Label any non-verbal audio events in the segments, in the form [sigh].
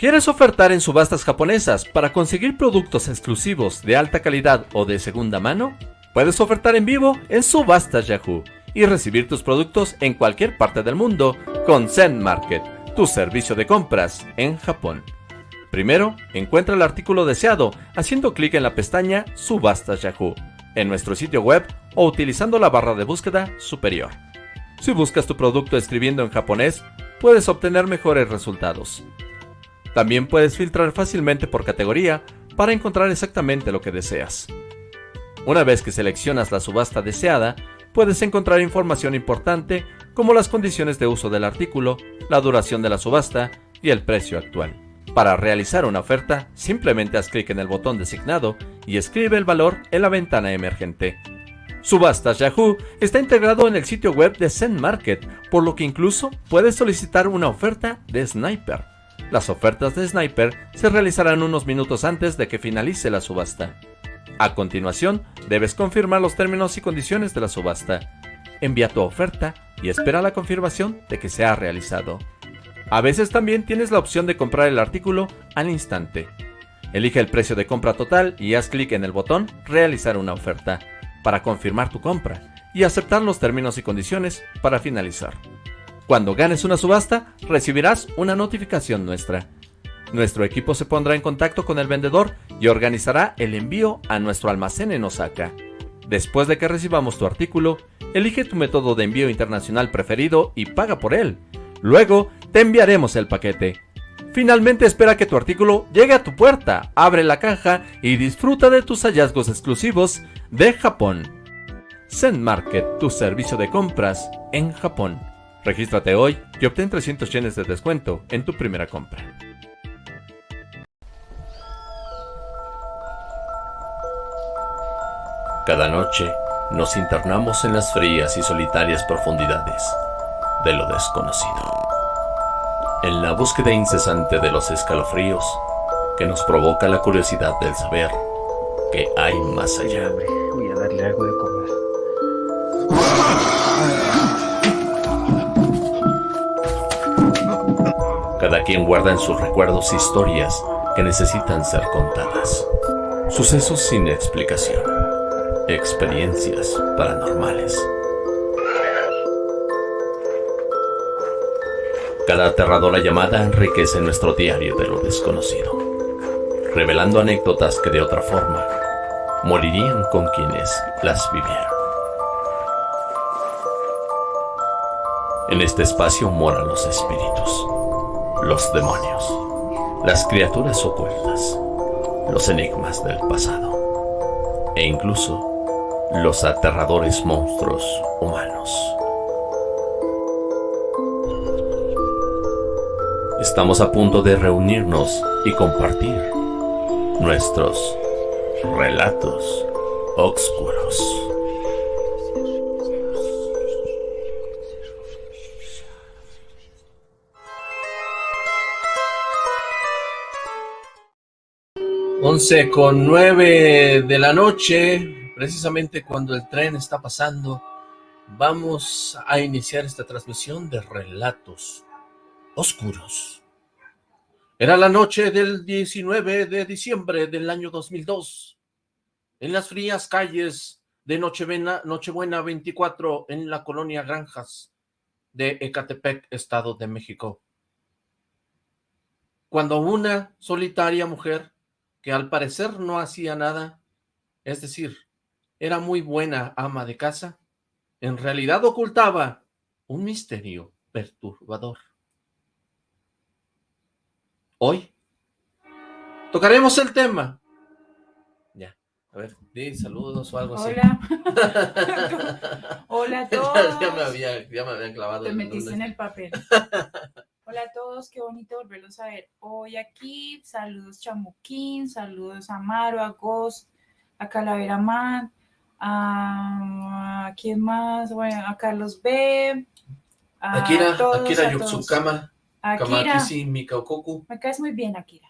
¿Quieres ofertar en subastas japonesas para conseguir productos exclusivos de alta calidad o de segunda mano? Puedes ofertar en vivo en Subastas Yahoo y recibir tus productos en cualquier parte del mundo con Zen Market, tu servicio de compras en Japón. Primero, encuentra el artículo deseado haciendo clic en la pestaña Subastas Yahoo en nuestro sitio web o utilizando la barra de búsqueda superior. Si buscas tu producto escribiendo en japonés, puedes obtener mejores resultados. También puedes filtrar fácilmente por categoría para encontrar exactamente lo que deseas. Una vez que seleccionas la subasta deseada, puedes encontrar información importante como las condiciones de uso del artículo, la duración de la subasta y el precio actual. Para realizar una oferta, simplemente haz clic en el botón designado y escribe el valor en la ventana emergente. Subastas Yahoo está integrado en el sitio web de Zen Market, por lo que incluso puedes solicitar una oferta de Sniper. Las ofertas de Sniper se realizarán unos minutos antes de que finalice la subasta. A continuación, debes confirmar los términos y condiciones de la subasta. Envía tu oferta y espera la confirmación de que se ha realizado. A veces también tienes la opción de comprar el artículo al instante. Elige el precio de compra total y haz clic en el botón Realizar una oferta para confirmar tu compra y aceptar los términos y condiciones para finalizar. Cuando ganes una subasta, recibirás una notificación nuestra. Nuestro equipo se pondrá en contacto con el vendedor y organizará el envío a nuestro almacén en Osaka. Después de que recibamos tu artículo, elige tu método de envío internacional preferido y paga por él. Luego, te enviaremos el paquete. Finalmente espera que tu artículo llegue a tu puerta, abre la caja y disfruta de tus hallazgos exclusivos de Japón. Zen Market, tu servicio de compras en Japón. Regístrate hoy y obtén 300 yenes de descuento en tu primera compra. Cada noche nos internamos en las frías y solitarias profundidades de lo desconocido en la búsqueda incesante de los escalofríos que nos provoca la curiosidad del saber que hay más allá. Voy a darle algo de comer. Cada quien guarda en sus recuerdos historias que necesitan ser contadas. Sucesos sin explicación. Experiencias paranormales. Cada aterradora llamada enriquece nuestro diario de lo desconocido, revelando anécdotas que de otra forma morirían con quienes las vivieron. En este espacio moran los espíritus, los demonios, las criaturas ocultas, los enigmas del pasado e incluso los aterradores monstruos humanos. Estamos a punto de reunirnos y compartir nuestros relatos oscuros. Once con nueve de la noche, precisamente cuando el tren está pasando, vamos a iniciar esta transmisión de relatos oscuros. Era la noche del 19 de diciembre del año 2002, en las frías calles de Nochebuena, Nochebuena 24 en la colonia Granjas de Ecatepec, Estado de México. Cuando una solitaria mujer, que al parecer no hacía nada, es decir, era muy buena ama de casa, en realidad ocultaba un misterio perturbador. Hoy tocaremos el tema. Ya, a ver, di saludos o algo así. Hola. [laughs] Hola a todos. ya, me había, ya me habían clavado. Te metiste en el papel. [laughs] Hola a todos, qué bonito volverlos a ver hoy aquí. Saludos Chamuquín, saludos a Maro, a Ghost, a Calavera Man, a, quién más, bueno, a Carlos B. A Akira, todos, Akira Yutsukama. Akira. Mikaokoku. Me caes muy bien, Akira,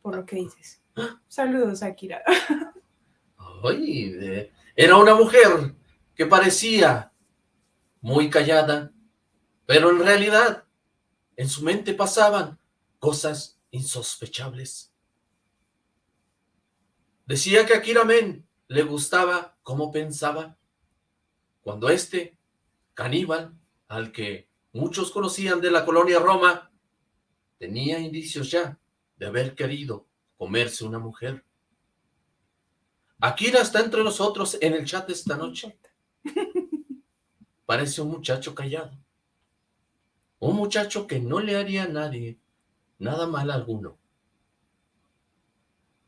por lo que dices. Saludos, Akira. [laughs] Oye, era una mujer que parecía muy callada, pero en realidad en su mente pasaban cosas insospechables. Decía que a Kiramen le gustaba cómo pensaba, cuando este, caníbal, al que muchos conocían de la colonia Roma, tenía indicios ya de haber querido comerse una mujer. Akira está entre nosotros en el chat esta noche. [laughs] Parece un muchacho callado. Un muchacho que no le haría a nadie nada mal alguno.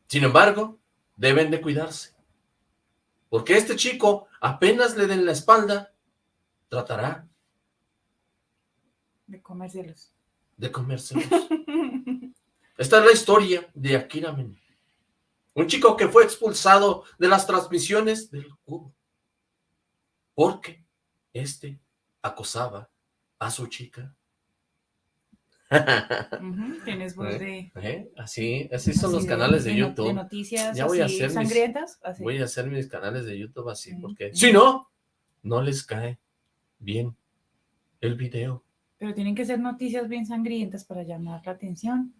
Sin embargo, deben de cuidarse. Porque este chico, apenas le den la espalda, tratará de comérselos. De comérselos. [laughs] Esta es la historia de Akira Men. Un chico que fue expulsado de las transmisiones del cubo. Porque este acosaba a su chica. Tienes voz ¿Eh? de... ¿Eh? Así, así son los canales de, YouTube. De noticias ya voy a hacer sangrientas. Voy a hacer mis canales de YouTube así, porque si no, no les cae bien el video. Pero tienen que ser noticias bien sangrientas para llamar la atención.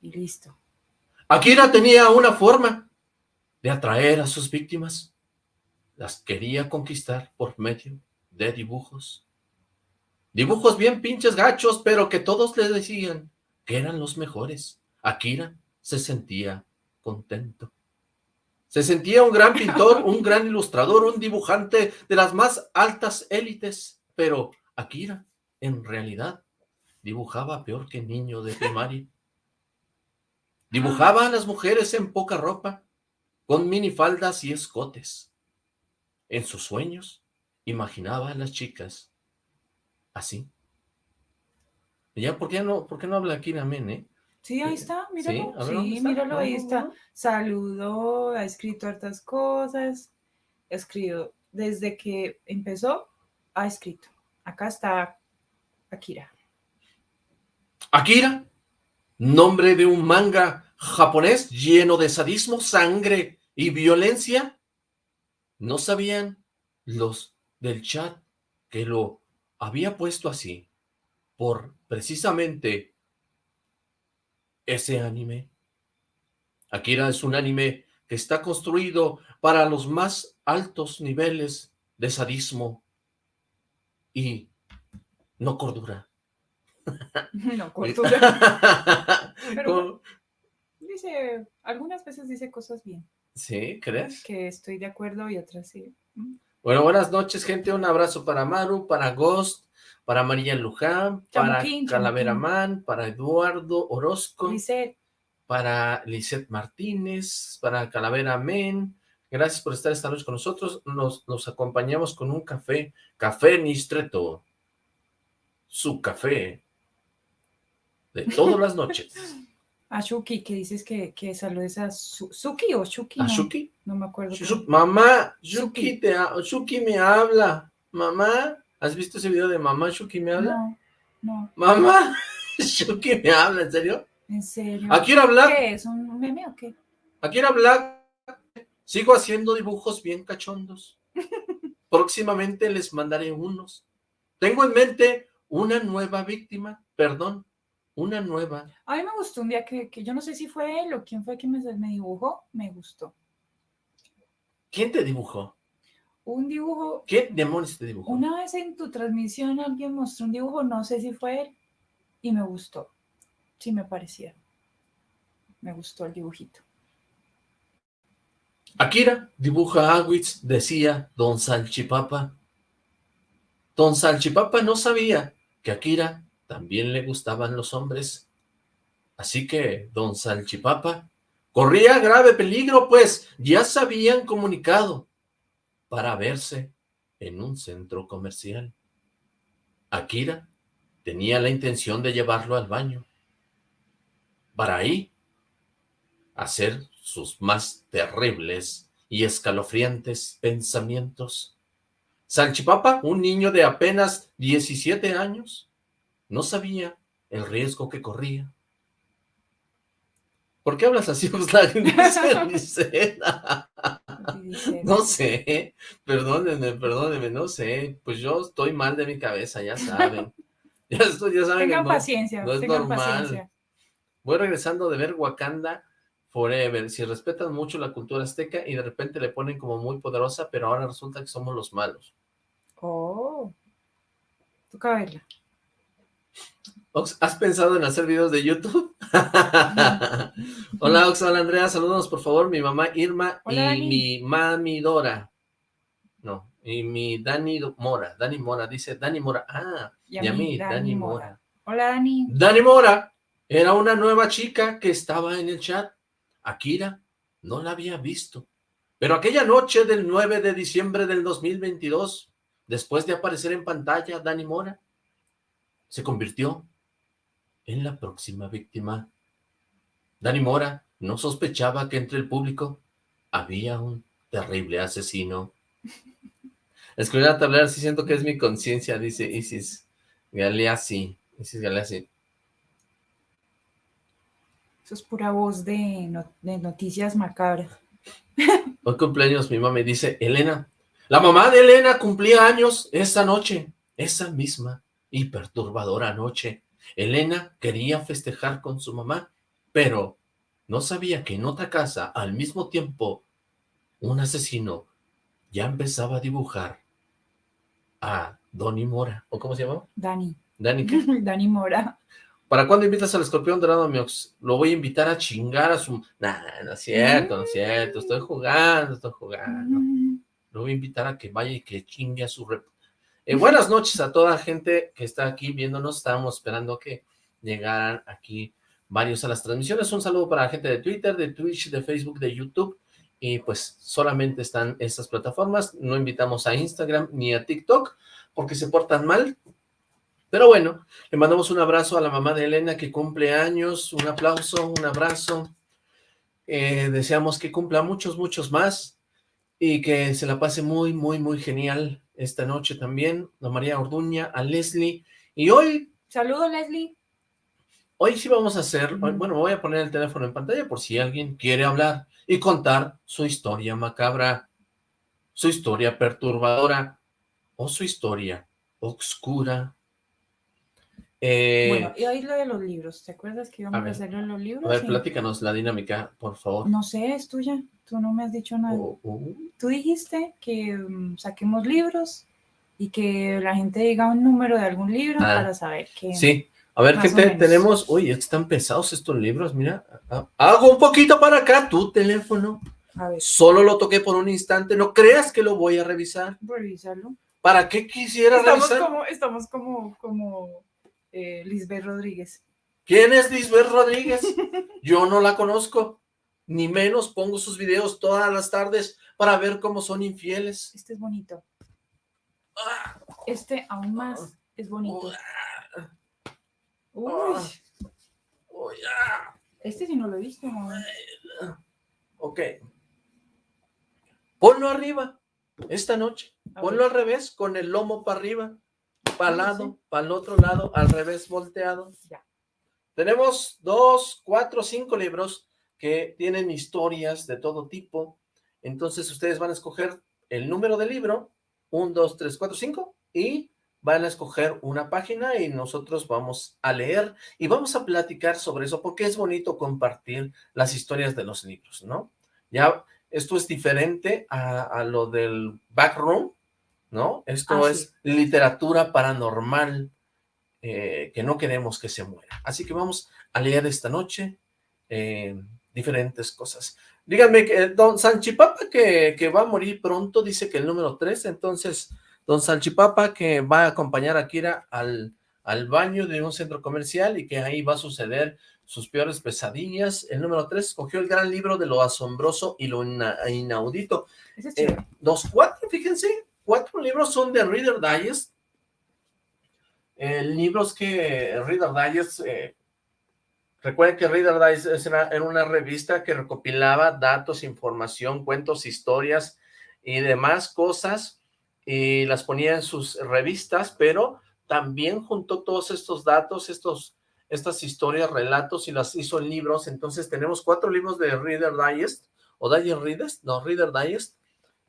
Y listo. Akira tenía una forma de atraer a sus víctimas. Las quería conquistar por medio de dibujos. Dibujos bien pinches gachos, pero que todos le decían que eran los mejores. Akira se sentía contento. Se sentía un gran pintor, un gran ilustrador, un dibujante de las más altas élites, pero Akira, en realidad, dibujaba peor que niño de primaria. Dibujaba a las mujeres en poca ropa, con minifaldas y escotes. En sus sueños, imaginaba a las chicas así. Ya, ¿por qué no, por qué no habla aquí Amén, eh? Sí, ahí está, míralo. Sí, míralo, ahí está. Saludó, ha escrito hartas cosas. Escrito, desde que empezó, ha escrito. Acá está Akira. Akira, nombre de un manga japonés lleno de sadismo, sangre y violencia. ¿No sabían los del chat que lo había puesto así por precisamente ese anime? Akira es un anime que está construido para los más altos niveles de sadismo y no cordura. [laughs] [laughs] No cordura. Pero dice, algunas veces dice cosas bien. ¿Sí? ¿Crees? Que estoy de acuerdo y otras sí. Bueno, buenas noches, gente. Un abrazo para Maru, para Ghost, para María Luján, para Calavera Man, para Eduardo Orozco, para Lisette Martínez, para Calavera Men. Gracias por estar esta noche con nosotros. Nos, nos acompañamos con un café, Café Nistreto. Su café de todas las noches. [laughs] A Shuki, que dices que, que saludes a Suki o Shuki. ¿A Shuki? No me acuerdo. mamá, Shuki, Te Shuki me habla. Mamá, ¿has visto ese video de mamá Shuki me habla? No, no. Mamá, [laughs] Shuki me habla, ¿en serio? ¿En serio? ¿A quién hablar? ¿Qué es? ¿Un meme o qué? ¿A quién hablar? Sigo haciendo dibujos bien cachondos. [laughs] Próximamente les mandaré unos. Tengo en mente una nueva víctima, perdón, una nueva. A mí me gustó un día que, yo no sé si fue él o quién fue quien me, me dibujó, me gustó. ¿Quién te dibujó? Un dibujo. ¿Qué demonios te dibujó? Una vez en tu transmisión alguien mostró un dibujo, no sé si fue él, y me gustó. Sí me parecía. Me gustó el dibujito. Akira dibuja a Awitz, decía Don Salchipapa. Don Salchipapa no sabía que Akira también le gustaban los hombres. Así que don Salchipapa corría grave peligro, pues ya se habían comunicado para verse en un centro comercial. Akira tenía la intención de llevarlo al baño, para ahí hacer sus más terribles y escalofriantes pensamientos. Salchipapa, un niño de apenas 17 años, no sabía el riesgo que corría. ¿Por qué hablas así, [laughs] [laughs] Dice No sé, perdónenme, perdónenme, no sé. Pues yo estoy mal de mi cabeza, ya saben. [laughs] Ya, estoy, ya saben tengan paciencia, no es normal. Paciencia. Voy regresando de ver Wakanda Forever. Si respetan mucho la cultura azteca y de repente le ponen como muy poderosa, pero ahora resulta que somos los malos. Oh. Toca verla. Ox, ¿has pensado en hacer videos de YouTube? [laughs] hola Ox, hola Andrea, saludos por favor, mi mamá Irma y mi mami Dora. No, y mi Dani Mora, Dani Mora, dice Dani Mora. Ah, y a, mí, Dani, Mora. Hola Dani. Dani Mora era una nueva chica que estaba en el chat. Akira no la había visto. Pero aquella noche del 9 de diciembre del 2022, después de aparecer en pantalla Dani Mora, se convirtió en la próxima víctima. Dani Mora no sospechaba que entre el público había un terrible asesino. Escribir a tablero, sí siento que es mi conciencia, dice Isis Galeazzi. Isis Galeazzi. Eso es pura voz de, de noticias macabras. [laughs] Hoy cumpleaños mi mamá me dice, Elena, la mamá de Elena cumplía años esa noche, esa misma y perturbadora noche. Elena quería festejar con su mamá, pero no sabía que en otra casa, al mismo tiempo, un asesino ya empezaba a dibujar a Donny Mora, ¿o cómo se llama? Dani. ¿Dani qué? [laughs] Dani Mora. ¿Para cuándo invitas al escorpión dorado, Miox? Lo voy a invitar a chingar a su... Nah, no es cierto, no es cierto, estoy jugando, estoy jugando. Mm. Lo voy a invitar a que vaya y que chingue a su... Eh, buenas noches a toda gente que está aquí viéndonos. Estábamos esperando que llegaran aquí varios a las transmisiones. Un saludo para la gente de Twitter, de Twitch, de Facebook, de YouTube. Y pues solamente están estas plataformas. No invitamos a Instagram ni a TikTok porque se portan mal. Pero bueno, le mandamos un abrazo a la mamá de Elena que cumple años. Un aplauso, un abrazo. Eh, deseamos que cumpla muchos, muchos más y que se la pase muy, muy, muy genial esta noche también, a María Orduña, a Leslie, y hoy... Saludos, Leslie. Hoy sí vamos a hacer, bueno, voy a poner el teléfono en pantalla por si alguien quiere hablar y contar su historia macabra, su historia perturbadora, o su historia oscura. Eh, bueno, y hoy lo de los libros, ¿te acuerdas que íbamos a, hacerlo en los libros? A ver, platícanos la dinámica, por favor. No sé, es tuya. Tú no me has dicho nada. Oh, oh. Tú dijiste que mm, saquemos libros y que la gente diga un número de algún libro ah, para saber qué. Sí, a ver, ¿qué tenemos? Uy, están pesados estos libros, mira. Hago un poquito para acá, tu teléfono. A ver. Solo lo toqué por un instante, no creas que lo voy a revisar. Revisarlo. ¿Para qué quisiera estamos revisar? Como, estamos como, como eh, Lisbeth Rodríguez. ¿Quién es Lisbeth Rodríguez? Yo no la conozco ni menos pongo sus videos todas las tardes para ver cómo son infieles. Este es bonito. Este aún más es bonito. Uy. Este sí no lo he visto. Ok. Ponlo arriba, esta noche. Ponlo al revés, con el lomo para arriba, para el lado, para el otro lado, al revés volteado. Ya. Tenemos dos, cuatro, cinco libros que tienen historias de todo tipo. Entonces ustedes van a escoger el número del libro, 1, 2, 3, 4, 5, y van a escoger una página y nosotros vamos a leer y vamos a platicar sobre eso, porque es bonito compartir las historias de los libros, ¿no? Ya, esto es diferente a, lo del backroom, ¿no? Esto ah, es literatura paranormal eh, que no queremos que se muera. Así que vamos a leer esta noche. Eh, diferentes cosas. Díganme, que don Sanchipapa que, que va a morir pronto, dice que el número 3, entonces, don Sanchipapa que va a acompañar a Kira al, al baño de un centro comercial y que ahí va a suceder sus peores pesadillas. El número 3 cogió el gran libro de lo asombroso y lo inaudito. Eh, los cuatro, fíjense, cuatro libros son de Reader Digest. El libros que Reader Digest eh, Recuerden que Reader Digest era una revista que recopilaba datos, información, cuentos, historias y demás cosas y las ponía en sus revistas, pero también juntó todos estos datos, estos, estas historias, relatos y las hizo en libros. Entonces tenemos cuatro libros de Reader Digest, o Digest Readers, no, Reader Digest,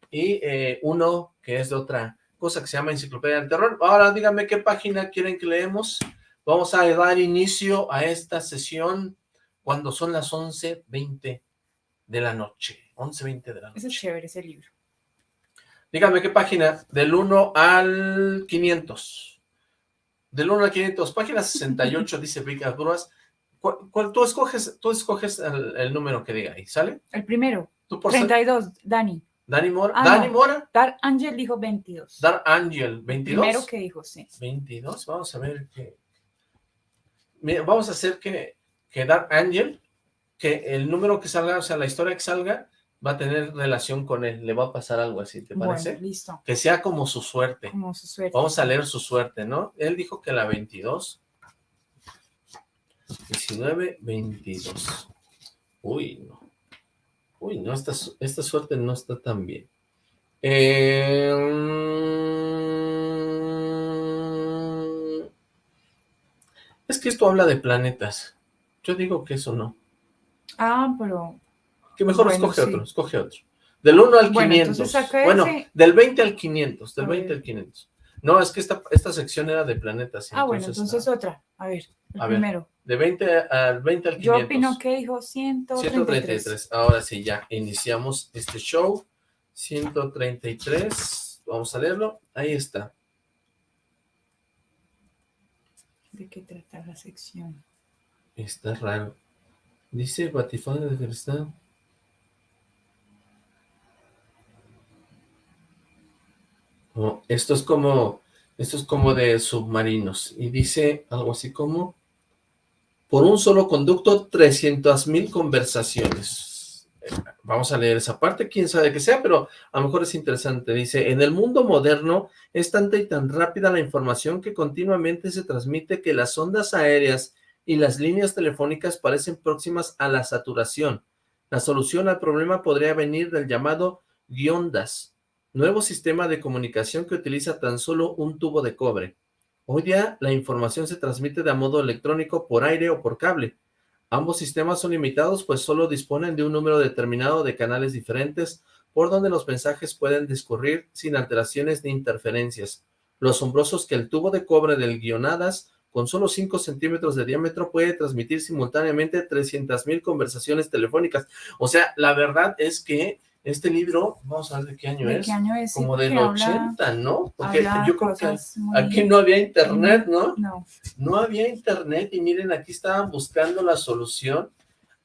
y eh, uno que es de otra cosa que se llama Enciclopedia del Terror. Ahora díganme qué página quieren que leemos. Vamos a dar inicio a esta sesión cuando son las 11.20 de la noche. 11.20 de la noche. Es chévere, ese libro. Dígame qué página, del 1 al 500. Del 1 al 500, página 68, [laughs] dice Vicas Bruas. ¿Cuál, tú escoges, tú escoges el, número que diga ahí, ¿sale? El primero. ¿Tú por 32, Dani. Dani Mora. Ah, ¿Dani Mora? Dar Angel dijo 22. Dar Angel, 22. Primero que dijo, sí. 22, vamos a ver qué. vamos a hacer que, que Dar Angel, que el número que salga, o sea, la historia que salga, va a tener relación con él, le va a pasar algo así, ¿te parece? Bueno, listo. Que sea como su suerte. Como su suerte. Vamos a leer su suerte, ¿no? Él dijo que la 22. 19, 22. Uy, no. Uy, no, esta, esta suerte no está tan bien. Eh, es que esto habla de planetas. Yo digo que eso no. Ah, pero que mejor escoge otro, escoge otro. Del 1 al 500. Bueno, del 20 al 500, del 20 al 500. No, es que esta, esta sección era de planetas. Ah, bueno, entonces otra. A ver, el primero. de 20 al 20 al 500. Yo opino que dijo 133. 133. Ahora sí, ya iniciamos este show. 133. Vamos a leerlo. Ahí está. ¿De qué trata la sección? Está raro. Dice Batifón de Esto es como, esto es como de submarinos. Y dice algo así como, por un solo conducto, 300 mil conversaciones. Eh, vamos a leer esa parte, quién sabe qué sea, pero a lo mejor es interesante. Dice, en el mundo moderno es tanta y tan rápida la información que continuamente se transmite que las ondas aéreas y las líneas telefónicas parecen próximas a la saturación. La solución al problema podría venir del llamado guiondas, nuevo sistema de comunicación que utiliza tan solo un tubo de cobre. Hoy día la información se transmite de modo electrónico por aire o por cable. Ambos sistemas son limitados pues solo disponen de un número determinado de canales diferentes por donde los mensajes pueden discurrir sin alteraciones ni interferencias. Lo asombroso es que el tubo de cobre del guionadas con solo 5 centímetros de diámetro puede transmitir simultáneamente 300.000 conversaciones telefónicas. O sea, la verdad es que este libro, vamos a ver de qué año es. Qué año es? Como del 80, ¿no? Porque yo creo que aquí no había internet, ¿no? No. No había internet y miren, aquí estaban buscando la solución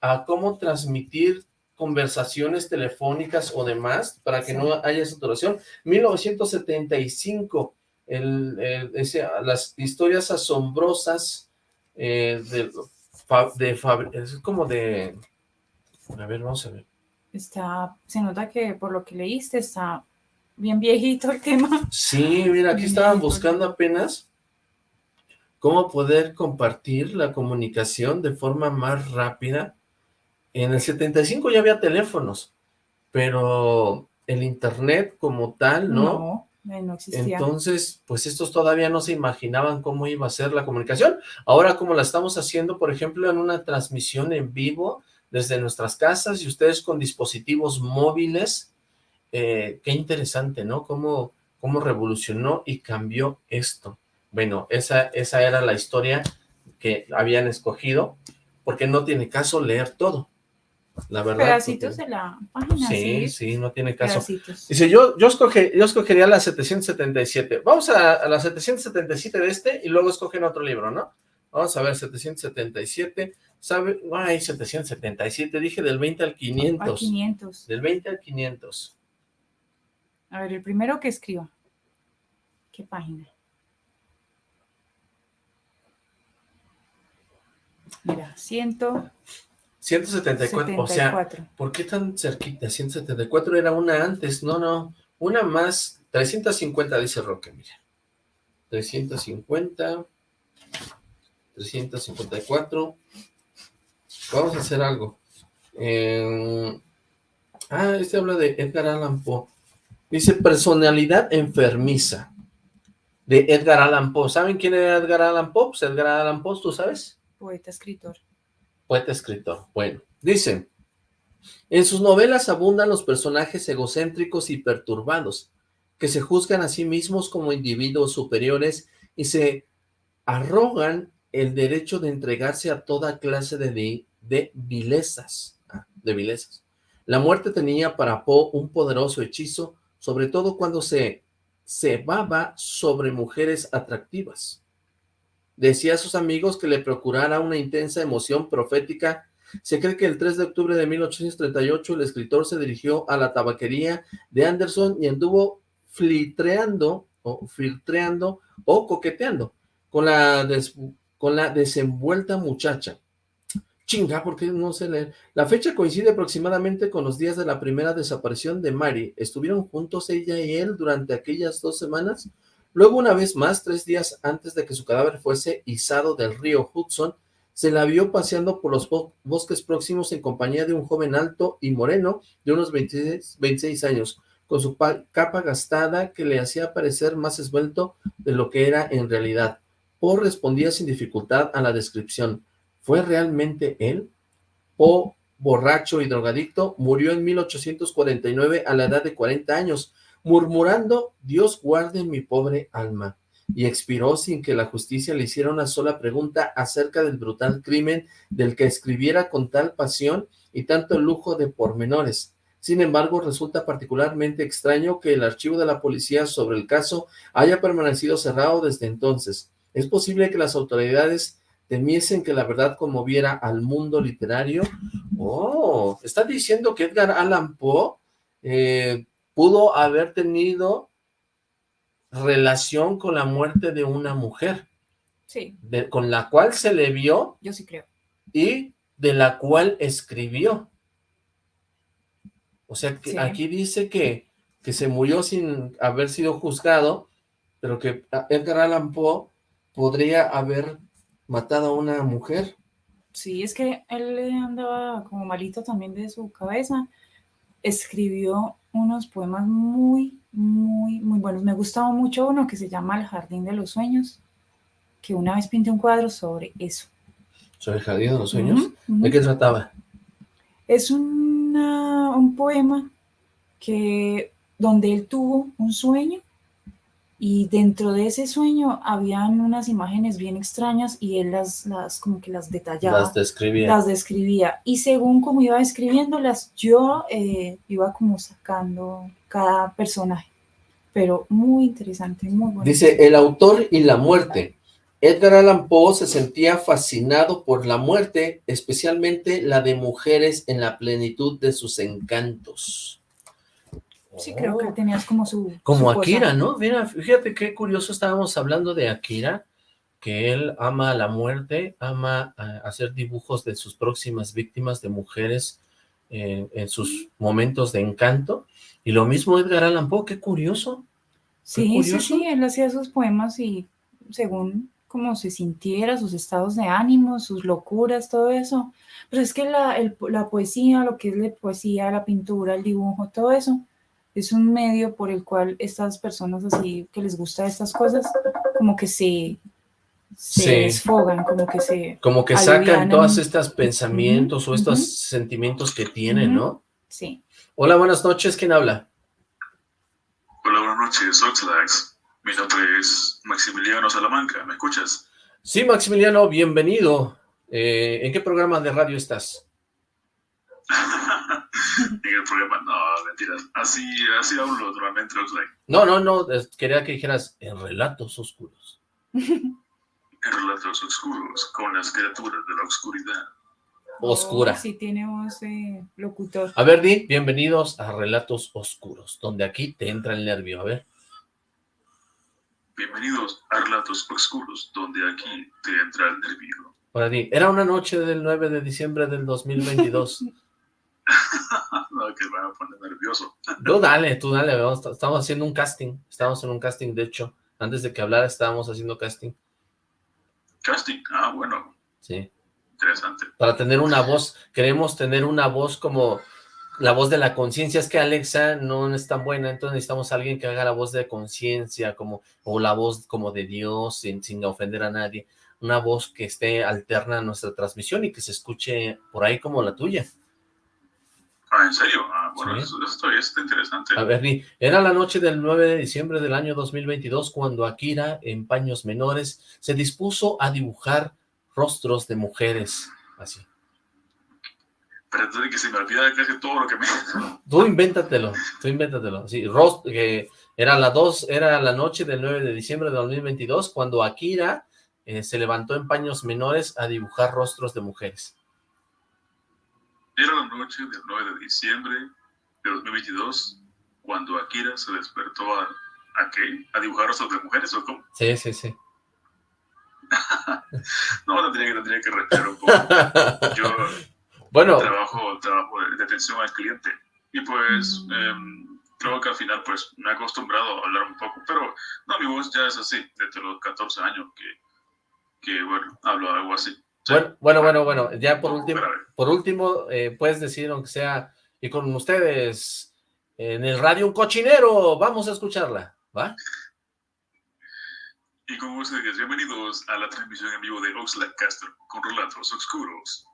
a cómo transmitir conversaciones telefónicas o demás para que no haya saturación. 1975, el, ese, las historias asombrosas eh, de, de, es como de, a ver, vamos a ver está, se nota que por lo que leíste está bien viejito el tema. Sí, mira, aquí estaban buscando apenas cómo poder compartir la comunicación de forma más rápida. En el 75 ya había teléfonos, pero el internet como tal, ¿no? No, no existía. Entonces, pues estos todavía no se imaginaban cómo iba a ser la comunicación. Ahora como la estamos haciendo, por ejemplo, en una transmisión en vivo, desde nuestras casas y ustedes con dispositivos móviles. Eh, qué interesante, ¿no? Cómo, cómo revolucionó y cambió esto. Bueno, esa, esa era la historia que habían escogido, porque no tiene caso leer todo. La verdad. Pedacitos de la página. Sí, sí, no tiene caso. Dice, yo, yo, escoge, yo escogería la 777. Vamos a, a, la 777 de este y luego escogen otro libro, ¿no? Vamos a ver, 777. ¿Sabe? Ay, 777, dije del 20 al 500. Al 500. Del 20 al 500. A ver, el primero que escriba. ¿Qué página? Mira, 100. 174, o sea, ¿por qué tan cerquita? 174 era una antes, no, no, una más, 350 dice Roque, mira. 350, 354, Vamos a hacer algo. Eh, ah, este habla de Edgar Allan Poe. Dice personalidad enfermiza. De Edgar Allan Poe. ¿Saben quién era Edgar Allan Poe? Pues Edgar Allan Poe, ¿tú sabes? Poeta, escritor. Poeta, escritor. Bueno, dice, en sus novelas abundan los personajes egocéntricos y perturbados, que se juzgan a sí mismos como individuos superiores y se arrogan el derecho de entregarse a toda clase de de vilezas, ah, de vilezas. La muerte tenía para Poe un poderoso hechizo, sobre todo cuando se cebaba sobre mujeres atractivas. Decía a sus amigos que le procurara una intensa emoción profética. Se cree que el 3 de octubre de 1838 el escritor se dirigió a la tabaquería de Anderson y anduvo filtreando o filtreando o coqueteando con la, con la desenvuelta muchacha. Chinga, porque no sé leer. La fecha coincide aproximadamente con los días de la primera desaparición de Mary. Estuvieron juntos ella y él durante aquellas dos semanas. Luego, una vez más, tres días antes de que su cadáver fuese izado del río Hudson, se la vio paseando por los bosques próximos en compañía de un joven alto y moreno de unos 26, 26 años, con su capa gastada que le hacía parecer más esbelto de lo que era en realidad. Poe respondía sin dificultad a la descripción. ¿Fue realmente él? O borracho y drogadicto, murió en 1849 a la edad de 40 años, murmurando, Dios guarde mi pobre alma, y expiró sin que la justicia le hiciera una sola pregunta acerca del brutal crimen del que escribiera con tal pasión y tanto lujo de pormenores. Sin embargo, resulta particularmente extraño que el archivo de la policía sobre el caso haya permanecido cerrado desde entonces. Es posible que las autoridades temiesen que la verdad conmoviera al mundo literario. Oh, está diciendo que Edgar Allan Poe eh, pudo haber tenido relación con la muerte de una mujer. Sí. con la cual se le vio. Yo sí creo. Y de la cual escribió. O sea, que aquí dice que, que se murió sin haber sido juzgado, pero que Edgar Allan Poe podría haber matado a una mujer. Sí, es que él andaba como malito también de su cabeza. Escribió unos poemas muy, muy, muy buenos. Me gustaba mucho uno que se llama El Jardín de los Sueños, que una vez pinté un cuadro sobre eso. ¿Sobre el Jardín de los Sueños? ¿De qué trataba? Es un poema que donde él tuvo un sueño y dentro de ese sueño habían unas imágenes bien extrañas y él las, las como que las detallaba. Las describía. Las describía. Y según como iba escribiéndolas, yo eh, iba como sacando cada personaje. Pero muy interesante, muy bueno. Dice, el autor y la muerte. Edgar Allan Poe se sentía fascinado por la muerte, especialmente la de mujeres en la plenitud de sus encantos. Sí, creo que oh. tenías como su... Como Akira, ¿no? Mira, fíjate qué curioso, estábamos hablando de Akira, que él ama la muerte, ama eh, hacer dibujos de sus próximas víctimas, de mujeres eh, en sus momentos de encanto, y lo mismo Edgar Allan Poe, qué curioso. sí, sí, sí, él hacía sus poemas y según cómo se sintiera, sus estados de ánimo, sus locuras, todo eso. Pero es que la, la poesía, lo que es la poesía, la pintura, el dibujo, todo eso, es un medio por el cual estas personas así que les gusta estas cosas, como que se, se desfogan, como que se Como que sacan todos estos pensamientos o estos sentimientos que tienen, ¿no? Sí. Hola, buenas noches, ¿quién habla? Hola, buenas noches, Oxlax. Mi nombre es Maximiliano Salamanca, ¿me escuchas? Sí, Maximiliano, bienvenido. Eh, ¿En qué programa de radio estás? [laughs] [laughs] en el programa. No, mentiras. Así, así hablo normalmente, No, no, no. Quería que dijeras en relatos oscuros. en relatos oscuros, con las criaturas de la oscuridad. Oscura. Oh, sí, tiene voz locutor. A ver, Di, bienvenidos a Relatos Oscuros, donde aquí te entra el nervio. A ver. Bienvenidos a Relatos Oscuros, donde aquí te entra el nervio. Ahora Di, era una noche del 9 de diciembre del 2022. [laughs] no, que me va a poner nervioso. Tú dale, tú dale, estamos haciendo un casting, estamos en un casting, de hecho, antes de que hablara estábamos haciendo casting. Casting, ah, bueno. Sí. Interesante. Para tener una voz, queremos tener una voz como la voz de la conciencia, es que Alexa no es tan buena, entonces necesitamos a alguien que haga la voz de conciencia, como, o la voz como de Dios, sin, sin ofender a nadie, una voz que esté alterna a nuestra transmisión y que se escuche por ahí como la tuya. Ah, ¿en serio? Ah, bueno, esto, está interesante. A ver, era la noche del 9 de diciembre del año 2022 cuando Akira, en paños menores, se dispuso a dibujar rostros de mujeres, así. pero entonces que se me olvida casi todo lo que me... Tú invéntatelo, tú invéntatelo. Sí, Rost, que era la dos, era la noche del 9 de diciembre de 2022, cuando Akira eh, se levantó en paños menores a dibujar rostros de mujeres. Era la noche del 9 de diciembre de 2022, cuando Akira se despertó a, ¿a qué? ¿A dibujar rostros de mujeres o cómo? Sí, sí, sí. [laughs] no, tendría que, tendría que respirar un poco. Yo bueno. trabajo, trabajo de atención al cliente y pues em, creo que al final pues me he acostumbrado a hablar un poco, pero no, mi voz ya es así, desde los 14 años que, que bueno, hablo algo así. Bueno, bueno, bueno, bueno, ya por último, por último, eh, puedes decir, aunque sea, y con ustedes, en el radio Un Cochinero, vamos a escucharla, ¿va? Y con ustedes, bienvenidos a la transmisión en vivo de Oxlack Castro, con relatos oscuros.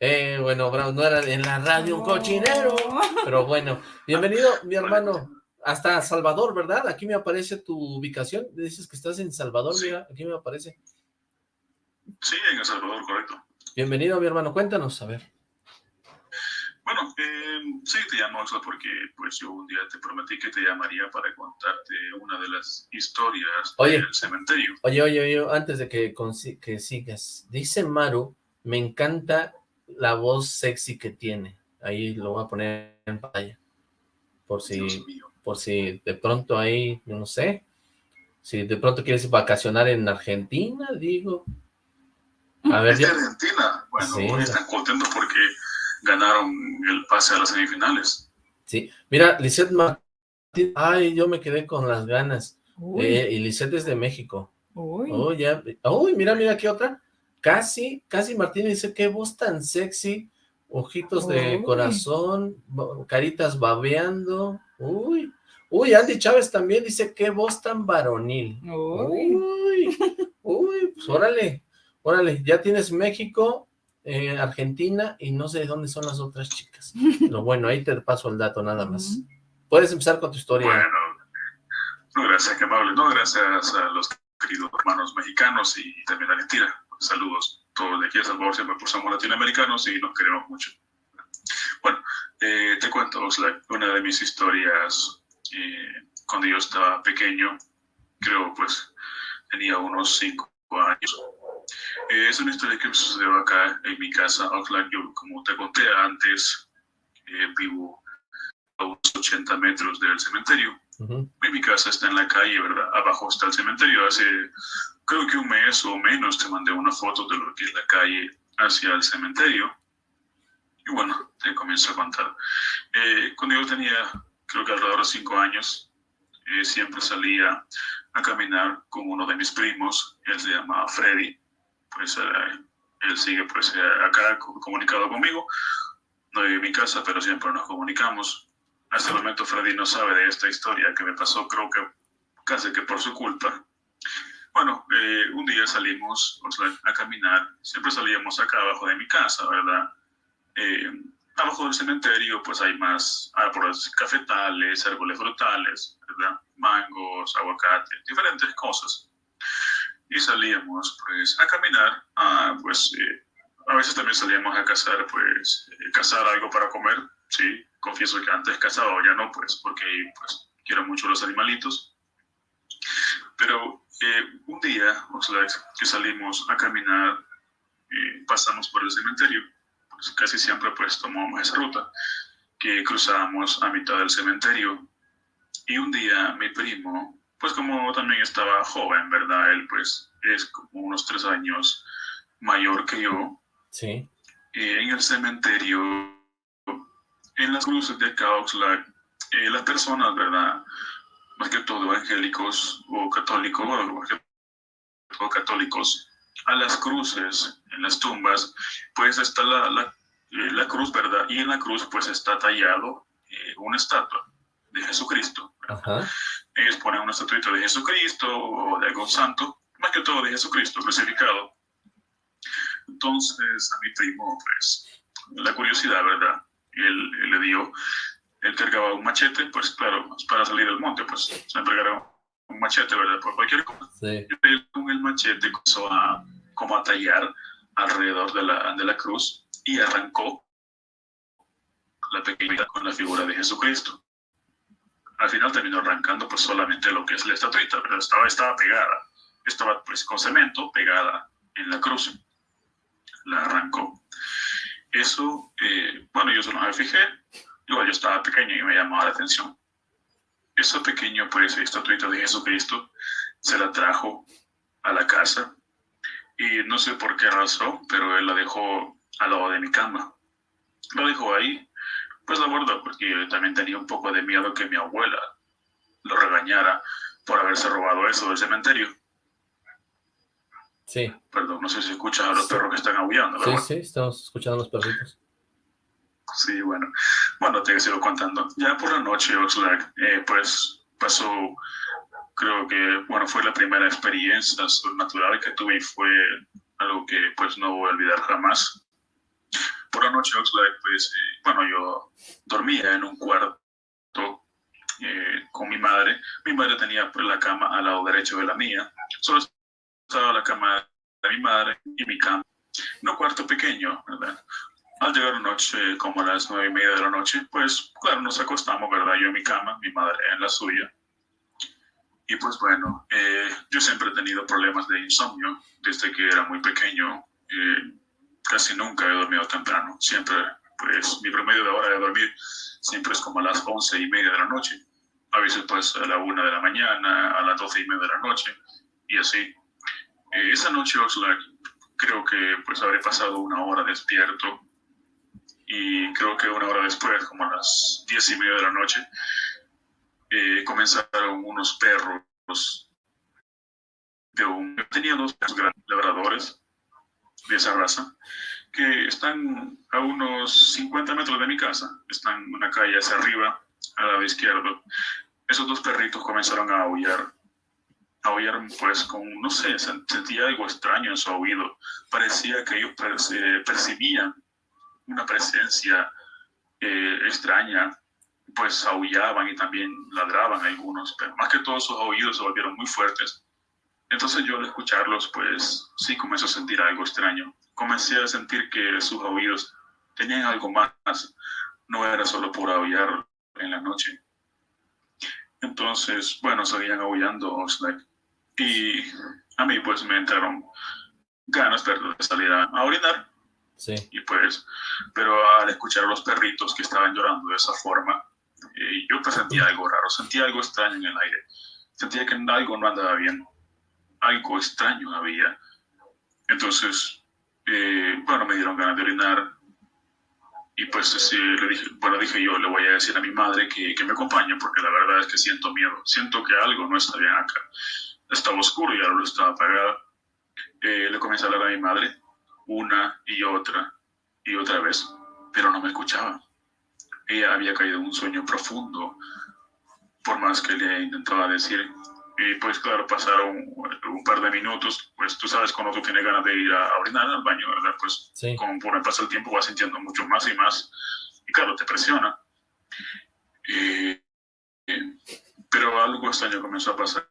Eh, bueno, no era en la radio Un Cochinero, pero bueno, bienvenido, mi hermano, hasta Salvador, ¿verdad? Aquí me aparece tu ubicación, dices que estás en Salvador, mira, aquí me aparece. Sí, en El Salvador, correcto. Bienvenido, mi hermano, cuéntanos, a ver. Bueno, eh, sí, te llamo porque pues yo un día te prometí que te llamaría para contarte una de las historias del cementerio. Oye, oye, oye, antes de que, que sigas, dice Maru, me encanta la voz sexy que tiene. Ahí lo voy a poner en pantalla. Por si, por si de pronto ahí, no sé, si de pronto quieres vacacionar en Argentina, digo, a ver, ¿Es Argentina? Bueno, están contentos porque ganaron el pase a las semifinales. Sí, mira, Lisette Martín, ay, yo me quedé con las ganas. Eh, y Lisette es de México. Uy. Oh, ya. Uy, mira, mira, ¿qué otra? Casi, casi Martín dice, qué voz tan sexy, ojitos de corazón, caritas babeando. Uy, uy, Andy Chávez también dice, qué voz tan varonil. Uy, uy, uy pues órale. Órale, ya tienes México, eh, Argentina y no sé de dónde son las otras chicas. [laughs] Pero bueno, ahí te paso el dato nada más. Puedes empezar con tu historia. Bueno, no, gracias, qué amable. No, gracias a los queridos hermanos mexicanos y también a Argentina. Saludos. Todos de aquí a Salvador siempre pues somos latinoamericanos y nos queremos mucho. Bueno, eh, te cuento, una de mis historias eh, cuando yo estaba pequeño, creo pues tenía unos cinco años, es una historia que me sucedió acá en mi casa, Oakland. Yo, como te conté antes, eh, vivo a unos 80 metros del cementerio. Mi casa está en la calle, ¿verdad? Abajo está el cementerio. Hace, creo que un mes o menos, te mandé una foto de lo que es la calle hacia el cementerio. Y bueno, te comienzo a contar. Eh, cuando yo tenía, creo que alrededor de cinco años, siempre salía a caminar con uno de mis primos. Él se llamaba Freddy pues eh, él sigue pues eh, acá comunicado conmigo, no vive en mi casa, pero siempre nos comunicamos. Hasta el momento Freddy no sabe de esta historia que me pasó, creo que casi que por su culpa. Bueno, eh, un día salimos a caminar, siempre salíamos acá abajo de mi casa, ¿verdad? abajo del cementerio pues hay más árboles cafetales, árboles frutales, ¿verdad? Mangos, aguacates, diferentes cosas y salíamos pues a caminar, a, pues eh, a veces también salíamos a cazar, pues eh, cazar algo para comer, sí, confieso que antes cazaba ya no, pues porque pues quiero mucho los animalitos, pero eh, un día, o sea, que salimos a caminar, pasamos por el cementerio, pues casi siempre pues tomamos esa ruta, que cruzábamos a mitad del cementerio, y un día mi primo pues como también estaba joven, ¿verdad? Él pues es como unos tres años mayor que yo. Sí. en el cementerio, en las cruces de Cauxlac, eh, las personas, ¿verdad? Más que todo evangélicos o católicos, o católicos, a las cruces, en las tumbas, pues está la, la, eh, la cruz, ¿verdad? Y en la cruz pues está tallado eh, una estatua de Jesucristo. Ajá ellos ponen una estatuita de Jesucristo o de algún santo, más que todo de Jesucristo crucificado. Entonces a mi primo, pues, la curiosidad, ¿verdad? Él, le dio, él cargaba un machete, pues claro, para salir del monte, pues siempre cargaba un machete, ¿verdad? Por cualquier cosa. Sí. Él con el machete comenzó a, como a tallar alrededor de la, de la cruz y arrancó la pequeña con la figura de Jesucristo. Al final terminó arrancando pues solamente lo que es la estatuita, pero estaba, estaba pegada, estaba pues con cemento pegada en la cruz. La arrancó. Eso, eh, bueno, yo solo me fijé, yo, yo estaba pequeño y me llamaba la atención. Esa pequeño pues estatuita de Jesucristo se la trajo a la casa y no sé por qué razón, pero él la dejó al lado de mi cama. Lo dejó ahí, pues la guardó porque yo también tenía un poco de miedo que mi abuela lo regañara por haberse robado eso del cementerio. Sí. Perdón, no sé si escuchas a los perros que están aullando. Sí, sí, estamos escuchando a los perritos. Sí, bueno. Bueno, te sigo contando. Ya por la noche, Oxlack, eh, pues pasó creo que, bueno, fue la primera experiencia sobrenatural que tuve y fue algo que pues no voy a olvidar jamás. Por la noche, Oxlack, pues, eh, bueno, yo dormía en un cuarto eh, con mi madre. Mi madre tenía pues, la cama al lado derecho de la mía. Solo estaba la cama de mi madre y mi cama. En un cuarto pequeño, ¿verdad? Al llegar noche, como a las nueve y media de la noche, pues, claro, nos acostamos, ¿verdad? Yo en mi cama, mi madre en la suya. Y pues bueno, eh, yo siempre he tenido problemas de insomnio desde que era muy pequeño. Eh, casi nunca he dormido temprano. Siempre, pues mi promedio de hora de dormir siempre es como a las once y media de la noche. A veces pues a la una de la mañana, a las doce y media de la noche y así. Eh, esa noche Oxlack creo que pues habré pasado una hora despierto y creo que una hora después, como a las diez y media de la noche, eh, comenzaron unos perros de un... Tenía dos perros labradores de esa raza que están a unos 50 metros de mi casa, están en una calle hacia arriba, al lado izquierdo. Esos dos perritos comenzaron a aullar, a aullar pues con, no sé, sentía algo extraño en su oído. Parecía que ellos percibían una presencia eh, extraña pues aullaban y también ladraban algunos, pero más que todos sus oídos se volvieron muy fuertes. Entonces yo al escucharlos, pues sí comencé a sentir algo extraño. Comencé a sentir que sus oídos tenían algo más, no era solo por aullar en la noche. Entonces, bueno, seguían aullando y a mí pues me entraron ganas de salir a, a orinar. Sí. Y pues, pero al escuchar a los perritos que estaban llorando de esa forma, eh, yo pues sentía algo raro, sentía algo extraño en el aire. Sentía que algo no andaba bien. Algo extraño había. Entonces, eh, bueno, me dieron ganas de orinar. Y pues le dije, bueno, dije yo, le voy a decir a mi madre que, que me acompañe, porque la verdad es que siento miedo. Siento que algo no está bien acá. Estaba oscuro y la luz estaba apagada. Eh, le comencé a hablar a mi madre una y otra y otra vez, pero no me escuchaba ella había caído en un sueño profundo, por más que le intentaba decir. Y pues claro, pasaron un par de minutos, pues tú sabes cuando tú tienes ganas de ir a, orinar al baño, ¿verdad? Pues como por el paso del tiempo vas sintiendo mucho más y más, y claro, te presiona. pero algo extraño comenzó a pasar.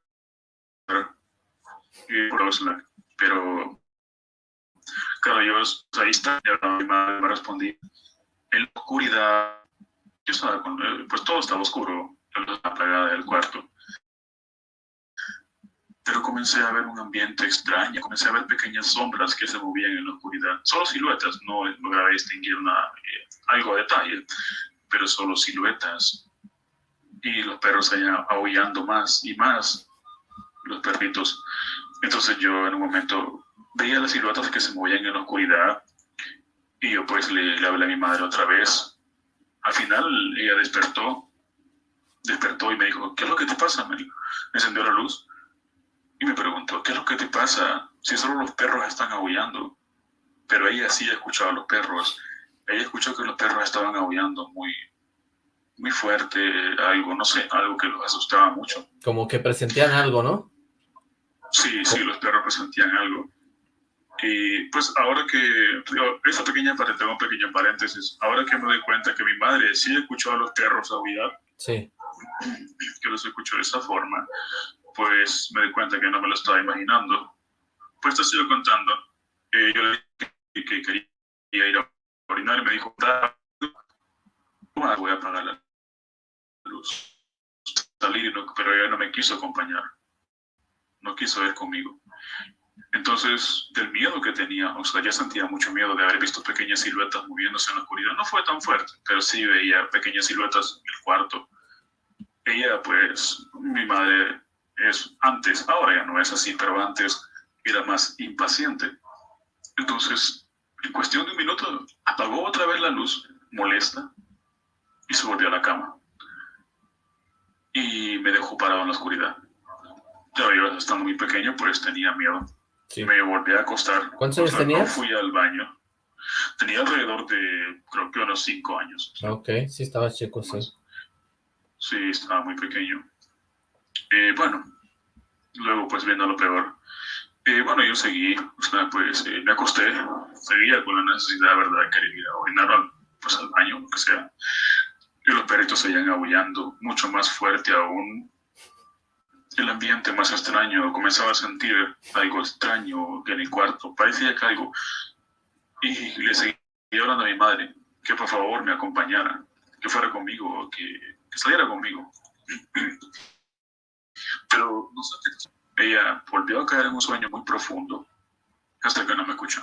pero claro, yo ahí está, y me respondí. En la oscuridad yo estaba con, eh, pues todo estaba oscuro, la apagada del cuarto. Pero comencé a ver un ambiente extraño, comencé a ver pequeñas sombras que se movían en la oscuridad. Solo siluetas, no lograba distinguir nada, eh, algo de detalle, pero solo siluetas. Y los perros allá aullando más y más, los perritos. Entonces yo en un momento veía las siluetas que se movían en la oscuridad y yo pues le, le hablé a mi madre otra vez al final ella despertó, despertó y me dijo, ¿qué es lo que te pasa? Me, encendió la luz y me preguntó, ¿qué es lo que te pasa? Si solo los perros están aullando. Pero ella sí escuchaba a los perros. Ella escuchó que los perros estaban aullando muy, muy fuerte, algo, no sé, algo que los asustaba mucho. Como que presentían algo, ¿no? Sí, sí, los perros presentían algo. Y pues ahora que, esa pequeña tengo un pequeño paréntesis, ahora que me doy cuenta que mi madre sí escuchó a los perros aullar, sí. que los escuchó de esa forma, pues me di cuenta que no me lo estaba imaginando. Pues te sigo contando. Eh, yo le dije que, quería ir a orinar me dijo, voy a apagar la luz. Salir, pero ella no me quiso acompañar. No quiso ir conmigo. Entonces, del miedo que tenía, o sea, ya sentía mucho miedo de haber visto pequeñas siluetas moviéndose en la oscuridad. No fue tan fuerte, pero sí veía pequeñas siluetas en el cuarto. Ella, pues, mi madre es antes, ahora ya no es así, pero antes era más impaciente. Entonces, en cuestión de un minuto, apagó otra vez la luz, molesta, y se volvió a la cama. Y me dejó parado en la oscuridad. Yo estando muy pequeño, pues tenía miedo. Me volví a acostar. ¿Cuántos años tenías? fui al baño. Tenía alrededor de, creo que unos cinco años. Ok, sí estaba chico, sí. Sí, estaba muy pequeño. Eh, bueno, luego pues viendo lo peor. Eh, bueno, yo seguí, o sea, pues eh, me acosté, seguía con la necesidad, ¿verdad?, de querer ir a orinar pues, al baño, lo que sea. Y los perritos seguían aullando, mucho más fuerte aún el ambiente más extraño, comenzaba a sentir algo extraño en el cuarto, parecía que algo... Y le seguía hablando a mi madre, que por favor me acompañara, que fuera conmigo, que, que saliera conmigo. Pero no sé ella volvió a caer en un sueño muy profundo hasta que no me escuchó.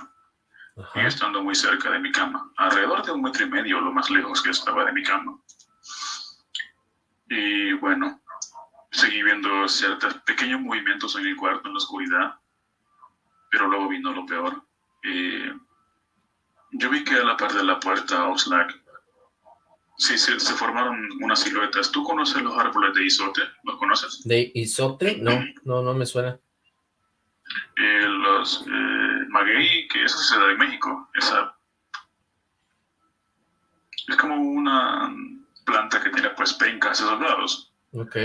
Y estando muy cerca de mi cama, alrededor de un metro y medio, lo más lejos que estaba de mi cama. Y bueno, seguí viendo ciertos pequeños movimientos en el cuarto, en la oscuridad, pero luego vino lo peor. Eh, yo vi que a la par de la puerta Oxlack, sí, se, se, formaron unas siluetas. ¿Tú conoces los árboles de isote? ¿Los conoces? ¿De isote? No, no, no me suena. Eh, los eh, maguey, que eso se da en México. Esa es como una planta que tiene pues pencas esos lados. Ok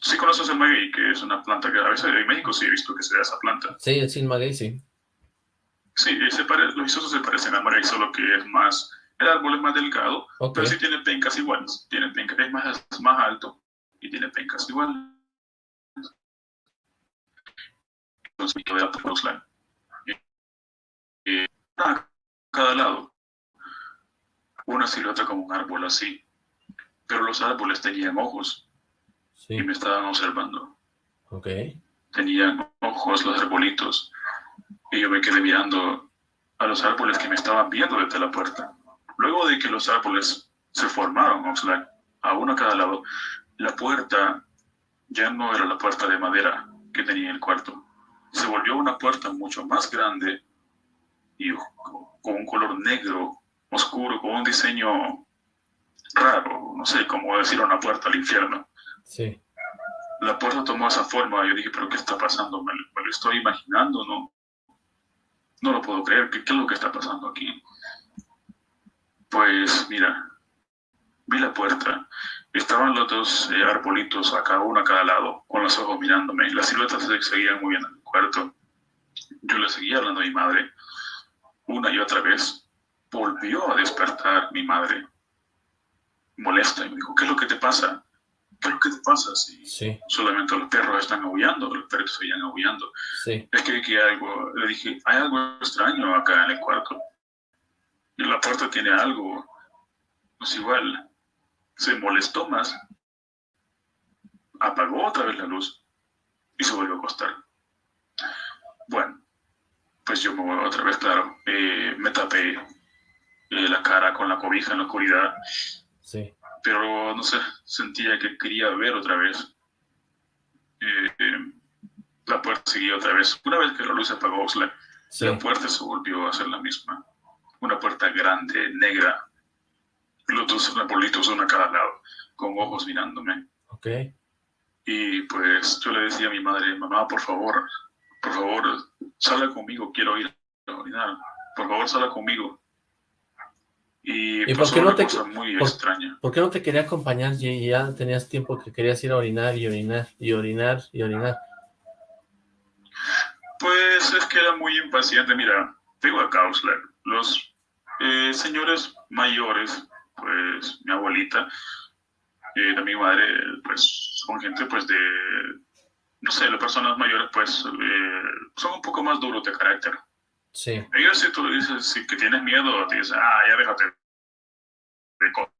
sí conoces el maguey, que es una planta que a veces en México sí he visto que se da esa planta. Sí, el sin maguey, sí. Sí, se los isosos se parecen al maguey, solo que es más, el árbol es más delgado, pero sí tiene pencas iguales. Tiene pencas, es más, más alto y tiene pencas iguales. Entonces, y, a cada lado, una silueta como un árbol así, pero los árboles tenían ojos y me estaban observando. Ok. Tenían ojos los arbolitos y yo me quedé mirando a los árboles que me estaban viendo desde la puerta. Luego de que los árboles se formaron, a uno a cada lado, la puerta ya no era la puerta de madera que tenía el cuarto. Se volvió una puerta mucho más grande y con un color negro, oscuro, con un diseño raro, no sé cómo decir una puerta al infierno. Sí. La puerta tomó esa forma. Yo dije, ¿pero qué está pasando? ¿Me, lo estoy imaginando? No, no lo puedo creer. ¿Qué, es lo que está pasando aquí? Pues mira, vi la puerta. Estaban los dos eh, arbolitos acá, uno a cada lado, con los ojos mirándome. Las siluetas se seguían moviendo en el cuarto. Yo le seguía hablando a mi madre. Una y otra vez volvió a despertar mi madre molesta y me dijo, ¿qué es lo que te pasa? ¿qué te pasa si solamente los perros están aullando, los perros seguían aullando? Es que, que algo, le dije, hay algo extraño acá en el cuarto. Y la puerta tiene algo, pues igual, se molestó más, apagó otra vez la luz y se volvió a acostar. Bueno, pues yo me voy otra vez, claro, eh, me tapé eh, la cara con la cobija en la oscuridad. Sí pero no sé, sentía que quería ver otra vez. Eh, la puerta seguía otra vez. Una vez que la luz se apagó, la, puerta se volvió a ser la misma. Una puerta grande, negra, los dos arbolitos uno a cada lado, con ojos mirándome. Ok. Y pues yo le decía a mi madre, mamá, por favor, por favor, salga conmigo, quiero ir a orinar. Por favor, salga conmigo. Y, por qué no te, muy extraña. ¿Por qué no te quería acompañar y ya tenías tiempo que querías ir a orinar y orinar y orinar y orinar? Pues es que era muy impaciente. Mira, tengo a Kausler. Los eh, señores mayores, pues mi abuelita y mi madre, pues son gente pues de, no sé, las personas mayores pues eh, son un poco más duros de carácter. Sí. Ellos si tú dices si que tienes miedo, te dicen, ah, ya déjate de cosas.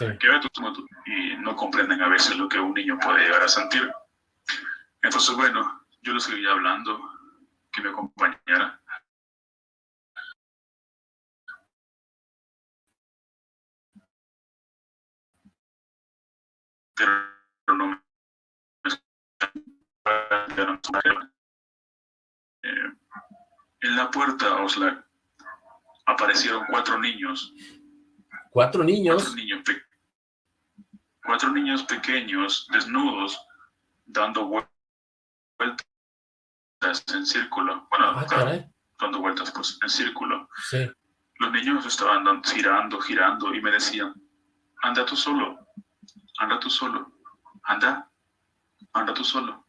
Ve y no comprenden a veces lo que un niño puede llegar a sentir. Entonces, bueno, yo le seguía hablando, que me acompañara. Pero no me eh, en la puerta, Oslac, aparecieron cuatro niños. ¿Cuatro niños? Cuatro niños, cuatro niños pequeños, desnudos, dando vueltas en círculo. Bueno, ah, dando vueltas pues, en círculo. Sí. Los niños estaban girando, girando y me decían, anda tú solo, anda tú solo, anda, anda tú solo.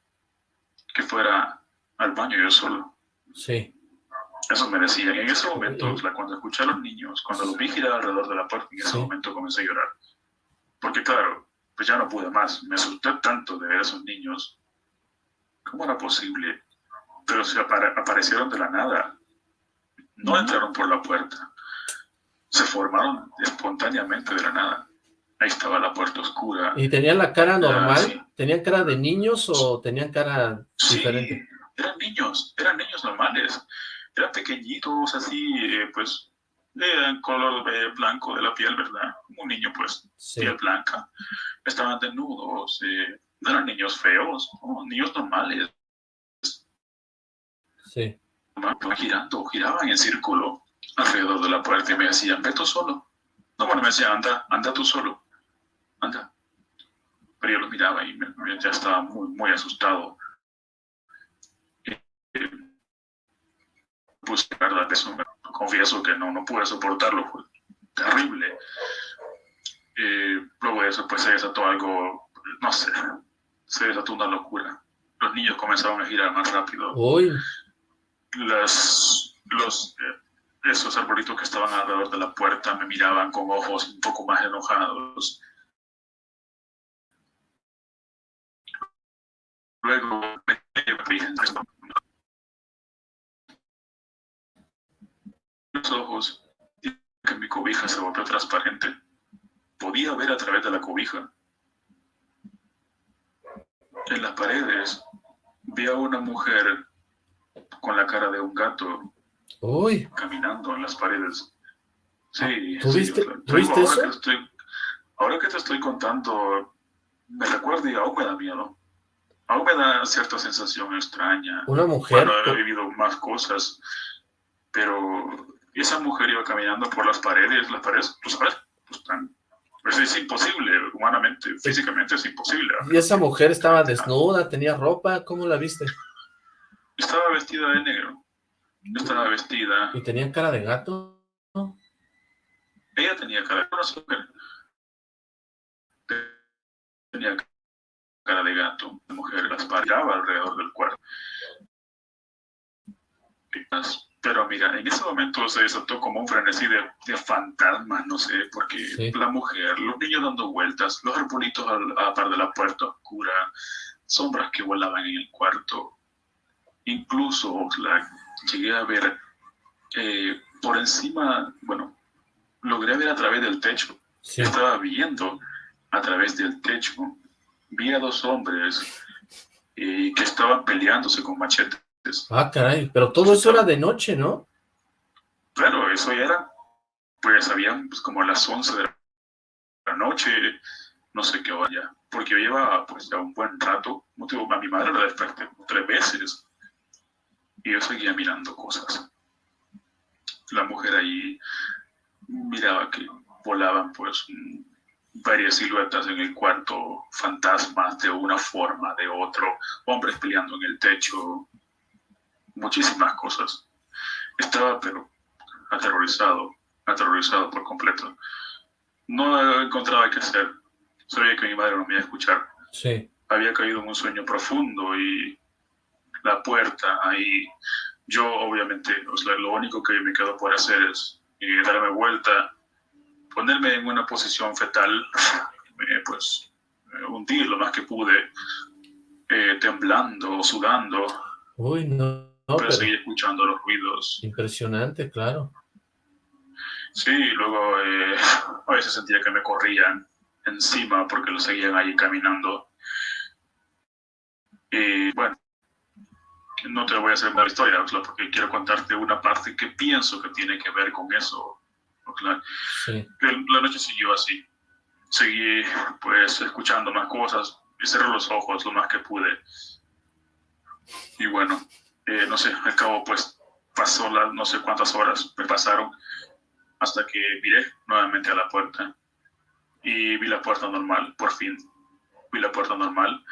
Que fuera al baño yo solo. Sí. Eso me decían. En ese momento, cuando escuché a los niños, cuando los vi girar alrededor de la puerta, en ese momento comencé a llorar. Porque claro, pues ya no pude más. Me asusté tanto de ver a esos niños. ¿Cómo era posible? Pero se aparecieron de la nada. No entraron por la puerta. Se formaron espontáneamente de la nada. Ahí estaba la puerta oscura. ¿Y tenían la cara normal? ¿Tenían cara de niños o tenían cara diferente? eran niños, eran niños normales. Eran pequeñitos, así, eh, pues, de color eh, blanco de la piel, ¿verdad? Un niño, pues, piel blanca. Estaban desnudos, eh, no eran niños feos, niños normales. Sí. Girando, giraban en círculo alrededor de la puerta y me decían, ve tú solo. No, bueno, me decía, anda, anda tú solo, Pero yo lo miraba y ya estaba muy, muy asustado. pues verdad, eso confieso que no, no pude soportarlo, fue terrible. Eh, luego de eso, pues se desató algo, no sé, se desató una locura. Los niños comenzaron a girar más rápido. Uy. Las, los, eh, esos arbolitos que estaban alrededor de la puerta me miraban con ojos un poco más enojados. Luego me los ojos que mi cobija se volvió transparente. Podía ver a través de la cobija. En las paredes vi a una mujer con la cara de un gato Uy. caminando en las paredes. Sí, ¿Tuviste, ahora, Que estoy, ahora que te estoy contando, me recuerdo y aún me da miedo. Aún me da cierta sensación extraña. Una mujer. Bueno, he vivido más cosas, pero esa mujer iba caminando por las paredes, las paredes, tú sabes, pues tan, pues es imposible, humanamente, físicamente es imposible. ¿Y esa mujer estaba desnuda, tenía ropa? ¿Cómo la viste? Estaba vestida de negro, estaba vestida... ¿Y tenía cara de gato? Ella tenía cara de mujer. Tenía cara de gato, la mujer las paraba alrededor del cuerpo. Pero mira, en ese momento se desató como un frenesí de, de fantasmas, no sé, porque la mujer, los niños dando vueltas, los arbolitos a, la par de la puerta oscura, sombras que volaban en el cuarto. Incluso la, llegué a ver eh, por encima, bueno, logré ver a través del techo. Estaba viendo a través del techo. Vi a dos hombres eh, que estaban peleándose con machetes. Ah, caray, pero todo eso era de noche, ¿no? Claro, eso ya era, pues habían pues, como las 11 de la noche, no sé qué hora porque yo llevaba pues ya un buen rato, motivo, a mi madre la desperté tres veces y yo seguía mirando cosas. La mujer ahí miraba que volaban pues varias siluetas en el cuarto, fantasmas de una forma, de otro, hombres peleando en el techo, muchísimas cosas. Estaba, pero aterrorizado, aterrorizado por completo. No encontraba qué hacer. Sabía que mi madre no me iba a escuchar. Sí. Había caído en un sueño profundo y la puerta ahí. Yo, obviamente, lo único que me quedó por hacer es eh, darme vuelta, ponerme en una posición fetal, [laughs] eh, pues eh, hundir lo más que pude, temblando, sudando. Uy, no pero, seguir escuchando los ruidos. Impresionante, claro. Sí, luego eh, [laughs] a veces sentía que me corrían encima porque lo seguían ahí caminando. Y bueno, no te voy a hacer una historia, porque quiero contarte una parte que pienso que tiene que ver con eso. Sí. La noche siguió así. Seguí pues escuchando más cosas y cerré los ojos lo más que pude. Y bueno, eh, no sé, al cabo pues pasó las no sé cuántas horas me pasaron hasta que miré nuevamente a la puerta y vi la puerta normal, por fin. Vi la puerta normal.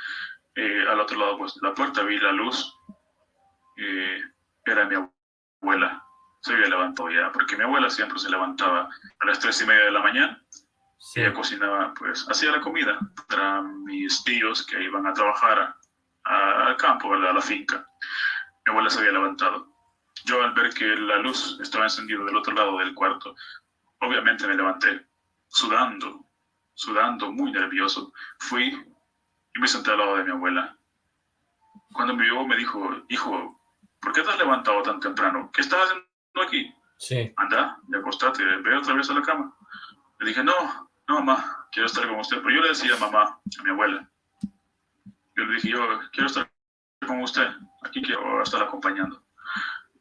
Eh, al otro lado pues, de la puerta vi la luz. Eh, era mi abuela. Se había levantado ya, porque mi abuela siempre se levantaba a las tres y media de la mañana. Ella cocinaba, pues, hacía la comida para mis tíos que iban a trabajar al campo, a la finca. Mi abuela se había levantado. Yo al ver que la luz estaba encendida del otro lado del cuarto, obviamente me levanté, sudando, sudando, muy nervioso. Fui y me senté al lado de mi abuela. Cuando me vio me dijo, hijo, ¿por qué te has levantado tan temprano? ¿Qué estás haciendo aquí? Sí. Anda, de acostate, ve otra vez a la cama. Le dije, no, no, mamá, quiero estar con usted. Pero yo le decía mamá, a mi abuela. Yo le dije, yo quiero estar con usted, aquí quiero estar acompañando.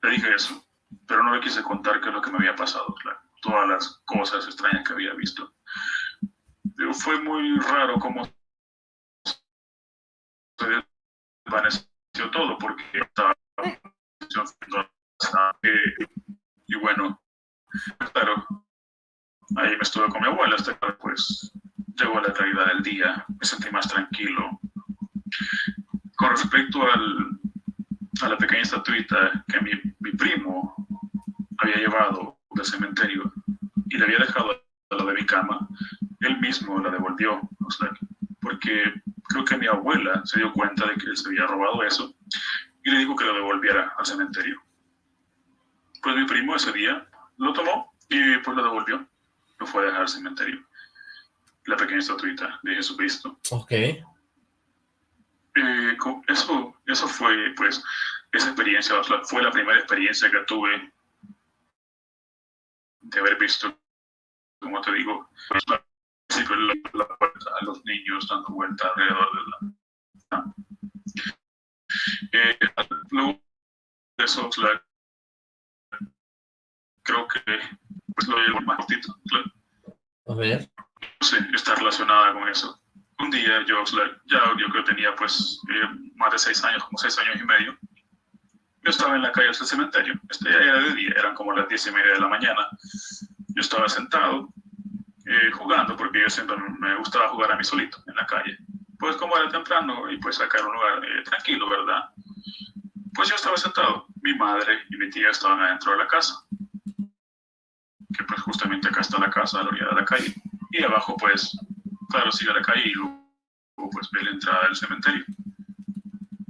Le dije eso, pero no le quise contar qué es lo que me había pasado, todas las cosas extrañas que había visto. Pero fue muy raro cómo se desvaneció todo, porque estaba y bueno, claro, ahí me estuve con mi abuela hasta que pues llegó la realidad del día, me sentí más tranquilo. Con respecto al, a la pequeña estatuita que mi, mi primo había llevado del cementerio y le había dejado a la de mi cama, él mismo la devolvió, porque creo que mi abuela se dio cuenta de que él se había robado eso y le dijo que lo devolviera al cementerio. Pues mi primo ese día lo tomó y pues lo devolvió, lo fue a dejar al cementerio. La pequeña estatuita de Jesucristo. Ok. Eh, eso, eso fue, pues, esa experiencia, fue la primera experiencia que tuve de haber visto, como te digo, la, a los niños dando vuelta alrededor de la... Eh, luego de eso, creo que pues, lo llevo más cortito. A ver. Sé, está relacionada con eso un día yo, ya yo creo que tenía pues eh, más de seis años, como seis años y medio. Yo estaba en la calle del cementerio, este, ya era de día, eran como las diez y media de la mañana. Yo estaba sentado eh, jugando, porque yo siempre me gustaba jugar a mí solito en la calle. Pues como era temprano y pues acá era un lugar eh, tranquilo, ¿verdad? Pues yo estaba sentado, mi madre y mi tía estaban adentro de la casa, que pues justamente acá está la casa a la orilla de la calle. Y abajo pues claro, sigue la calle y luego pues ve la entrada del cementerio.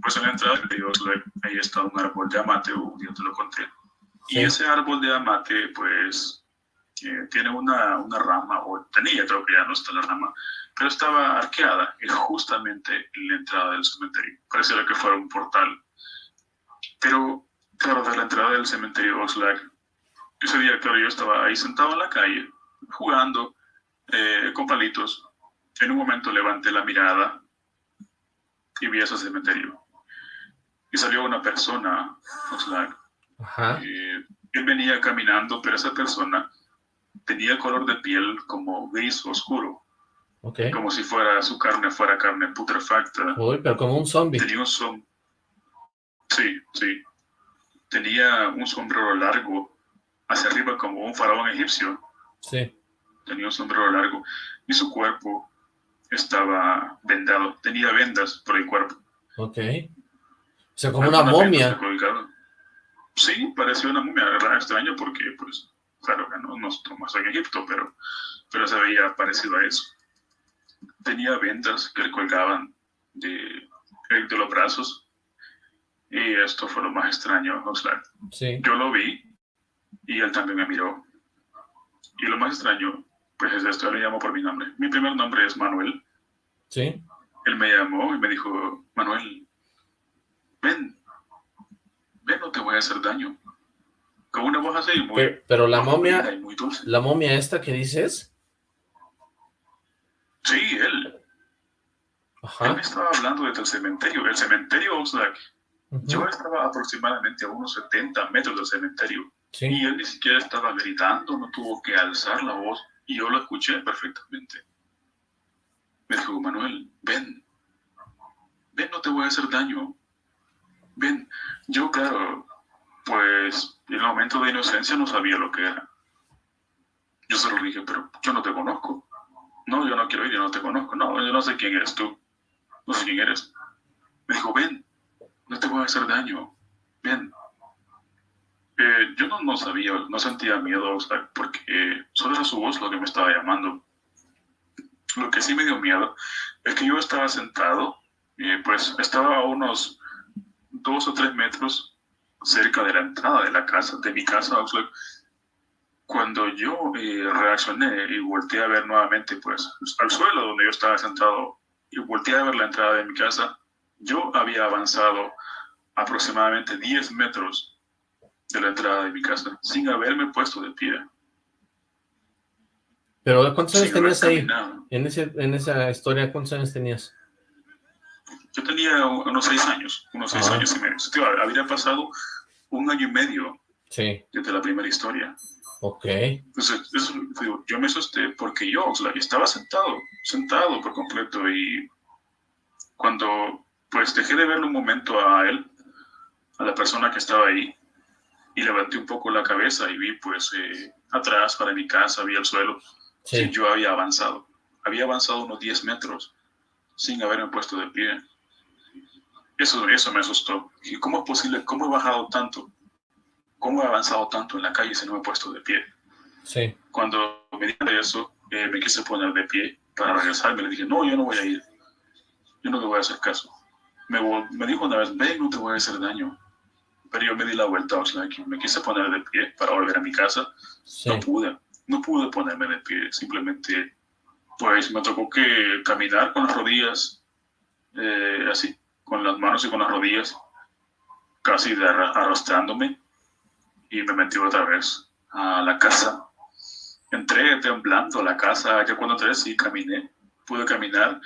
Pues en la entrada del cementerio ahí está un árbol de amate, o yo te lo conté. Y ese árbol de amate pues eh, tiene una, una rama, o tenía, creo que ya no está la rama, pero estaba arqueada y justamente en la entrada del cementerio. Pareciera que fuera un portal. Pero, claro, de la entrada del cementerio Oxlack, ese día, claro, yo estaba ahí sentado en la calle, jugando eh, con palitos, en un momento levanté la mirada y vi ese cementerio. Y salió una persona, Oxlack. Eh, él venía caminando, pero esa persona tenía color de piel como gris oscuro. Como si fuera su carne fuera carne putrefacta. Uy, pero como un zombie. Tenía un som Sí, sí. Tenía un sombrero largo hacia arriba como un faraón egipcio. Sí. Tenía un sombrero largo y su cuerpo estaba vendado, tenía vendas por el cuerpo. Ok. O sea, como una momia. Sí, parecía una momia, era extraño porque, pues, claro que no, no estamos en Egipto, pero, pero se veía parecido a eso. Tenía vendas que le colgaban de, de los brazos y esto fue lo más extraño, Oxlack. Sí. Yo lo vi y él también me miró. Y lo más extraño pues es esto, le llamo por mi nombre. Mi primer nombre es Manuel. Sí. Él me llamó y me dijo, Manuel, ven, ven, no te voy a hacer daño. con una voz así muy... Pero, la momia, la momia esta que dices... Sí, él. Ajá. Él me estaba hablando desde el cementerio. El cementerio Oxlack. Yo estaba aproximadamente a unos 70 metros del cementerio. Y él ni siquiera estaba gritando, no tuvo que alzar la voz. Y yo lo escuché perfectamente. Me dijo, Manuel, ven. Ven, no te voy a hacer daño. Ven. Yo, claro, pues en el momento de inocencia no sabía lo que era. Yo se lo dije, pero yo no te conozco. No, yo no quiero ir, yo no te conozco. No, yo no sé quién eres tú. No sé quién eres. Me dijo, ven, no te voy a hacer daño. Ven. Eh, yo no, no, sabía, no sentía miedo, porque solo era su voz lo que me estaba llamando. Lo que sí me dio miedo es que yo estaba sentado, y pues estaba a unos dos o tres metros cerca de la entrada de la casa, de mi casa, cuando yo eh, reaccioné y volteé a ver nuevamente, pues, al suelo donde yo estaba sentado, y volteé a ver la entrada de mi casa, yo había avanzado aproximadamente 10 metros de la entrada de mi casa, sin haberme puesto de pie. Pero, ¿cuántos años tenías ahí? En, ese, en esa historia, ¿cuántos años tenías? Yo tenía unos seis años, unos seis años y medio. habría pasado un año y medio desde la primera historia. Ok. Entonces, yo me asusté porque yo estaba sentado, sentado por completo y cuando pues dejé de verlo un momento a él, a la persona que estaba ahí, y levanté un poco la cabeza y vi pues eh, atrás para mi casa, vi el suelo, sí. yo había avanzado. Había avanzado unos 10 metros sin haberme puesto de pie. Eso, eso me asustó. ¿Y cómo es posible? ¿Cómo he bajado tanto? ¿Cómo he avanzado tanto en la calle si no me he puesto de pie? Sí. Cuando me dijeron eso, eh, me quise poner de pie para regresarme. Le dije, no, yo no voy a ir. Yo no te voy a hacer caso. Me, me dijo una vez, ven, no te voy a hacer daño. Pero yo me di la vuelta, o sea, me quise poner de pie para volver a mi casa. No pude. No pude ponerme de pie. Simplemente, pues me tocó que caminar con las rodillas eh, así con las manos y con las rodillas, casi arrastrándome, y me metí otra vez a la casa. Entré temblando a la casa, ya cuando entré sí caminé, pude caminar.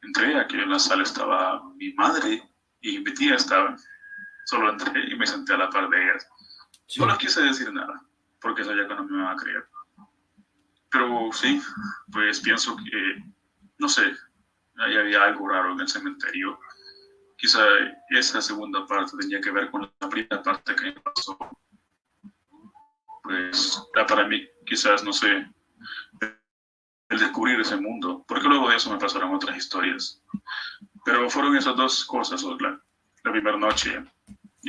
Entré, aquí en la sala estaba mi madre y mi tía estaba. [laughs] Solo entré y me senté a la par de ellas. No les quise decir nada, porque sabía que no me iban a creer. Pero sí, pues pienso que, no sé, ahí había algo raro en el cementerio quizá esa segunda parte tenía que ver con la primera parte que me pasó. Pues para mí quizás, no sé, el descubrir ese mundo, porque luego de eso me pasaron otras historias. Pero fueron esas dos cosas, la, la primera noche,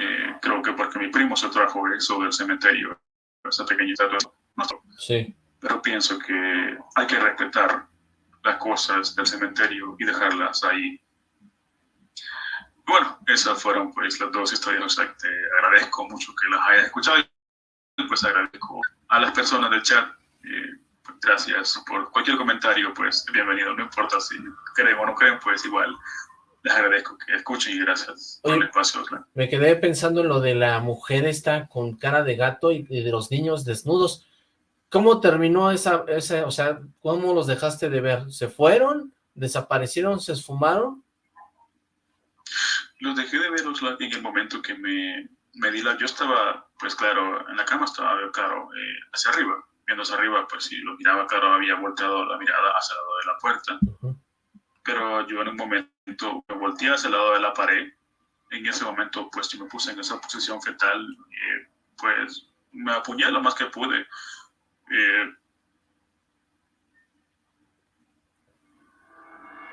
eh, creo que porque mi primo se trajo eso del cementerio, esa pequeñita no, sí. Pero pienso que hay que respetar las cosas del cementerio y dejarlas ahí bueno, esas fueron pues las dos historias. O te agradezco mucho que las hayas escuchado y pues agradezco a las personas del chat. Eh, pues, gracias por cualquier comentario, pues bienvenido. No importa si creen o no creen, pues igual les agradezco que escuchen y gracias por el espacio. Me quedé pensando en lo de la mujer esta con cara de gato y, de los niños desnudos. ¿Cómo terminó esa, esa, o sea, cómo los dejaste de ver? ¿Se fueron? ¿Desaparecieron? ¿Se esfumaron? Los dejé de ver en el momento que me, me di la... Yo estaba, pues claro, en la cama estaba, claro, eh, hacia arriba. Viendo hacia arriba, pues si lo miraba, claro, había volteado la mirada hacia el lado de la puerta. Pero yo en un momento me volteé hacia el lado de la pared. En ese momento, pues yo me puse en esa posición fetal. Eh, pues me apuñé lo más que pude. Eh,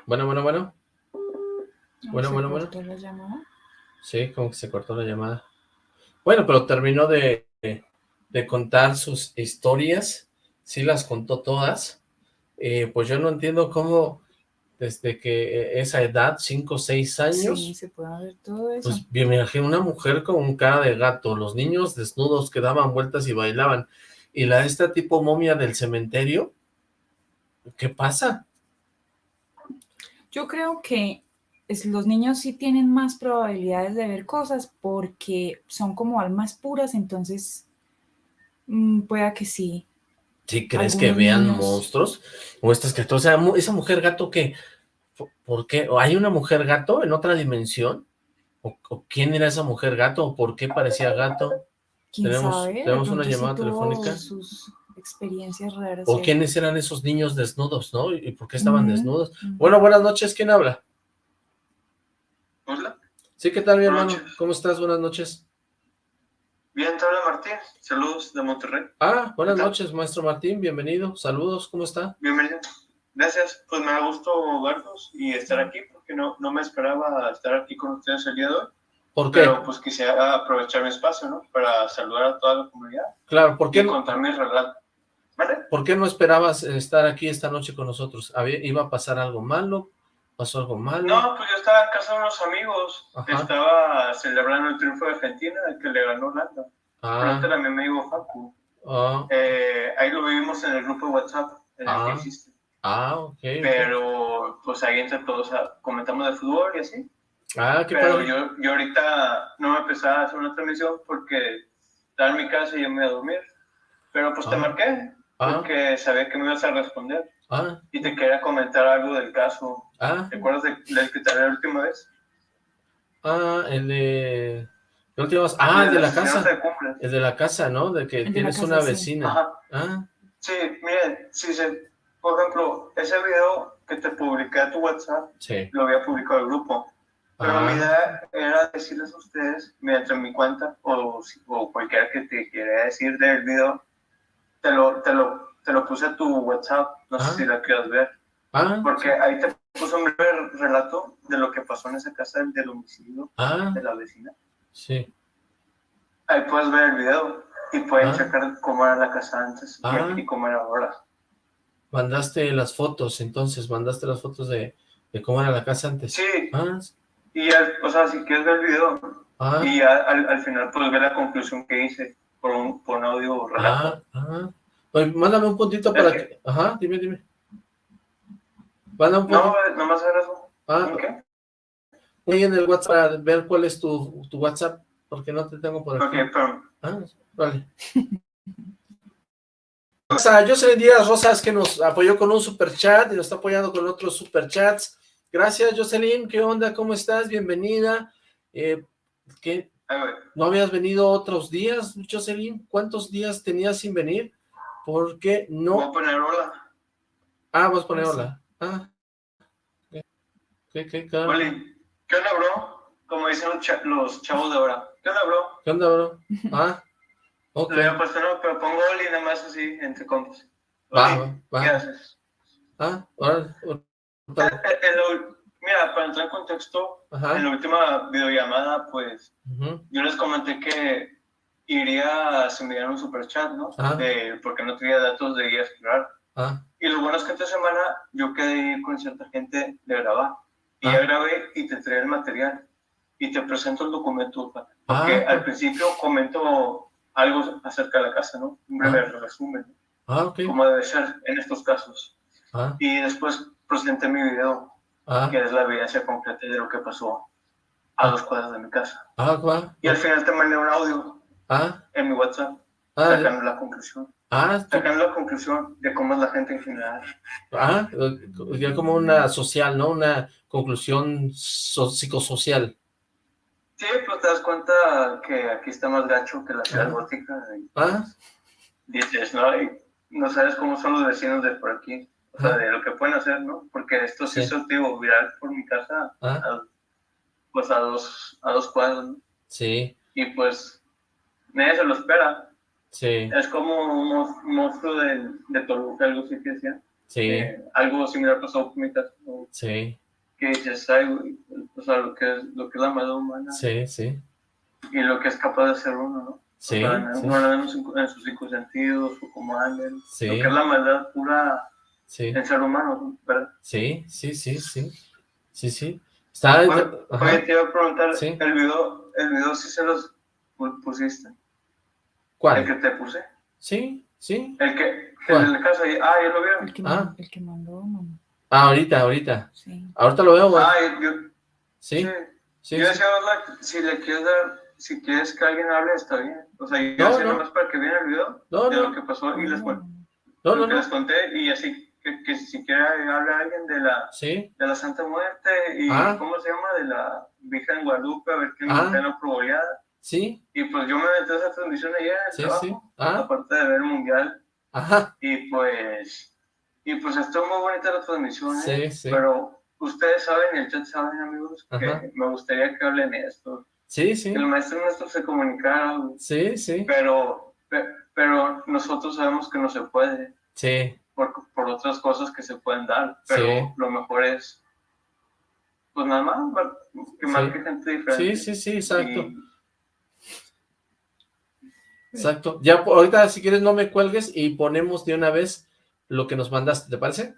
bueno, bueno, bueno. Bueno, bueno, bueno. La llamada? Sí, como que se cortó la llamada. Bueno, pero terminó de, de, contar sus historias. Sí las contó todas. Eh, pues yo no entiendo cómo desde que esa edad, 5 o 6 años. Sí, se puede ver todo eso. Pues imagino una mujer con un cara de gato, los niños desnudos que daban vueltas y bailaban. Y la esta tipo momia del cementerio, ¿qué pasa? Yo creo que los niños sí tienen más probabilidades de ver cosas porque son como almas puras, entonces Mm, pueda que sí. ¿Sí crees que vean monstruos? O estas criaturas, o sea, esa mujer gato que, ¿por qué? ¿O hay una mujer gato en otra dimensión? ¿O, quién era esa mujer gato? ¿O por qué parecía gato? tenemos, Tenemos una llamada telefónica. Sus experiencias raras. ¿O quiénes eran esos niños desnudos, no? ¿Y por qué estaban desnudos? Bueno, buenas noches, ¿quién habla? Hola. Sí, ¿qué tal, mi hermano? ¿Cómo estás? Buenas noches. Bien, te habla Martín. Saludos de Monterrey. Ah, buenas noches, maestro Martín. Bienvenido. Saludos, ¿cómo está? Bienvenido. Gracias. Pues me ha gustado verlos y estar aquí porque no, no me esperaba estar aquí con ustedes el día de hoy. ¿Por qué? Pero pues quisiera aprovechar mi espacio, ¿no? Para saludar a toda la comunidad. Claro, ¿por qué? Y contar mi relato. ¿Vale? ¿Por qué no esperabas estar aquí esta noche con nosotros? ¿Iba a pasar algo malo? ¿Pasó algo malo? No, pues yo estaba en casa de unos amigos. Estaba celebrando el triunfo de Argentina, el que le ganó Holanda. Ah. Pero mi amigo Facu. Ah. Eh, ahí lo vivimos en el grupo de WhatsApp, en ah. el que existe. Ah, ok. Pero, pues ahí entre todos comentamos de fútbol y así. Ah, qué Pero yo, yo ahorita no me empezaba a hacer una transmisión porque estaba en mi casa y yo me iba a dormir. Pero pues te ah. marqué, porque sabía que me ibas a responder. Ah. Y te quería comentar algo del caso. Ah. ¿Te acuerdas del que te hablé la última vez? Ah, el de... La última vez... Ah, el de la casa. El de la casa, ¿no? De que tienes una vecina. Ajá. Ah. Sí, miren, si se... Por ejemplo, ese video que te publiqué a tu WhatsApp, sí. lo había publicado el grupo. Pero ah. mi idea era decirles a ustedes, mediante mi cuenta, o, o cualquiera que te quiera decir del video, te lo, te lo te lo puse a tu WhatsApp, no sé ah. si la quieras ver. Ah, porque ahí te puse un breve relato de lo que pasó en esa casa del homicidio ah. de la vecina. Sí. Ahí puedes ver el video y pueden checar cómo era la casa antes y, cómo era ahora. Mandaste las fotos, entonces, mandaste las fotos de, de cómo era la casa antes. Sí. Y, o sea, si quieres ver el video, y al, al, final puedes ver la conclusión que hice por un, por un audio relato. Ah, mándame un puntito para que... Ajá, dime, dime. Mándame un puntito. No, nomás era eso. Ah, ¿Qué? Ahí en el WhatsApp, para ver cuál es tu, tu WhatsApp, porque no te tengo por aquí. Ok, pero... Ah, vale. [laughs] O sea, Jocelyn Díaz Rosas que nos apoyó con un super chat y nos está apoyando con otros super chats. Gracias, Jocelyn. ¿Qué onda? ¿Cómo estás? Bienvenida. Eh, ¿qué? ¿No habías venido otros días, Jocelyn? ¿Cuántos días tenías sin venir? Porque no... Voy a poner hola. Ah, vas a poner hola. Ah. ¿Qué, qué, qué, ¿Qué onda, bro? Como dicen los, chavos de ahora. ¿Qué onda, bro? ¿Qué onda, bro? [laughs] Ah, ok. No había puesto no, pero pongo Oli nada más así, entre compas. Va, va. ¿Qué haces? Ah, ahora... Mira, para entrar en contexto, en la última videollamada, pues, yo les comenté que iría a enviar un super chat, ¿no? Ah. porque no tenía datos de guía escolar. Ah. Y lo bueno es que esta semana yo quedé con cierta gente de grabar. Y ya ah. grabé y te trae el material. Y te presento el documento. Porque al principio comento algo acerca de la casa, ¿no? Un breve resumen. Ah, okay. Como debe ser en estos casos. Y después presenté mi video, que es la evidencia completa de lo que pasó a dos cuadras de mi casa. Ah, y al final te mandé un audio Ah. En mi WhatsApp. Ah, sacando la conclusión. Ah. Sacando la conclusión de cómo es la gente en general. Ah, ya como una social, ¿no? Una conclusión psicosocial. Sí, pues te das cuenta que aquí está más gacho que la ciudad gótica. ah. Dices, ¿no? Y no sabes cómo son los vecinos de por aquí. O sea, de lo que pueden hacer, ¿no? Porque esto sí, un tío viral por mi casa. pues a dos, a dos cuadros, ¿no? Sí. Y pues nadie se lo espera. Sí. Es como un monstruo de, de Toluca, algo así que decía. Sí. Eh, algo similar pasó con mi. Sí. Que dices, ay, o sea, lo que, es, lo que es la maldad humana. Sí, sí. Y lo que es capaz de hacer uno, ¿no? Sí. O sea, sí. Uno en, en, sus cinco sentidos, o como anden. Sí. Lo que es la maldad pura sí. en ser humano, ¿verdad? Sí, sí, sí, sí. Sí, sí. Está... Oye, te iba a preguntar, el video, el video sí se los pusiste. ¿Cuál? El que te puse. Sí, sí. El que, el de la casa, ah, ya lo. El que, ah. el que mandó, mamá. Ah, ahorita, ahorita. Sí. Ahorita lo veo, güey. Ah, yo, ¿Sí? sí. yo decía, si le quieres dar si quieres que alguien hable, está bien. O sea, yo no, no. más para que vean el video de lo que pasó y les, no, no, les conté y así que, que si quiere hablar alguien de la, ¿Sí? de la Santa Muerte y ah. ¿cómo se llama? De la Virgen Guadalupe, a ver qué ah. me la. Sí. Y pues yo me metí a esa transmisión ayer en el sí, trabajo, sí. Ah. aparte de ver el Mundial. Ajá. Y pues, y pues estuvo muy bonita la transmisión, ¿eh? sí, sí. pero ustedes saben, y el chat saben, amigos, que me gustaría que hablen esto. Sí, sí. Que el maestro nuestro se comunicara. Sí, sí. Pero, pero nosotros sabemos que no se puede. Sí. Por, por otras cosas que se pueden dar. Pero lo mejor es, pues nada más, que marque gente diferente. Sí, sí, sí, exacto. Exacto. Ya ahorita si quieres no me cuelgues y ponemos de una vez lo que nos mandaste, ¿te parece?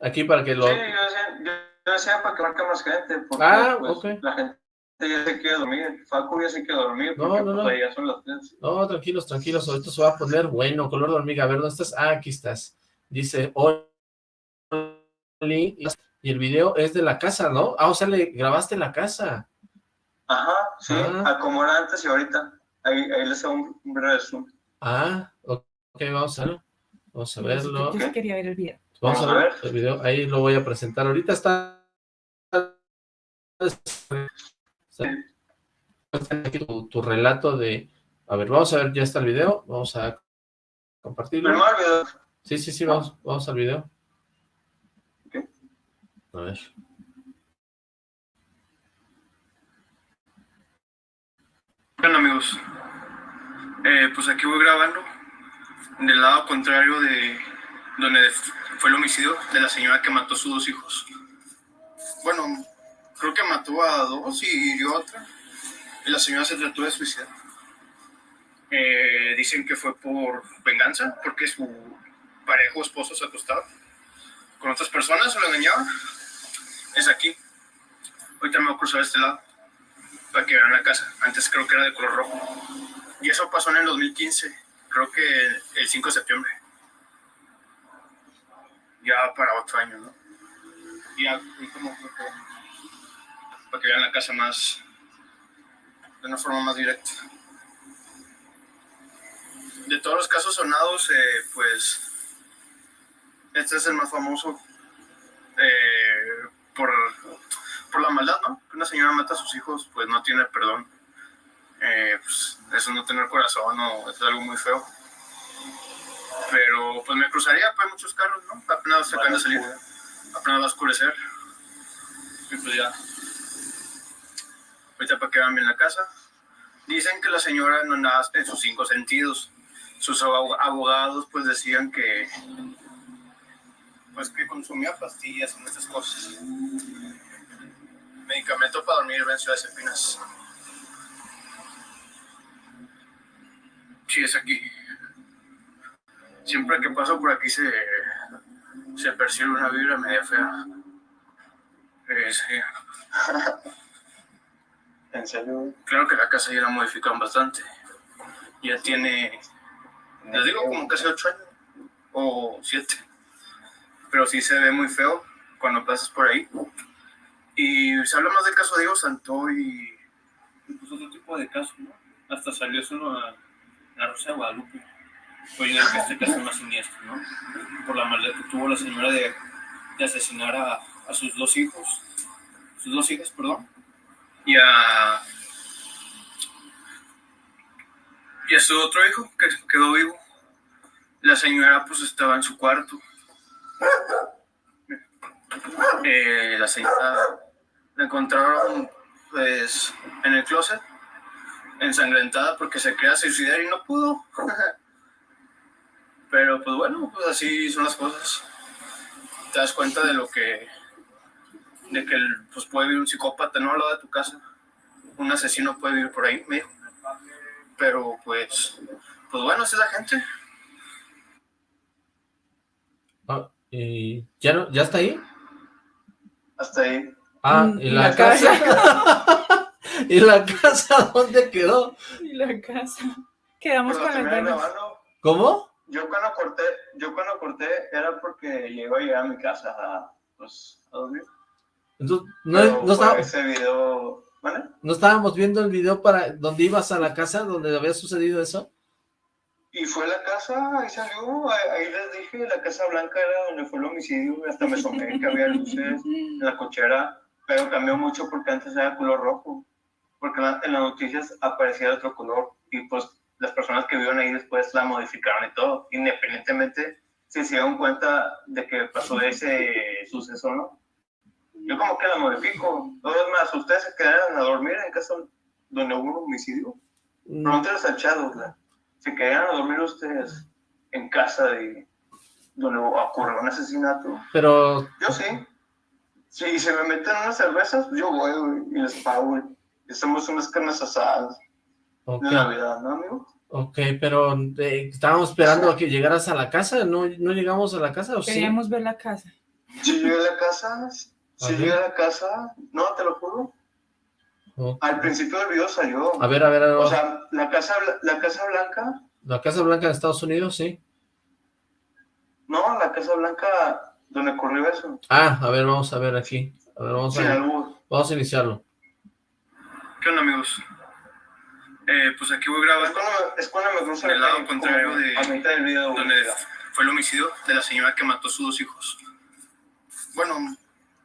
Aquí para que lo... Sí, yo decía, yo decía para que marque más gente, porque ah, pues, la gente ya se quiere dormir, Facu ya se quiere dormir, porque no, no, pues, no. ya son las. No, tranquilos, tranquilos, ahorita se va a poner bueno, color de hormiga, a ver, ¿dónde estás? Ah, aquí estás. Dice, Oli, y el video es de la casa, ¿no? Ah, o sea, le grabaste la casa. Ajá, sí, ah. como era antes y ahorita. Ahí, ahí les hago un, breve zoom. Ah, ok, vamos a verlo. Vamos a verlo. Yo quería ver el video. Vamos, a ver el video, ahí lo voy a presentar. Ahorita está... aquí tu, relato de... A ver, vamos a ver, ya está el video. Vamos a compartirlo. Sí, sí, sí, vamos, vamos al video. A ver. Bueno amigos, eh, pues aquí voy grabando del lado contrario de donde fue el homicidio de la señora que mató a sus dos hijos. Bueno, creo que mató a dos y hirió a otra. Y la señora se trató de suicidar. Eh, dicen que fue por venganza, porque su parejo esposo se acostaba con otras personas, o lo engañaba. Es aquí. Ahorita me voy a cruzar este lado para que vean la casa. Antes creo que era de color rojo. Y eso pasó en el 2015, creo que el 5 de septiembre. Ya para otro año, ¿no? Ya como para que vean la casa más, de una forma más directa. De todos los casos sonados, eh, pues este es el más famoso eh, por por la maldad, ¿no? Que una señora mata a sus hijos, pues no tiene perdón. Eh, pues eso no tener corazón, no, es algo muy feo. Pero pues me cruzaría, pues hay muchos carros, ¿no? Apenas se acaban de salir, apenas va a oscurecer. Y pues ya. Ahorita para que vean bien la casa. Dicen que la señora no nada en sus cinco sentidos. Sus abogados pues decían que pues que consumía pastillas y muchas cosas medicamento para dormir en Ciudad de Espinas. Sí, es aquí. Siempre que paso por aquí se, se percibe una vibra media fea. Eh, sí. [laughs] ¿En serio? Claro que la casa ya la modifican bastante. Ya tiene, les digo, como casi ocho años o siete. Pero sí se ve muy feo cuando pasas por ahí. Y se habla más del caso de Diego Santo y pues, otro tipo de casos, ¿no? Hasta salió solo a la Rosa de Guadalupe. Oye, que este caso más siniestro, ¿no? Por la maldad que tuvo la señora de, de asesinar a, a, sus dos hijos, sus dos hijas, perdón, y a, y a su otro hijo que quedó vivo. La señora pues estaba en su cuarto. Eh, la señora la encontraron pues en el closet, ensangrentada porque se quería suicidar y no pudo. [laughs] Pero pues bueno, pues así son las cosas. Te das cuenta de lo que, de que pues puede vivir un psicópata no al lado de tu casa. Un asesino puede vivir por ahí, me Pero pues, pues bueno, esa es la gente. Ah, ¿y ya, no, ¿Ya está ahí? Hasta ahí. Ah, mm, ¿y la, casa? [laughs] ¿Y la casa dónde quedó? Y la casa. Quedamos con las ganas. ¿Cómo? Yo cuando corté, yo cuando corté era porque llegó a llegar a mi casa a, pues, a dormir. Entonces, no, no estaba... ese video ¿Vale? ¿No estábamos viendo el video para donde ibas a la casa, donde había sucedido eso? Y fue la casa, ahí salió, ahí, les dije, la Casa Blanca era donde fue el homicidio, hasta me asomé que había luces en la cochera, pero cambió mucho porque antes era color rojo, porque en las noticias aparecía otro color, y pues las personas que vivieron ahí después la modificaron y todo, independientemente si se dieron cuenta de que pasó ese suceso, ¿no? Yo como que la modifico. Dos más, ustedes se quedaron a dormir en casa donde hubo un homicidio. Mm. Pregúntales al chat, Se quedaron a dormir ustedes en casa de donde ocurrió un asesinato. Pero... Yo sí. Si se me meten unas cervezas, yo voy, y les pago, y Hacemos unas carnes asadas. De Navidad, ¿no, amigo? Ok, pero eh, estábamos esperando a que llegaras a la casa, ¿no, no llegamos a la casa o Queríamos ver la casa. Sí, llegué a la casa, sí llegué a la casa, no, te lo juro. Al principio del video salió. A ver, a ver, a ver. O sea, la casa, la casa Blanca. ¿La Casa Blanca de Estados Unidos, sí? No, la Casa Blanca donde ocurrió eso. Ah, a ver, vamos a ver aquí. A ver, vamos a, vamos a iniciarlo. ¿Qué onda, amigos? Eh, pues aquí voy a grabar. Es cuando, me en el lado contrario de del video, donde fue el homicidio de la señora que mató a sus dos hijos. Bueno,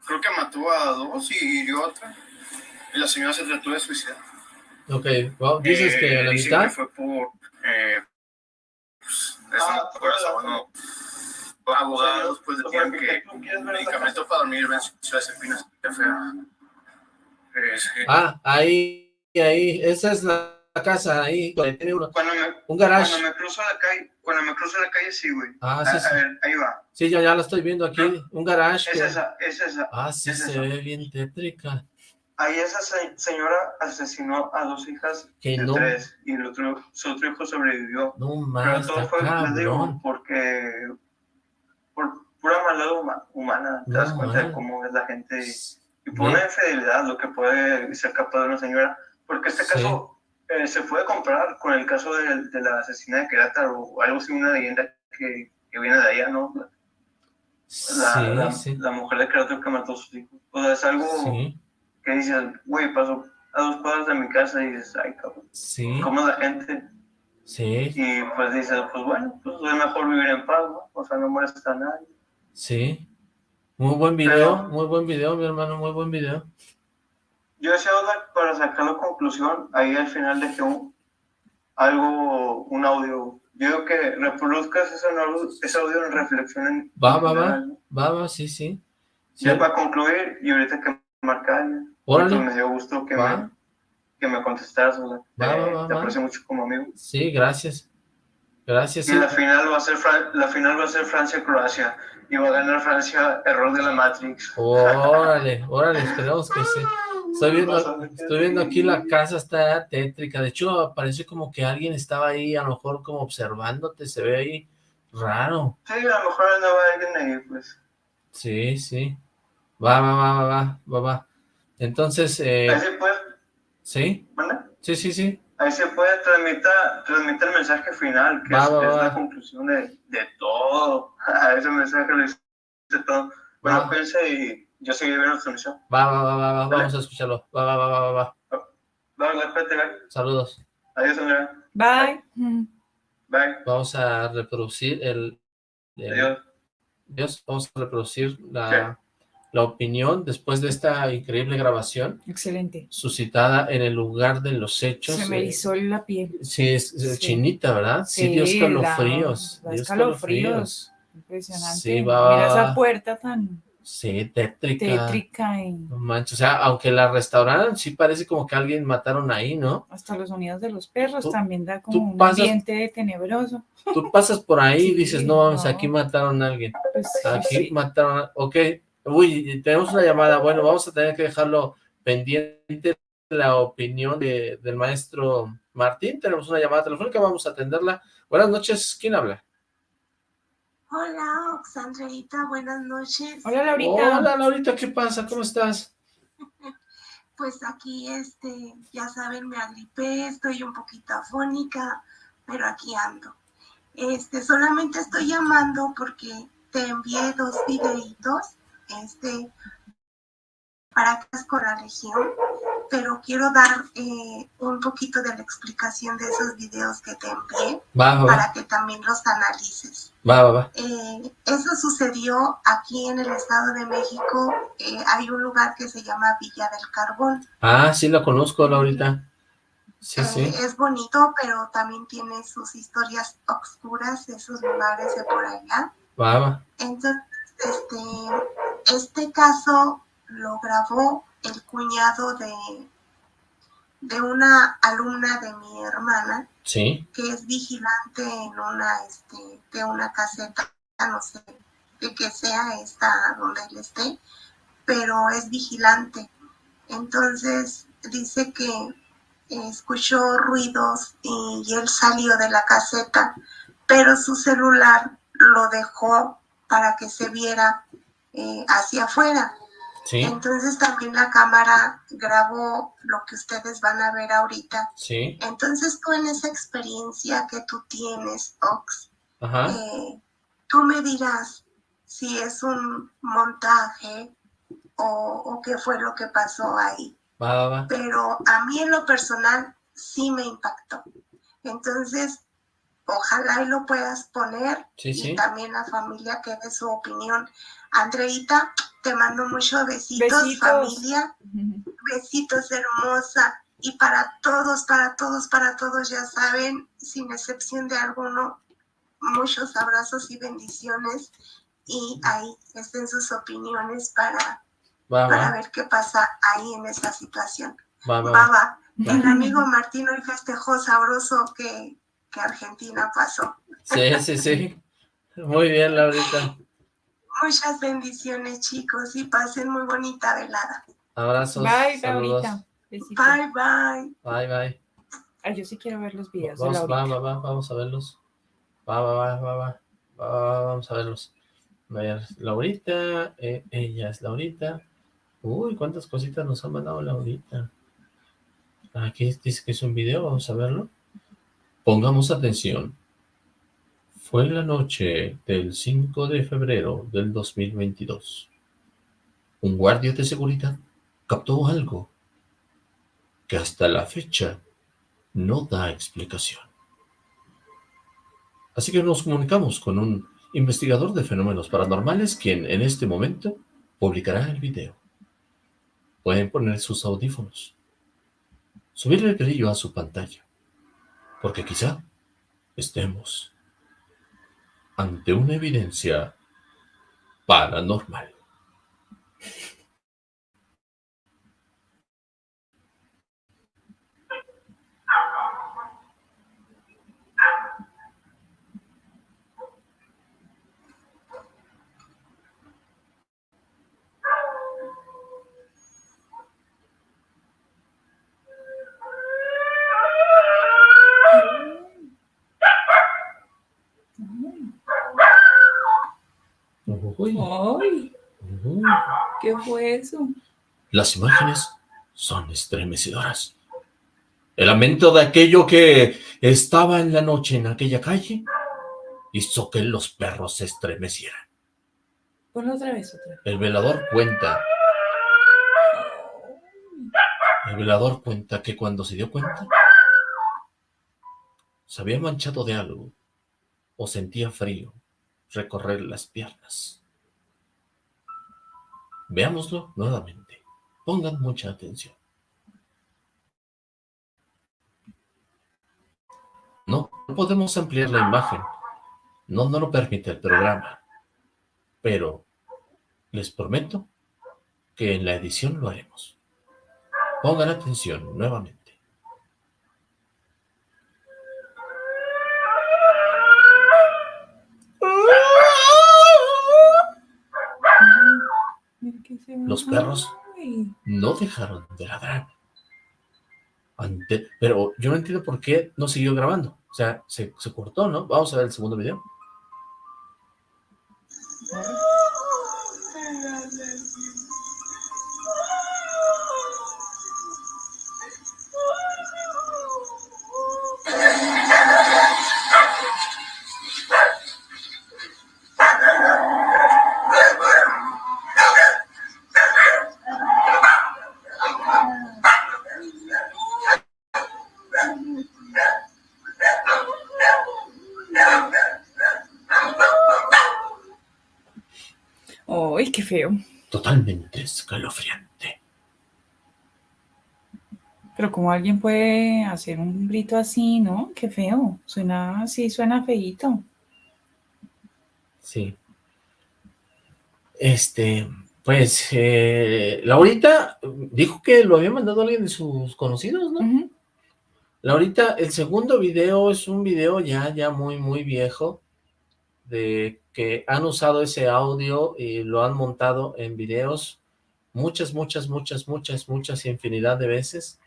creo que mató a dos y hirió a otra. Y la señora se trató de suicidar. Ok, dices que a la mitad. Que fue por. Eh, pues, ah, corazón, no. Abogados, pues decían que medicamento para dormir espinas. fea. Ah, ahí, ahí, esa es la casa ahí, tiene cuando me, un garage. Cuando me cruzo la calle, cuando me cruzo la calle, sí, güey. Ah, sí, sí. A ver, ahí va. Sí, ya, ya la estoy viendo aquí, un garage. Es esa, es esa. Ah, sí, se ve bien tétrica. Ahí esa señora asesinó a dos hijas que de no. tres, y el otro, su otro hijo sobrevivió. No más, Pero todo fue, les digo, porque por pura maldad humana, te das cuenta de cómo es la gente, y, por una infidelidad, lo que puede ser capaz de una señora, porque este caso eh, se puede comparar con el caso de, de, la asesina de Querétaro o algo así, una leyenda que, que viene de allá, ¿no? La, sí, la, mujer de Querétaro que mató a sus hijos. O sea, es algo que dices, güey, pasó a dos cuadras de mi casa y dices, ay, cabrón, ¿cómo la gente? Sí. Y pues dices, pues bueno, pues es mejor vivir en paz, ¿no? O sea, no molesta a nadie. Sí. Muy buen video, muy buen video, mi hermano, muy buen video. Yo decía, para sacar la conclusión, ahí al final dejé un, algo, un audio. Yo digo que reproduzcas ese, ese audio en reflexión. En, va, va, va, va, va, sí, sí. sí. para concluir, y ahorita que marcar, me dio gusto que me, que me contestaras, va, va, te aprecio mucho como amigo. Sí, gracias. Gracias. Y la final va a ser la final va a ser Francia-Croacia y va a ganar Francia error de la Matrix. Órale, órale, esperemos que sí. Estoy viendo, estoy viendo aquí la casa está tétrica, de hecho parece como que alguien estaba ahí, a lo mejor como observándote, se ve ahí raro. Sí, a lo mejor andaba alguien ahí, pues. Sí, sí. Va, va, va, va, va, va, Entonces, eh... Ahí se ¿Sí? Sí, sí, sí. Ahí se puede transmitir, transmitir el mensaje final, que es, la conclusión de, de todo. [laughs] Ese mensaje lo dice todo. Bueno, cuídense y yo seguí viendo la transmisión. Va, va, va, va, va, vamos a escucharlo. Va, va, va, va, va. Va, va, espérate, Saludos. Adiós, Andrea. Bye. Bye. Vamos a reproducir el... Adiós. Adiós. Vamos a reproducir la, la opinión después de esta increíble grabación. Excelente. Suscitada en el lugar de los hechos. Se me erizó la piel. Sí, es, chinita, ¿verdad? Sí, dio escalofríos. dio escalofríos. Impresionante. Sí, va. Mira esa puerta tan Sí, tétrica. Tétrica y... No manches, o sea, aunque la restauraran, sí parece como que alguien mataron ahí, ¿no? Hasta los sonidos de los perros también da como un ambiente tenebroso. Tú pasas por ahí y dices, [laughs] no, vamos, aquí mataron a alguien. Pues aquí mataron a... Ok, uy, tenemos una llamada, bueno, vamos a tener que dejarlo pendiente la opinión de, del maestro Martín. Tenemos una llamada telefónica, vamos a atenderla. Buenas noches, ¿quién habla? Hola, Oxandreita, buenas noches. Hola, Laurita. Hola, Laurita, ¿qué pasa? ¿Cómo estás? [laughs] Pues aquí, este, ya saben, me agripé, estoy un poquito afónica, pero aquí ando. Este, solamente estoy llamando porque te envié dos videitos, este, para con la región. pero quiero dar eh, un poquito de la explicación de esos videos que te envié para que también los analices. Va, va, va. Eh, eso sucedió aquí en el Estado de México. Eh, hay un lugar que se llama Villa del Carbón. Ah, sí, lo conozco, Laurita. Sí, sí. Es bonito, pero también tiene sus historias oscuras, esos lugares de por allá. Va, va. Entonces, este, este caso lo grabó el cuñado de, de una alumna de mi hermana, que es vigilante en una, este, de una caseta, no sé de que sea esta donde él esté, pero es vigilante. Entonces dice que escuchó ruidos y, y él salió de la caseta, pero su celular lo dejó para que se viera eh, hacia afuera. Entonces también la cámara grabó lo que ustedes van a ver ahorita. Sí. Entonces tú en esa experiencia que tú tienes, Ox, eh, tú me dirás si es un montaje o, qué fue lo que pasó ahí. Pero a mí en lo personal sí me impactó. Entonces, ojalá y lo puedas poner y también la familia que dé su opinión. Andreita, te mando muchos besitos, familia. Besitos hermosa. Y para todos, para todos, para todos, ya saben, sin excepción de alguno, muchos abrazos y bendiciones. Y ahí estén sus opiniones para, para ver qué pasa ahí en esa situación. Baba. El amigo Martín hoy festejó sabroso que, que Argentina pasó. Sí, sí, sí. Muy bien, Laurita. Muchas bendiciones, chicos, y pasen muy bonita velada. Abrazos. Bye, Laurita. Bye, bye. Bye, bye. Ay, yo sí quiero ver los videos vamos, de Va, va, va, vamos a verlos. Va, va, va, va, va. va vamos a verlos. Laurita, eh, ella es Laurita. Uy, cuántas cositas nos ha mandado Laurita. Aquí dice que es un video, vamos a verlo. Pongamos atención. Fue la noche del 5 de febrero del 2022. Un guardia de seguridad captó algo que hasta la fecha no da explicación. Así que nos comunicamos con un investigador de fenómenos paranormales quien en este momento publicará el video. Pueden poner sus audífonos, subirle el brillo a su pantalla, porque quizá estemos ante una evidencia paranormal. ¡Ay! ¿Qué fue eso? Las imágenes son estremecedoras. El lamento de aquello que estaba en la noche en aquella calle hizo que los perros se estremecieran. Ponlo otra vez, otra vez. El velador cuenta. El velador cuenta que cuando se dio cuenta, se había manchado de algo o sentía frío recorrer las piernas. Veámoslo nuevamente. Pongan mucha atención. No, no podemos ampliar la imagen. No, no lo permite el programa. Pero les prometo que en la edición lo haremos. Pongan atención nuevamente. Los perros no dejaron de ladrar. pero yo no entiendo por qué no siguió grabando. O sea, se, se cortó, ¿no? Vamos a ver el segundo video. Feo. Totalmente escalofriante. Pero como alguien puede hacer un grito así, ¿no? Qué feo. Suena así, suena feíto. Sí. Este, pues, eh, Laurita dijo que lo había mandado alguien de sus conocidos, ¿no? Laurita, el segundo video es un video ya, ya muy, muy viejo, de que han usado ese audio y lo han montado en videos muchas, muchas, muchas, muchas, muchas infinidad de veces.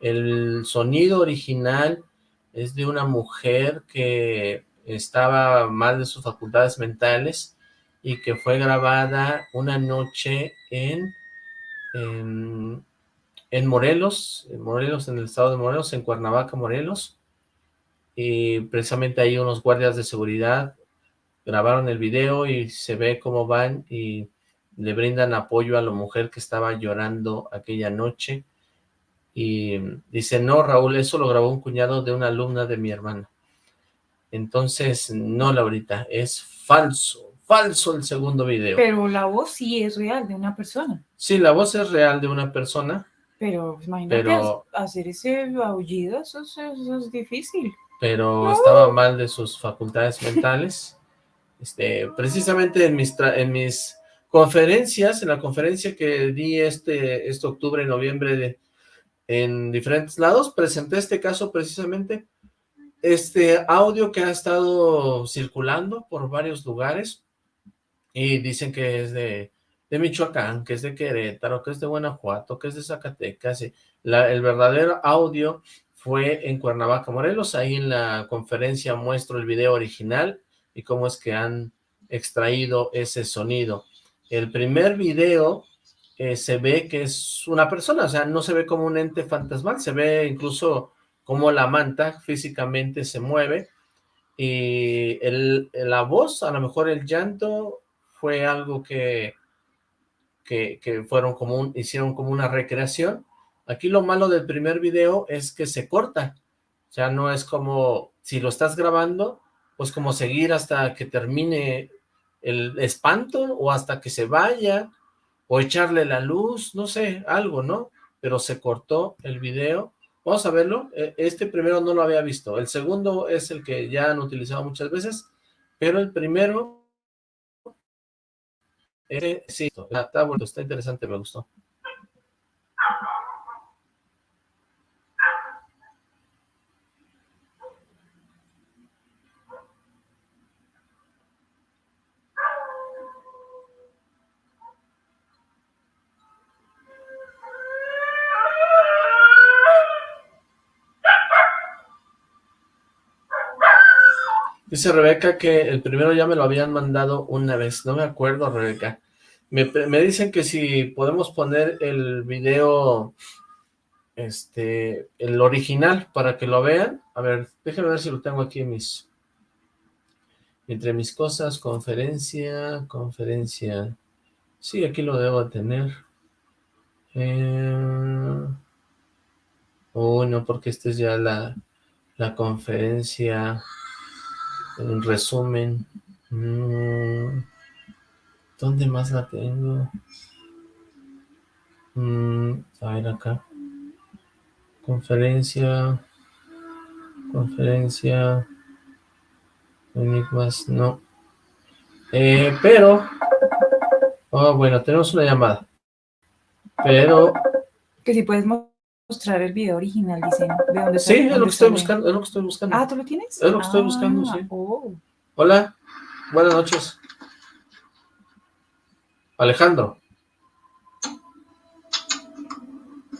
El sonido original es de una mujer que estaba mal de sus facultades mentales y que fue grabada una noche en, en, en Morelos, en Morelos, en el estado de Morelos, en Cuernavaca, Morelos, y precisamente ahí unos guardias de seguridad grabaron el video y se ve cómo van y le brindan apoyo a la mujer que estaba llorando aquella noche y dice, no Raúl, eso lo grabó un cuñado de una alumna de mi hermana. Entonces, no Laurita, es falso, falso el segundo video. Pero la voz sí es real de una persona. Sí, la voz es real de una persona. Pero imagínate hacer ese aullido, eso, es difícil. Pero estaba mal de sus facultades mentales. Este, precisamente en mis, en mis conferencias, en la conferencia que di este, este octubre noviembre en diferentes lados, presenté este caso precisamente, este audio que ha estado circulando por varios lugares, y dicen que es de, Michoacán, que es de Querétaro, que es de Guanajuato, que es de Zacatecas, el verdadero audio fue en Cuernavaca, Morelos, ahí en la conferencia muestro el video original, y cómo es que han extraído ese sonido. El primer video eh, se ve que es una persona, o sea, no se ve como un ente fantasmal, se ve incluso como la manta físicamente se mueve, y el, la voz, a lo mejor el llanto, fue algo que, que, fueron como hicieron como una recreación. Aquí lo malo del primer video es que se corta, o sea, no es como si lo estás grabando, pues como seguir hasta que termine el espanto o hasta que se vaya o echarle la luz, no sé, algo, ¿no? Pero se cortó el video. Vamos a verlo. E, este primero no lo había visto. El segundo es el que ya han utilizado muchas veces, pero el primero... Este, sí, está, está interesante, me gustó. Dice Rebeca que el primero ya me lo habían mandado una vez, no me acuerdo Rebeca. Me, dicen que si podemos poner el video, este, el original para que lo vean. A ver, déjenme ver si lo tengo aquí en mis, entre mis cosas, conferencia, conferencia. Sí, aquí lo debo tener. Eh... Oh, no, porque esta es ya la, la conferencia en resumen. Mm, ¿Dónde más la tengo? Mm, a ver acá. Conferencia. Conferencia. Enigmas, no. Eh, pero... Oh, bueno, tenemos una llamada. Pero... Que si puedes mostrar el video original, dicen. ¿De dónde sí, es lo que estoy buscando, es lo que estoy buscando. Ah, ¿tú lo tienes? Es lo que estoy buscando, ah, sí. Oh. Hola, buenas noches. Alejandro.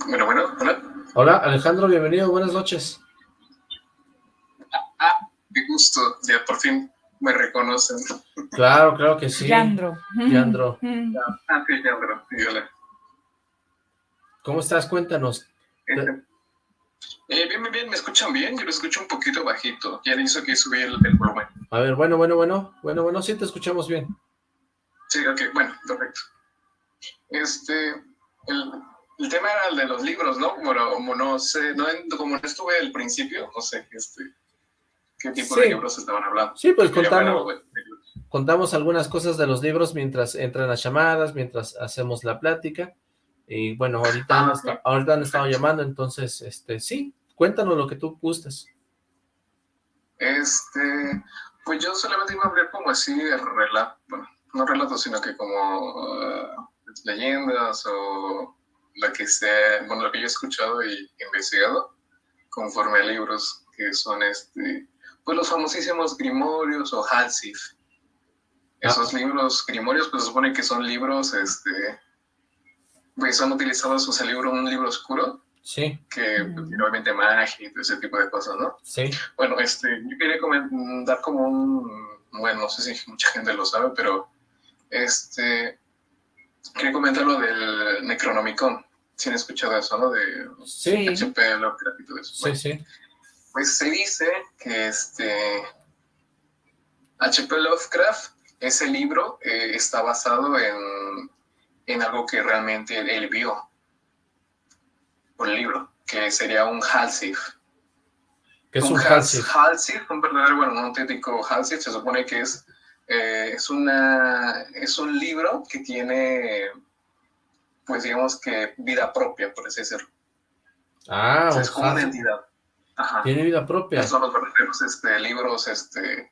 Bueno, bueno, hola. Hola, Alejandro, bienvenido, buenas noches. Ah, qué gusto, ya por fin me reconocen. Claro, claro que sí. Yandro. Yandro. [laughs] Ah, sí, Yandro, hola. ¿Cómo estás? Cuéntanos. Este, eh, bien, bien, bien, ¿me escuchan bien? Yo lo escucho un poquito bajito. Ya hizo que subí el, volumen. A ver, bueno, bueno, bueno, bueno, bueno, sí te escuchamos bien. Sí, ok, bueno, perfecto. Este, el, el tema era el de los libros, ¿no? Como, como no sé, no, como no estuve al principio, no sé, este, qué tipo de libros estaban hablando. Sí, pues contanos, contamos algunas cosas de los libros mientras entran las llamadas, mientras hacemos la plática. Y bueno, ahorita, ah, ahorita han estado llamando, entonces, este, sí, cuéntanos lo que tú gustes. Este, pues yo solamente iba a hablar como así de relato, bueno, no relatos, sino que como uh, leyendas o lo que sea, bueno, lo que yo he escuchado y investigado conforme a libros que son este, pues los famosísimos Grimorios o Halsif. Esos ah. libros Grimorios, pues se supone que son libros, este, pues son utilizados, o sea, libro, un libro oscuro, Sí. Que pues, obviamente magia y todo ese tipo de cosas, ¿no? Sí. Bueno, este, yo quería dar como un, bueno, no sé si mucha gente lo sabe, pero este, quería comentar lo del Necronomicon. Si han escuchado eso, ¿no? De sí. HP Lovecraft y todo eso. sí, sí. Pues se dice que este HP Lovecraft, ese libro eh, está basado en, en algo que realmente él vio un libro, que sería un Halsif. ¿Qué es un, un Halsif? Halsif, un verdadero, bueno, un auténtico Halsif, se supone que es, eh, es, una, es un libro que tiene, pues digamos que vida propia, por así decirlo. Ah, o sea, es como una entidad. Ajá. Tiene vida propia. son los verdaderos este, libros, este,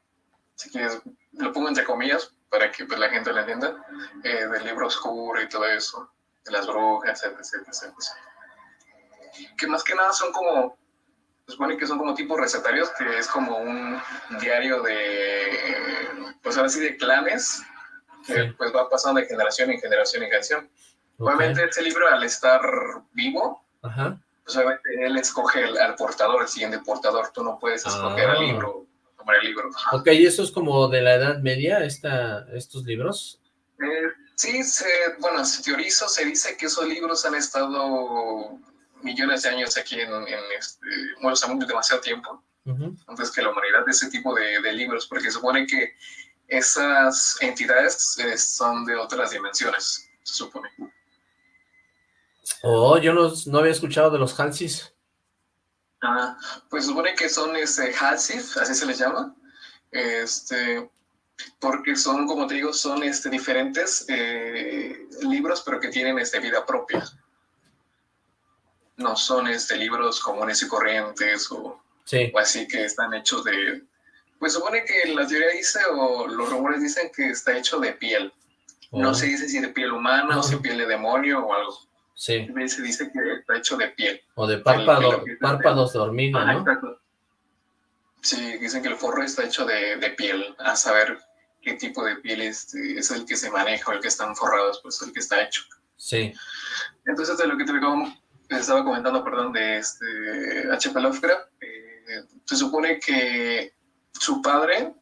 si quieres, lo pongo entre comillas para que pues, la gente lo entienda, eh, del libro oscuro y todo eso, de las brujas, etc, etc, etc que más que nada son como, se supone que son como tipos recetarios, que es como un diario de, pues ahora sí, de clanes, que pues va pasando de generación en generación en generación. Obviamente este libro al estar vivo, pues obviamente él escoge al portador, el siguiente portador, tú no puedes escoger al ah. libro, el libro. Ok, ¿y eso es como de la Edad Media, esta, estos libros? Eh, sí, se, bueno, se teoriza, se dice que esos libros han estado millones de años aquí en, este, bueno, estamos demasiado tiempo, antes que la humanidad, de ese tipo de, libros, porque se supone que esas entidades eh, son de otras dimensiones, se supone. Oh, yo no, no había escuchado de los Halsis. Ah, pues supone que son este, Halsif, así se les llama, este, porque son, como te digo, son este, diferentes eh, libros, pero que tienen este, vida propia no son este, libros comunes y corrientes o, así que están hechos de... Pues supone que la teoría dice o los rumores dicen que está hecho de piel. No oh. se dice si de piel humana o si piel de demonio o algo. Sí. Se dice que está hecho de piel. O de párpado, párpados de hormiga, ¿no? Sí, dicen que el forro está hecho de, piel, a saber qué tipo de piel es, es el que se maneja o el que están forrados, pues el que está hecho. Sí. Entonces, de lo que te estaba comentando, perdón, de este H.P. Lovecraft, eh, se supone que su padre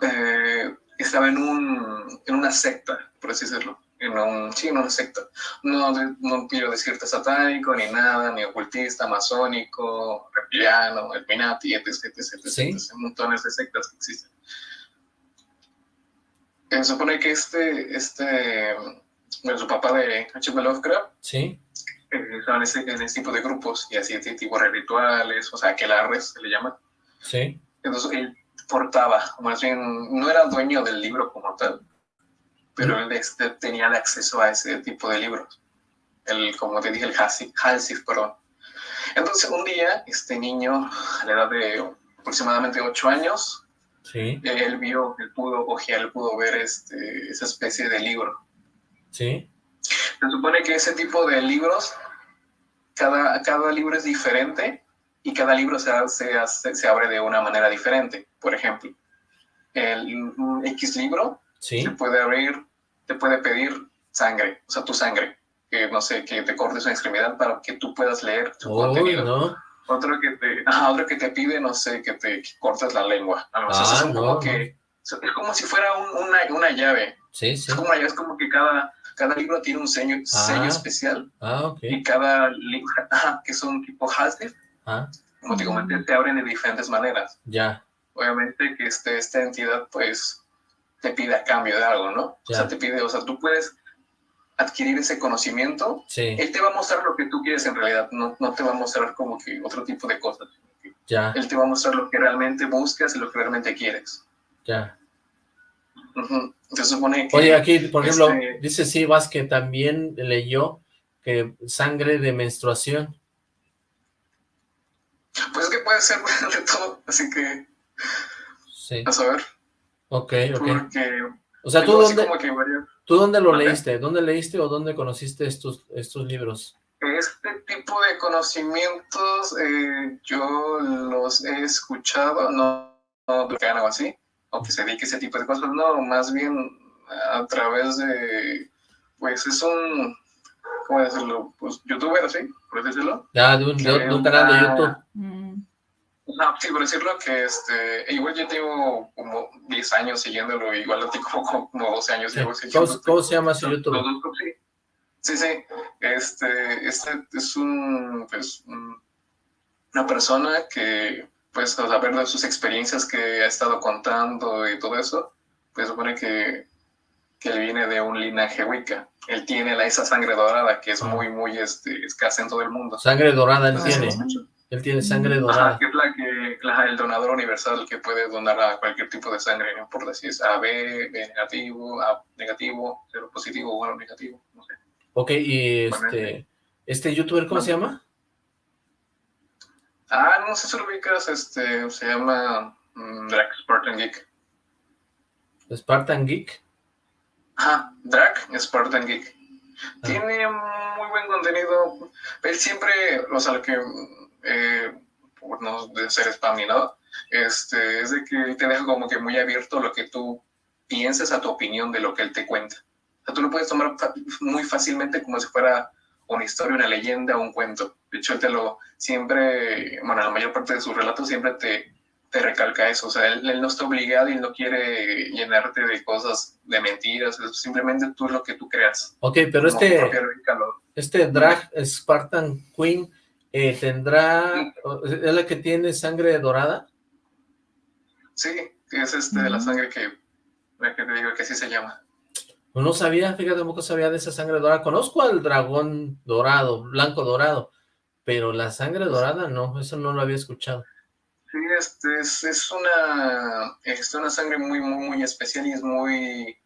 eh, estaba en, un, en una secta, por así decirlo, en un, sí, en una secta. No, no quiero decirte satánico, ni nada, ni ocultista, masónico, reptiliano, Illuminati, etc, etc, etc, ¿Sí? montones de sectas que existen. Eh, se supone que este, este, bueno, su papá de H.P. Lovecraft, ¿Sí? en ese, en ese tipo de grupos y así de tipo de rituales, o sea, que la se le llama. Sí. Entonces él portaba, más bien, no era dueño del libro como tal, pero él este, tenía acceso a ese tipo de libros. El, como te dije, el Halsif, perdón. Entonces un día, este niño, a la edad de aproximadamente 8 años, sí. él vio, él pudo ojear, él pudo ver este, esa especie de libro. Sí. Se supone que ese tipo de libros, cada, cada libro es diferente y cada libro se, se, se abre de una manera diferente. Por ejemplo, el X libro ¿Sí? te puede abrir, te puede pedir sangre, o sea, tu sangre, que no sé, que te cortes una extremidad para que tú puedas leer su contenido. Otro que te, otro que te pide, no sé, que te cortes la lengua. Ah, no, que, es como si fuera una, una, llave. Sí, sí. Es como, es como que cada, cada libro tiene un sello, sello ah. especial. Ah, Y cada libro, [laughs] que son tipo Hasdif, ah. como te comenté, te abren de diferentes maneras. Ya. Obviamente que este, esta entidad, pues, te pide a cambio de algo, ¿no? O sea, te pide, o sea, tú puedes adquirir ese conocimiento. Sí. Él te va a mostrar lo que tú quieres en realidad, no, no te va a mostrar como que otro tipo de cosas. Ya. Él te va a mostrar lo que realmente buscas y lo que realmente quieres. Ya. Se supone que... Oye, aquí, por ejemplo, este dice Sivas que también leyó que sangre de menstruación. Pues es que puede ser [laughs] de todo, así que... Sí. A saber. Ok, ok. Porque... O sea, ¿tú dónde, como que varias- ¿tú dónde lo leíste? ¿Dónde leíste o dónde conociste estos, estos libros? Este tipo de conocimientos eh, yo los he escuchado, no, no algo así, o que se dedique a ese tipo de cosas, no, más bien a través de, pues es un, ¿cómo decirlo? Pues youtuber, así, por decirlo. Ya, de un, de, de un canal de YouTube. No, sí, por decirlo que este, igual yo tengo como 10 años siguiéndolo, igual a ti como, como 12 años. Sí. llevo ¿Cómo, siguiendo. cómo se llama su YouTube? Sí. Sí. Este, este es un, pues, un- una persona que, pues, a saber de sus experiencias que ha estado contando y todo eso, pues supone que, que él viene de un linaje wicca. Él tiene la, esa sangre dorada que es muy, muy este, escasa en todo el mundo. Sangre dorada él Ah, tiene. Él tiene sangre Ajá, dorada. que es la que, la- el donador universal que puede donar a cualquier tipo de sangre, no importa si es AB, B negativo, A negativo, cero positivo, bueno negativo, no sé. Ok, y este, este youtuber, ¿cómo se llama? Ah, no sé si lo ubicas, este, se llama mm, Drac Spartan Geek. Spartan Geek. Ajá, Drac Spartan Geek. Tiene muy buen contenido. Él siempre, o sea, lo que, eh, por no ser spam ni nada, este, es de que él te deja como que muy abierto lo que tú pienses a tu opinión de lo que él te cuenta. O sea, tú lo puedes tomar muy fácilmente como si fuera una historia, una leyenda, un cuento. De hecho, él te lo siempre, bueno, la mayor parte de sus relatos siempre te, te recalca eso. O sea, él, él no está obligado y no quiere llenarte de cosas, de mentiras. Es simplemente tú lo que tú creas. Ok, pero este, este drag Spartan Queen eh, tendrá, es la que tiene sangre dorada. Sí, es este la sangre que, la que te digo que así se llama. Pues No sabía, fíjate, tampoco sabía de esa sangre dorada. Conozco al dragón dorado, blanco dorado, pero la sangre dorada no, eso no lo había escuchado. Sí, este es, es una, es una sangre muy, muy, muy especial y es muy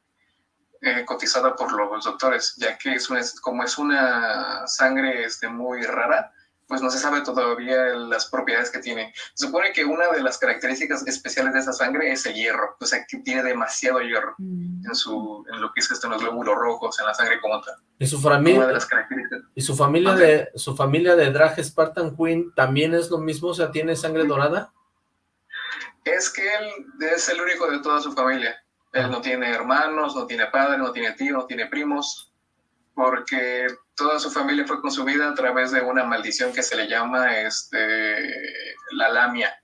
eh, cotizada por los doctores, ya que es una, como es una sangre este, muy rara, pues no se sabe todavía las propiedades que tiene. Se supone que una de las características especiales de esa sangre es el hierro, o sea, que tiene demasiado hierro en, su, en lo que es este, en los glóbulos rojos, en la sangre como tal. Y su Una de familia, las características. y su familia de, su familia de drag Spartan Queen también es lo mismo, o sea, tiene sangre dorada. Es que él es el único de toda su familia. Él no tiene hermanos, no tiene padre, no tiene tío, no tiene primos, porque toda su familia fue consumida a través de una maldición que se le llama este, la lamia.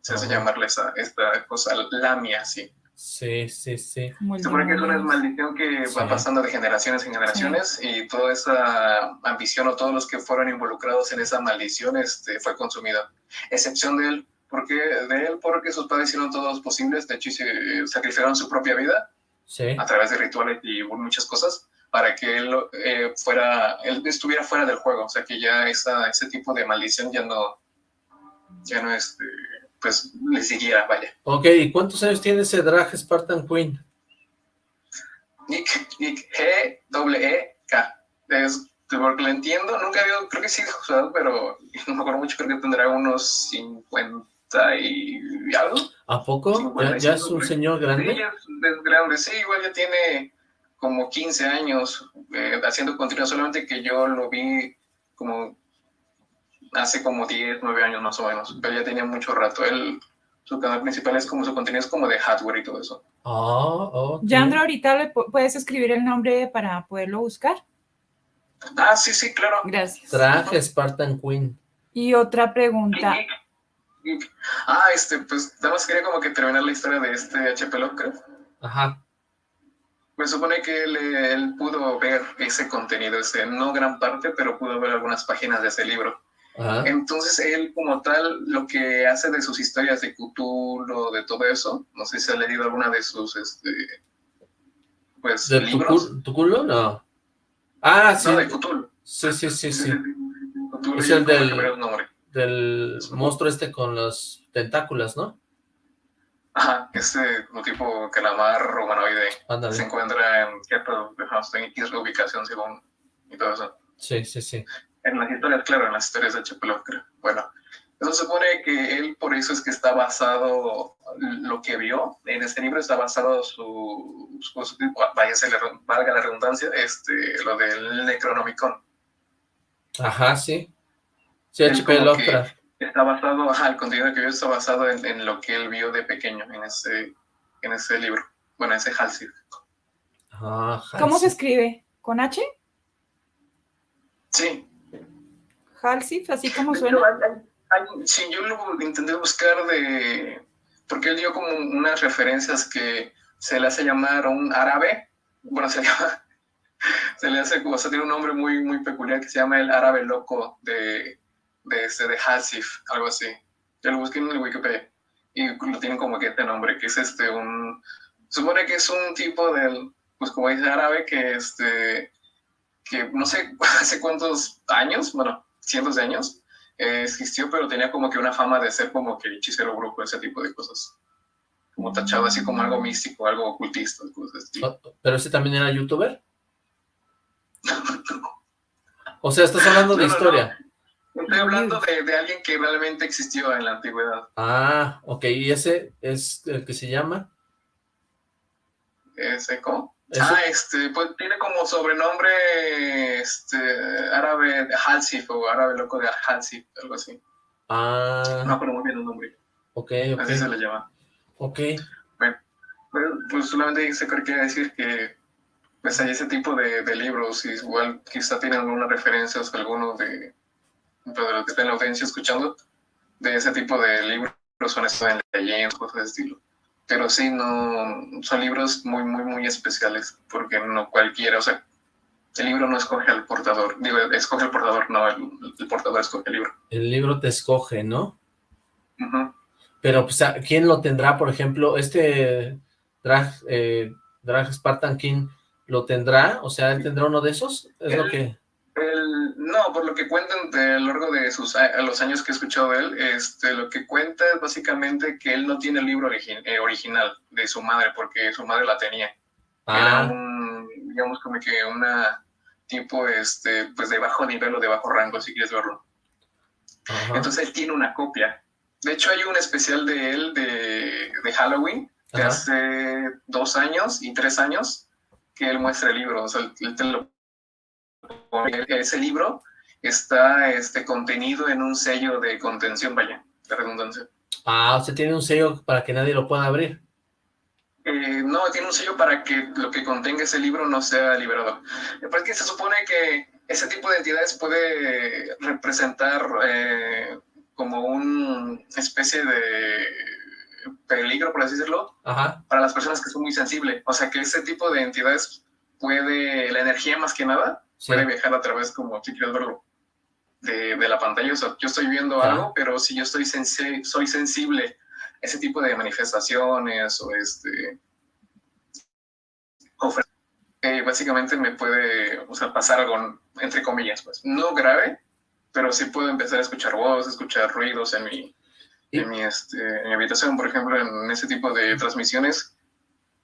Se hace llamarle esa, esta cosa, lamia, sí. Sí, sí, sí. Se supone que es una maldición que va pasando de generaciones en generaciones y toda esa ambición o todos los que fueron involucrados en esa maldición este, fue consumida. Excepción de él, porque de él porque sus padres hicieron todos los posibles, de hecho se sacrificaron su propia vida Sí. a través de rituales y muchas cosas para que él eh, fuera, él estuviera fuera del juego, o sea que ya esa, ese tipo de maldición ya no, ya no este, pues le siguiera, vaya. Ok, ¿y cuántos años tiene ese drag Spartan Queen? Nick, Nick, G, doble E, K. Es, porque lo entiendo, nunca había, creo que sí jugado, pero no me acuerdo mucho, creo que tendrá unos 50 y algo. ¿A poco? ¿Ya, ya es un señor Sí, grande? ya es, es grande, sí, igual ya tiene como 15 años eh, haciendo contenido, solamente que yo lo vi como hace como 10, 9 años más o menos, pero ya tenía mucho rato. Él, su canal principal es como su contenido es como de hardware y todo eso. Ah, ok. Yandro, ahorita le pu- puedes escribir el nombre para poderlo buscar. Ah, sí, sí, claro. Gracias. Drag Spartan Queen. Y otra pregunta. Ah, este, pues nada más quería como que terminar la historia de este HP Lovecraft. Ajá. Pues supone que él, él pudo ver ese contenido, ese, no gran parte, pero pudo ver algunas páginas de ese libro. Ajá. Entonces él como tal, lo que hace de sus historias de Cthulhu, de todo eso, no sé si ha leído alguna de sus, este, pues, ¿De libros. cu- tu culo? No. Ah, sí. No, de Cthulhu. Sí, sí, sí, sí. Cthulhu, Es el del, del monstruo este con los tentáculos, ¿no? Ajá, este tipo calamar humanoide se encuentra en cierta ubicación según y todo eso. Sí, sí, sí. En las historias, claro, en las historias de H.P. Bueno, eso supone que él por eso es que está basado, lo que vio en este libro está basado su, su, su vaya, se le, valga la redundancia, este, lo del Necronomicon. Ajá, sí. Sí, H.P. Lovecraft. Está basado, ajá, el contenido que vio está basado en, en, lo que él vio de pequeño en ese, en ese libro, bueno, ese Halsey. Ah, ¿Cómo se escribe? ¿Con H? Sí. Halsey, así como suena. sí, yo lo intenté buscar de, porque él dio como unas referencias que se le hace llamar un árabe, bueno, se llama, [laughs] se le hace, o sea, tiene un nombre muy, muy peculiar que se llama el árabe loco de, de, este, de Hasif, algo así. Yo lo busqué en el Wikipedia y lo tienen como que este nombre, que es este, un, supone que es un tipo del, pues como dice árabe, que este, que no sé [laughs] hace cuántos años, bueno, cientos de años, eh, existió, pero tenía como que una fama de ser como que hechicero brujo, ese tipo de cosas. Como tachado así como algo místico, algo ocultista, cosas así. Oh, ¿Pero ese también era youtuber? [laughs] o sea, estás hablando de historia. Estoy hablando de, de, alguien que realmente existió en la antigüedad. Ah, ok. ¿Y ese es el que se llama? ¿Ese cómo? Ah, este, pues tiene como sobrenombre este, árabe de Halsif o árabe loco de Halsif, algo así. Ah. No, pero muy bien el nombre. Ok, ok. Así se le llama. Ok. Bueno, pues solamente se quería decir que pues hay ese tipo de, de libros y igual quizá tienen algunas referencias algunos de de los que están en la audiencia escuchando, de ese tipo de libros son en leyendas, cosas de estilo. Pero sí, no, son libros muy, muy, muy especiales, porque no cualquiera, o sea, el libro no escoge al portador, digo, escoge al portador, no, el, portador escoge el libro. El libro te escoge, ¿no? Pero, pues, ¿quién lo tendrá, por ejemplo? Este Drag, eh, Drag Spartan King, ¿lo tendrá? O sea, ¿él tendrá uno de esos? Es lo que... No, por lo que cuentan a lo largo de sus, a los años que he escuchado de él, este, lo que cuenta es básicamente que él no tiene el libro eh, original de su madre, porque su madre la tenía. Era ah. un, digamos, como que una tipo, este, pues de bajo nivel o de bajo rango, si quieres verlo. Entonces él tiene una copia. De hecho, hay un especial de él de, de Halloween, de hace dos años y tres años, que él muestra el libro. O sea, él te lo ese libro está este, contenido en un sello de contención, vaya, de redundancia. Ah, ¿usted tiene un sello para que nadie lo pueda abrir? Eh, no, tiene un sello para que lo que contenga ese libro no sea liberado. Porque se supone que ese tipo de entidades puede representar eh, como una especie de peligro, por así decirlo, para las personas que son muy sensibles. O sea, que ese tipo de entidades puede, la energía más que nada, puede viajar a través, como si quieres verlo, de, de, la pantalla. O sea, yo estoy viendo algo, pero si yo estoy soy sensible a ese tipo de manifestaciones o este... Eh, básicamente me puede o sea, pasar algo, entre comillas, pues, no grave, pero sí puedo empezar a escuchar voces, escuchar ruidos en mi, en mi, este, en mi habitación, por ejemplo, en ese tipo de transmisiones,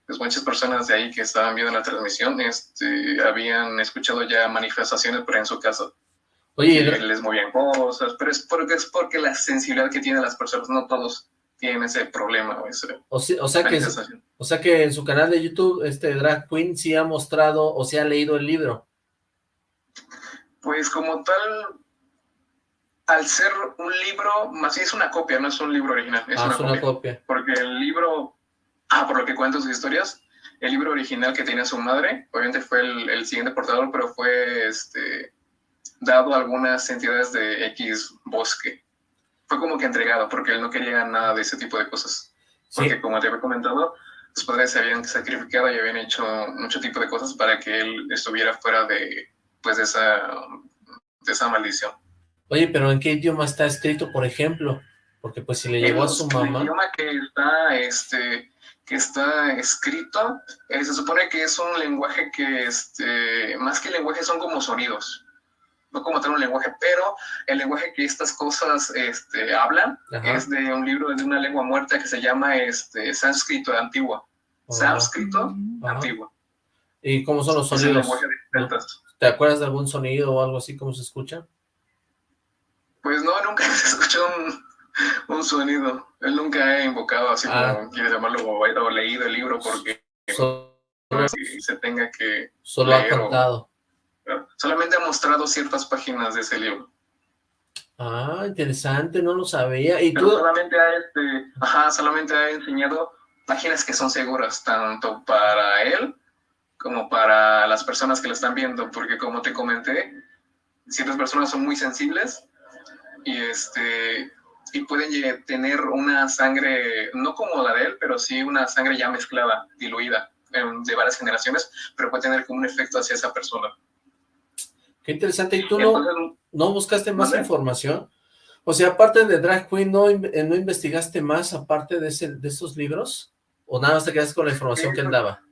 pues muchas personas de ahí que estaban viendo la transmisión este, habían escuchado ya manifestaciones, pero en su casa. Oye, les movían cosas, pero es porque, es porque la sensibilidad que tienen las personas, no todos tienen ese problema. O, ese, o, sea que, o sea que en su canal de YouTube, este Drag Queen sí ha mostrado o se ha leído el libro. Pues como tal, al ser un libro, más es una copia, no es un libro original, es, ah, una, copia, Porque el libro Ah, por lo que cuento sus historias, el libro original que tenía su madre, obviamente fue el, siguiente portador, pero fue este, dado a algunas entidades de X bosque. Fue como que entregado, porque él no quería nada de ese tipo de cosas. Porque como te había comentado, sus padres se habían sacrificado y habían hecho mucho tipo de cosas para que él estuviera fuera de, pues, de esa, de esa maldición. Oye, pero ¿en qué idioma está escrito, por ejemplo? Porque pues si le llegó a su mamá... El idioma que está, este, que está escrito, eh, se supone que es un lenguaje que, este, más que lenguaje, son como sonidos. no como tal un lenguaje, pero el lenguaje que estas cosas este, hablan es de un libro de una lengua muerta que se llama este, sánscrito antiguo. Oh. Sánscrito antiguo. ¿Y cómo son los sonidos? ¿Te acuerdas de algún sonido o algo así, cómo se escucha? Pues no, nunca [laughs] se escuchó un, [laughs] un sonido. Él nunca ha invocado así ah. como quieres llamarlo o, leído el libro porque se tenga que Solo ha contado. solamente ha mostrado ciertas páginas de ese libro. Ah, interesante, no lo sabía. ¿Y tú? solamente ha, este, ajá, solamente ha enseñado páginas que son seguras, tanto para él como para las personas que lo están viendo, porque como te comenté, ciertas personas son muy sensibles y este y pueden tener una sangre, no como la de él, pero sí una sangre ya mezclada, diluida, de varias generaciones, pero puede tener como un efecto hacia esa persona. Qué interesante. ¿Y tú no, no buscaste más información? O sea, aparte de Drag Queen, ¿no, ¿no investigaste más aparte de, ese, de esos libros? ¿O nada más te quedaste con la información que él daba?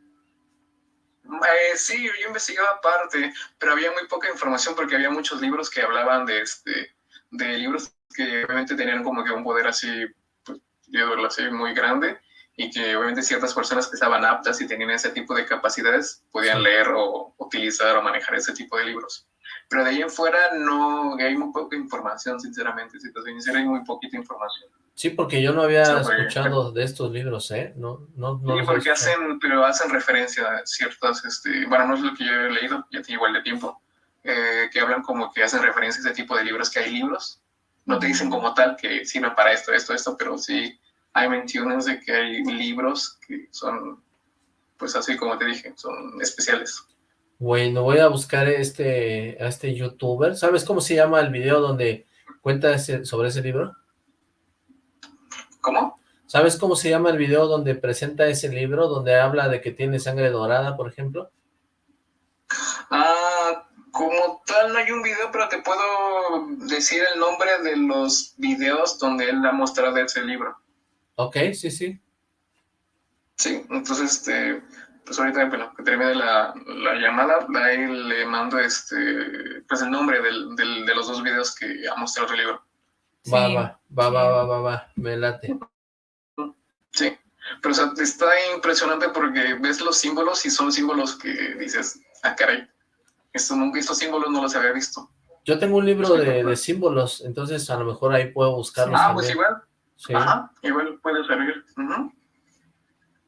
Eh, sí, yo investigaba aparte, pero había muy poca información porque había muchos libros que hablaban de este de libros que obviamente tenían como que un poder así, pues, así, muy grande, y que obviamente ciertas personas que estaban aptas y tenían ese tipo de capacidades podían leer o utilizar o manejar ese tipo de libros. Pero de ahí en fuera no, hay muy poca información, sinceramente, si te soy hay muy poquita información. Sí, porque yo no había escuchado de estos libros, ¿eh? No, no, no sí, porque hacen, pero hacen referencia a ciertas, este, bueno, no es lo que yo he leído, ya tiene igual de tiempo, eh, que hablan como que hacen referencia a ese tipo de libros, que hay libros, no te dicen como tal que sirven para esto, esto, esto, pero sí hay menciones de que hay libros que son, pues así como te dije, son especiales. Bueno, voy a buscar este, a este youtuber. ¿Sabes cómo se llama el video donde cuenta sobre ese libro? ¿Cómo? ¿Sabes cómo se llama el video donde presenta ese libro, donde habla de que tiene sangre dorada, por ejemplo? Ah, como tal no hay un video, pero te puedo decir el nombre de los videos donde él ha mostrado ese libro. Ok, sí, sí. Sí, entonces, este, pues ahorita, bueno, que termine la, la llamada, ahí le mando este, pues el nombre del, del, de los dos videos que ha mostrado el libro. Va, va, va, va, va, va, va, me late. Sí, pero o sea, está impresionante porque ves los símbolos y son símbolos que dices, ah, caray, esto nunca, estos símbolos no los había visto. Yo tengo un libro de, de, símbolos, entonces a lo mejor ahí puedo buscarlos. Ah, pues igual. Sí. Ajá, igual puede servir.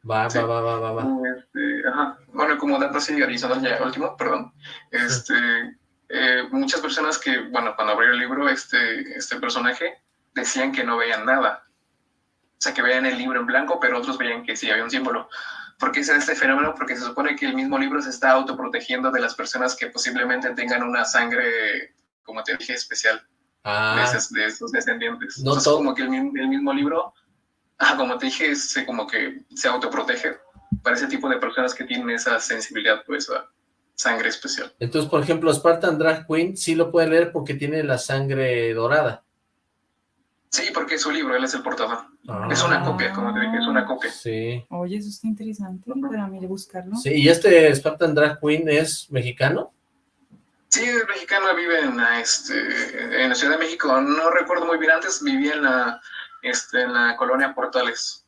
Va, va, va, va, va, va. Este, ajá. Bueno, como dato así, adicional ya último, perdón. Este, eh, muchas personas que, bueno, cuando abrió el libro, este, este personaje, decían que no veían nada. O sea, que veían el libro en blanco, pero otros veían que sí había un símbolo. ¿Por qué es este fenómeno? Porque se supone que el mismo libro se está autoprotegiendo de las personas que posiblemente tengan una sangre, como te dije, especial ah. de, esos, de, esos, descendientes. No Entonces, como que el, el, mismo libro, ah, como te dije, se, como que se autoprotege para ese tipo de personas que tienen esa sensibilidad, pues, a sangre especial. Entonces, por ejemplo, Spartan Drag Queen sí lo puede leer porque tiene la sangre dorada. Sí, porque es su libro, él es el portador. Es una copia, como te dije, es una copia. Sí. Oye, eso está interesante para mí de buscarlo. Sí, ¿y este Spartan Drag Queen es mexicano? Sí, es mexicano, vive en la, este, en la Ciudad de México. No recuerdo muy bien, antes vivía en la, este, en la colonia Portales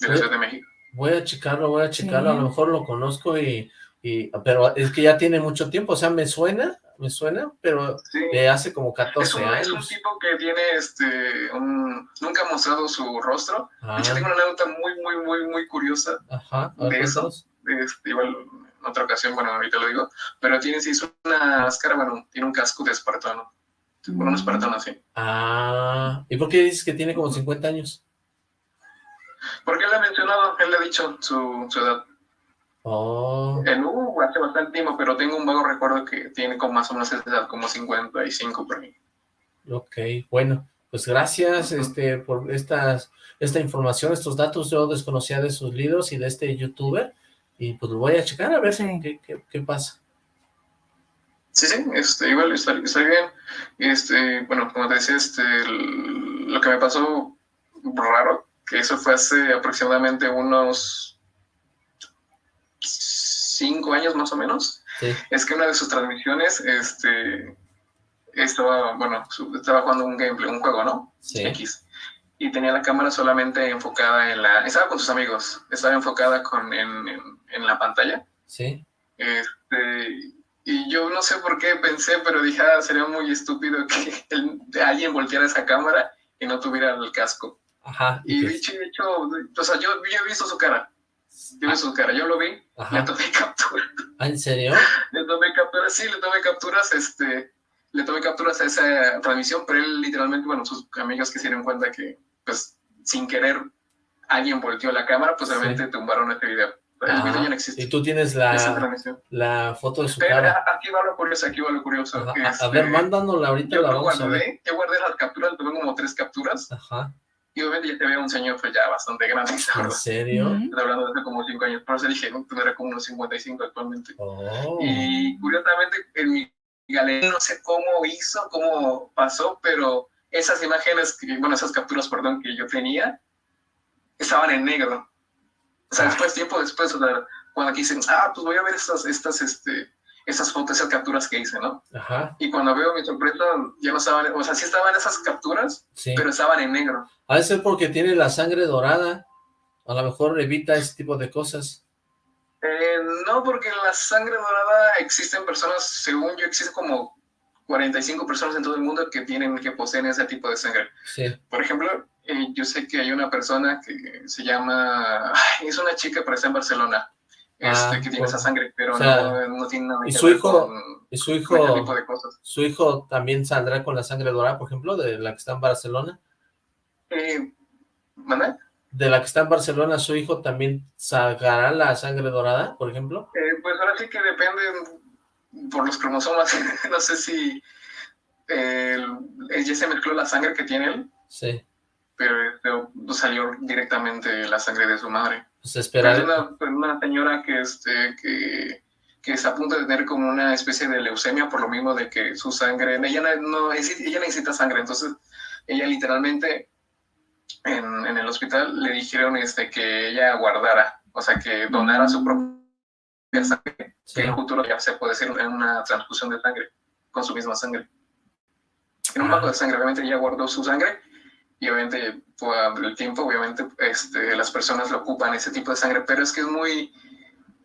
de la Ciudad de México. Voy a checarlo, voy a checarlo, a lo mejor lo conozco y, y, pero es que ya tiene mucho tiempo, o sea, me suena, me suena, pero de hace como 14 años. Es un tipo que tiene, este, un, nunca ha mostrado su rostro. De hecho, ah. tengo una anécdota muy, muy, muy, muy curiosa Ajá, de eso. Este, igual, en otra ocasión, bueno, ahorita lo digo, pero tiene, sí, es una máscara, bueno, tiene un casco de espartano. Bueno, un espartano así. Ah, ¿y por qué dices que tiene como 50 años? Porque él ha mencionado, él le ha dicho su, su edad. Oh. En uh, hace bastante tiempo, pero tengo un vago recuerdo que tiene como más o menos esa edad, como 55 por mí. Ok, bueno, pues gracias este por estas, esta información, estos datos, yo desconocía de sus libros y de este youtuber, y pues lo voy a checar a ver qué, qué, qué, pasa. Sí, sí, este, igual está, está, bien. Este, bueno, como te decía, este, lo que me pasó raro, que eso fue hace aproximadamente unos cinco años más o menos, es que una de sus transmisiones, este, estaba, bueno, estaba jugando un gameplay, un juego, ¿no? Sí. X. Y tenía la cámara solamente enfocada en la... Estaba con sus amigos, estaba enfocada con, en, en, la pantalla. Sí. Este, y yo no sé por qué pensé, pero dije, ah, sería muy estúpido que [laughs] alguien volteara esa cámara y no tuviera el casco. Ajá. Y, dicho, hecho, o sea, yo, yo, he visto su cara. Visto su cara, yo lo vi, Ajá. le tomé [laughs] captura. ¿Ah, en serio? le tomé capturas, sí, le tomé capturas, este, le tomé capturas a esa transmisión, pero él literalmente, bueno, sus amigos que se dieron cuenta que, pues, sin querer, alguien volteó la cámara, pues obviamente tumbaron este video. El video ya no existe. Y tú tienes la, la foto de su pero, cara. Aquí va lo curioso, aquí va lo curioso. a ver, este, mándanosla ahorita. Yo la vamos guardé, yo guardé las capturas, tuve como tres capturas. Ajá. Y obviamente ya te veo un señor pues ya bastante grande. ¿En serio? Estoy hablando de hace como cinco años. Por eso dije, no, tendrá como unos 55 actualmente. Oh. Y curiosamente en mi galería no sé cómo hizo, cómo pasó, pero esas imágenes, que, bueno, esas capturas, perdón, que yo tenía, estaban en negro. O sea, después, tiempo después, o sea, cuando aquí dicen, ah, pues voy a ver estas, estas, este, esas fotos, esas capturas que hice, ¿no? Ajá. Y cuando veo mi sorpresa, ya no estaban, o sea, sí estaban esas capturas, pero estaban en negro. Ha de ser porque tiene la sangre dorada, a lo mejor evita ese tipo de cosas. Eh, no, porque en la sangre dorada existen personas, según yo, existen como 45 personas en todo el mundo que tienen, que poseen ese tipo de sangre. Sí. Por ejemplo, eh, yo sé que hay una persona que se llama, es una chica, pero está en Barcelona, este, ah, que tiene esa sangre, pero no, no, tiene nada ¿y su hijo, ¿Y su hijo, tipo de cosas. su hijo también saldrá con la sangre dorada, por ejemplo, de la que está en Barcelona? Eh, ¿De la que está en Barcelona, su hijo también sacará la sangre dorada, por ejemplo? Eh, pues ahora sí que depende por los cromosomas. [laughs] no sé si eh, ya se mezcló la sangre que tiene él. Sí. Pero salió directamente la sangre de su madre. Pues esperar. Es una, una, señora que, este, que, que está a punto de tener como una especie de leucemia por lo mismo de que su sangre, ella no, ella necesita sangre, entonces ella literalmente en, en, el hospital le dijeron este, que ella guardara, o sea, que donara su propia sangre, que en el futuro ya se puede hacer una transfusión de sangre con su misma sangre. En un banco de sangre, obviamente ella guardó su sangre y obviamente por el tiempo, obviamente este, las personas lo ocupan ese tipo de sangre, pero es que es muy,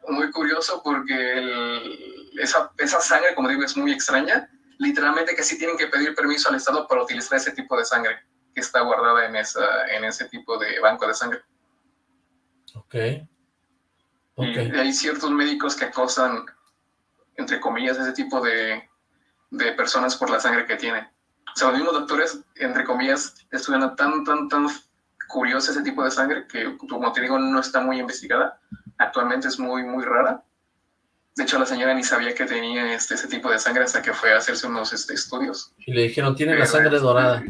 muy curioso porque esa, esa sangre, como digo, es muy extraña, literalmente que sí tienen que pedir permiso al Estado para utilizar ese tipo de sangre que está guardada en, esa, en ese tipo de banco de sangre. Ok. okay. Y hay ciertos médicos que acosan, entre comillas, ese tipo de, de personas por la sangre que tienen. O sea, los mismos doctores, entre comillas, estudian tan, tan, tan curioso ese tipo de sangre que, como te digo, no está muy investigada. Actualmente es muy, muy rara. De hecho, la señora ni sabía que tenía este, ese tipo de sangre hasta que fue a hacerse unos este, estudios. Y le dijeron, tiene la sangre dorada.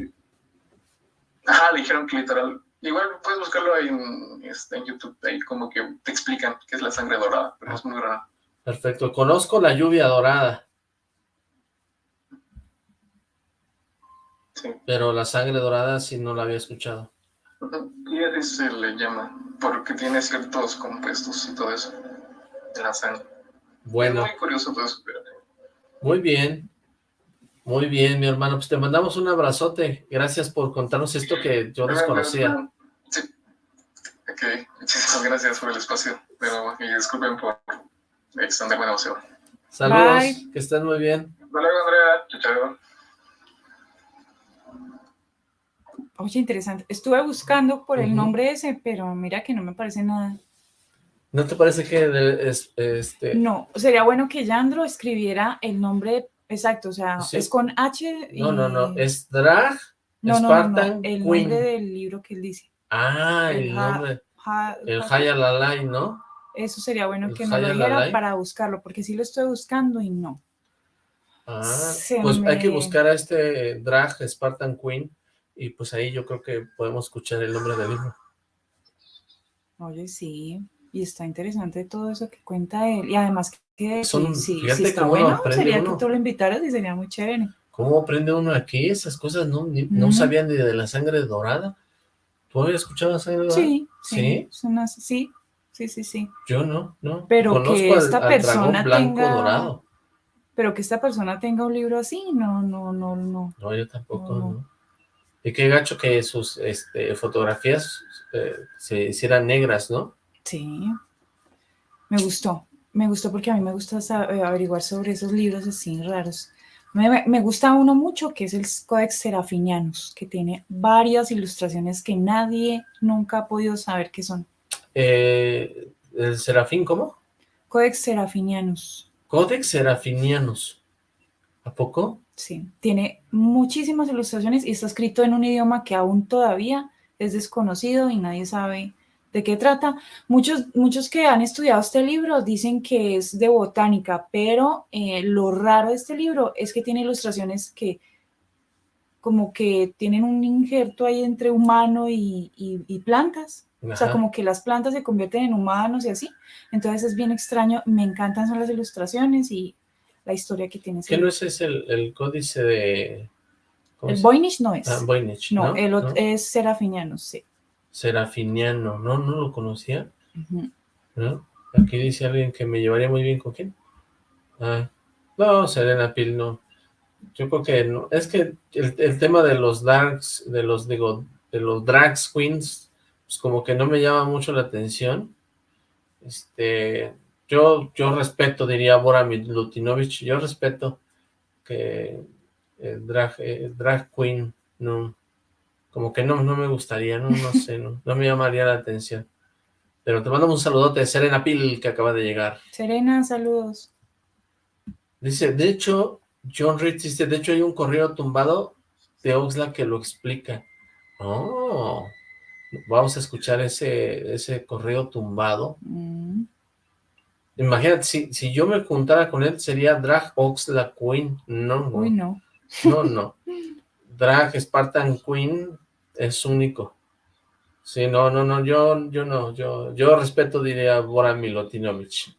Ajá, le dijeron que literal. Igual puedes buscarlo en, este, en YouTube, ahí como que te explican qué es la sangre dorada, pero es muy rara. Perfecto, conozco la lluvia dorada. Pero la sangre dorada sí no la había escuchado. Y así se le llama, porque tiene ciertos compuestos y todo eso de la sangre. Bueno. Es muy curioso todo eso. Muy bien. Muy bien, mi hermano. Pues te mandamos un abrazote. Gracias por contarnos esto que yo desconocía. Sí. Ok. Muchísimas gracias por el espacio. Pero, y disculpen por extenderme demasiado. Saludos. Que estén muy bien. Hasta luego, Andrea. Chao, chao. Oye, interesante. Estuve buscando por el nombre ese, pero mira que no me parece nada. ¿No te parece que es este? No, sería bueno que Yandro escribiera el nombre exacto, o sea, es con H y... No, no, no, es Drag no, Spartan no, no, el nombre del libro que él dice. Ah, el, nombre. el Hayalalai, ¿no? Eso sería bueno que me lo dijera para buscarlo, porque sí lo estoy buscando y no. Ah, pues hay que buscar a este Drag Spartan Queen y pues ahí yo creo que podemos escuchar el nombre del libro. Oye, sí, y está interesante todo eso que cuenta él, y además que Son, sí, sí está bueno, sería que tú lo invitaras y sería muy chévere. ¿Cómo aprende uno aquí? Esas cosas no, no sabían ni de la sangre dorada. ¿Tú habías escuchado la sangre dorada? Sí, sí, sí, sí, sí, sí, Yo no, no. Pero que esta persona blanco tenga... dorado. pero que esta persona tenga un libro así, no, no, no, no. No, yo tampoco, no. Y qué gacho que sus este, fotografías eh, se hicieran negras, ¿no? Sí, me gustó, me gustó porque a mí me gusta eh, averiguar sobre esos libros así raros. Me, gusta uno mucho que es el Codex Serafinianus, que tiene varias ilustraciones que nadie nunca ha podido saber qué son. Eh, ¿El Serafín cómo? Codex Serafinianus. Codex Serafinianus. ¿A poco? Sí, tiene muchísimas ilustraciones y está escrito en un idioma que aún todavía es desconocido y nadie sabe de qué trata. Muchos, muchos que han estudiado este libro dicen que es de botánica, pero eh, lo raro de este libro es que tiene ilustraciones que como que tienen un injerto ahí entre humano y, plantas. O sea, como que las plantas se convierten en humanos y así. Entonces es bien extraño. Me encantan son las ilustraciones y la historia que tiene. ¿Qué no es el, el códice de...? El Voynich no es. Ah, Voynich, ¿no? el otro es Serafiniano, sí. Serafiniano, no, no lo conocía. ¿No? Aquí dice alguien que me llevaría muy bien con quién. Ah, no, Serena Pil, no. Yo creo que no. Es que el, tema de los darks, de los, digo, de los drag queens, pues como que no me llama mucho la atención. Este, yo, yo respeto, diría Bora Lutinovich, yo respeto que el drag, el drag queen no, como que no, no me gustaría, no, no sé, no, me llamaría la atención. Pero te mando un saludote de Serena Pil, que acaba de llegar. Serena, saludos. Dice, de hecho, John Rich dice, de hecho hay un correo tumbado de Oxlack que lo explica. Oh, vamos a escuchar ese, ese correo tumbado. Mm. Imagínate, si, si yo me juntara con él, sería Drag Oxlack Queen. No, no. Uy, no. No, no. Drag Spartan Queen es único. Sí, no, no, no, yo, yo no, yo, yo respeto, diría, Bora Milutinovich.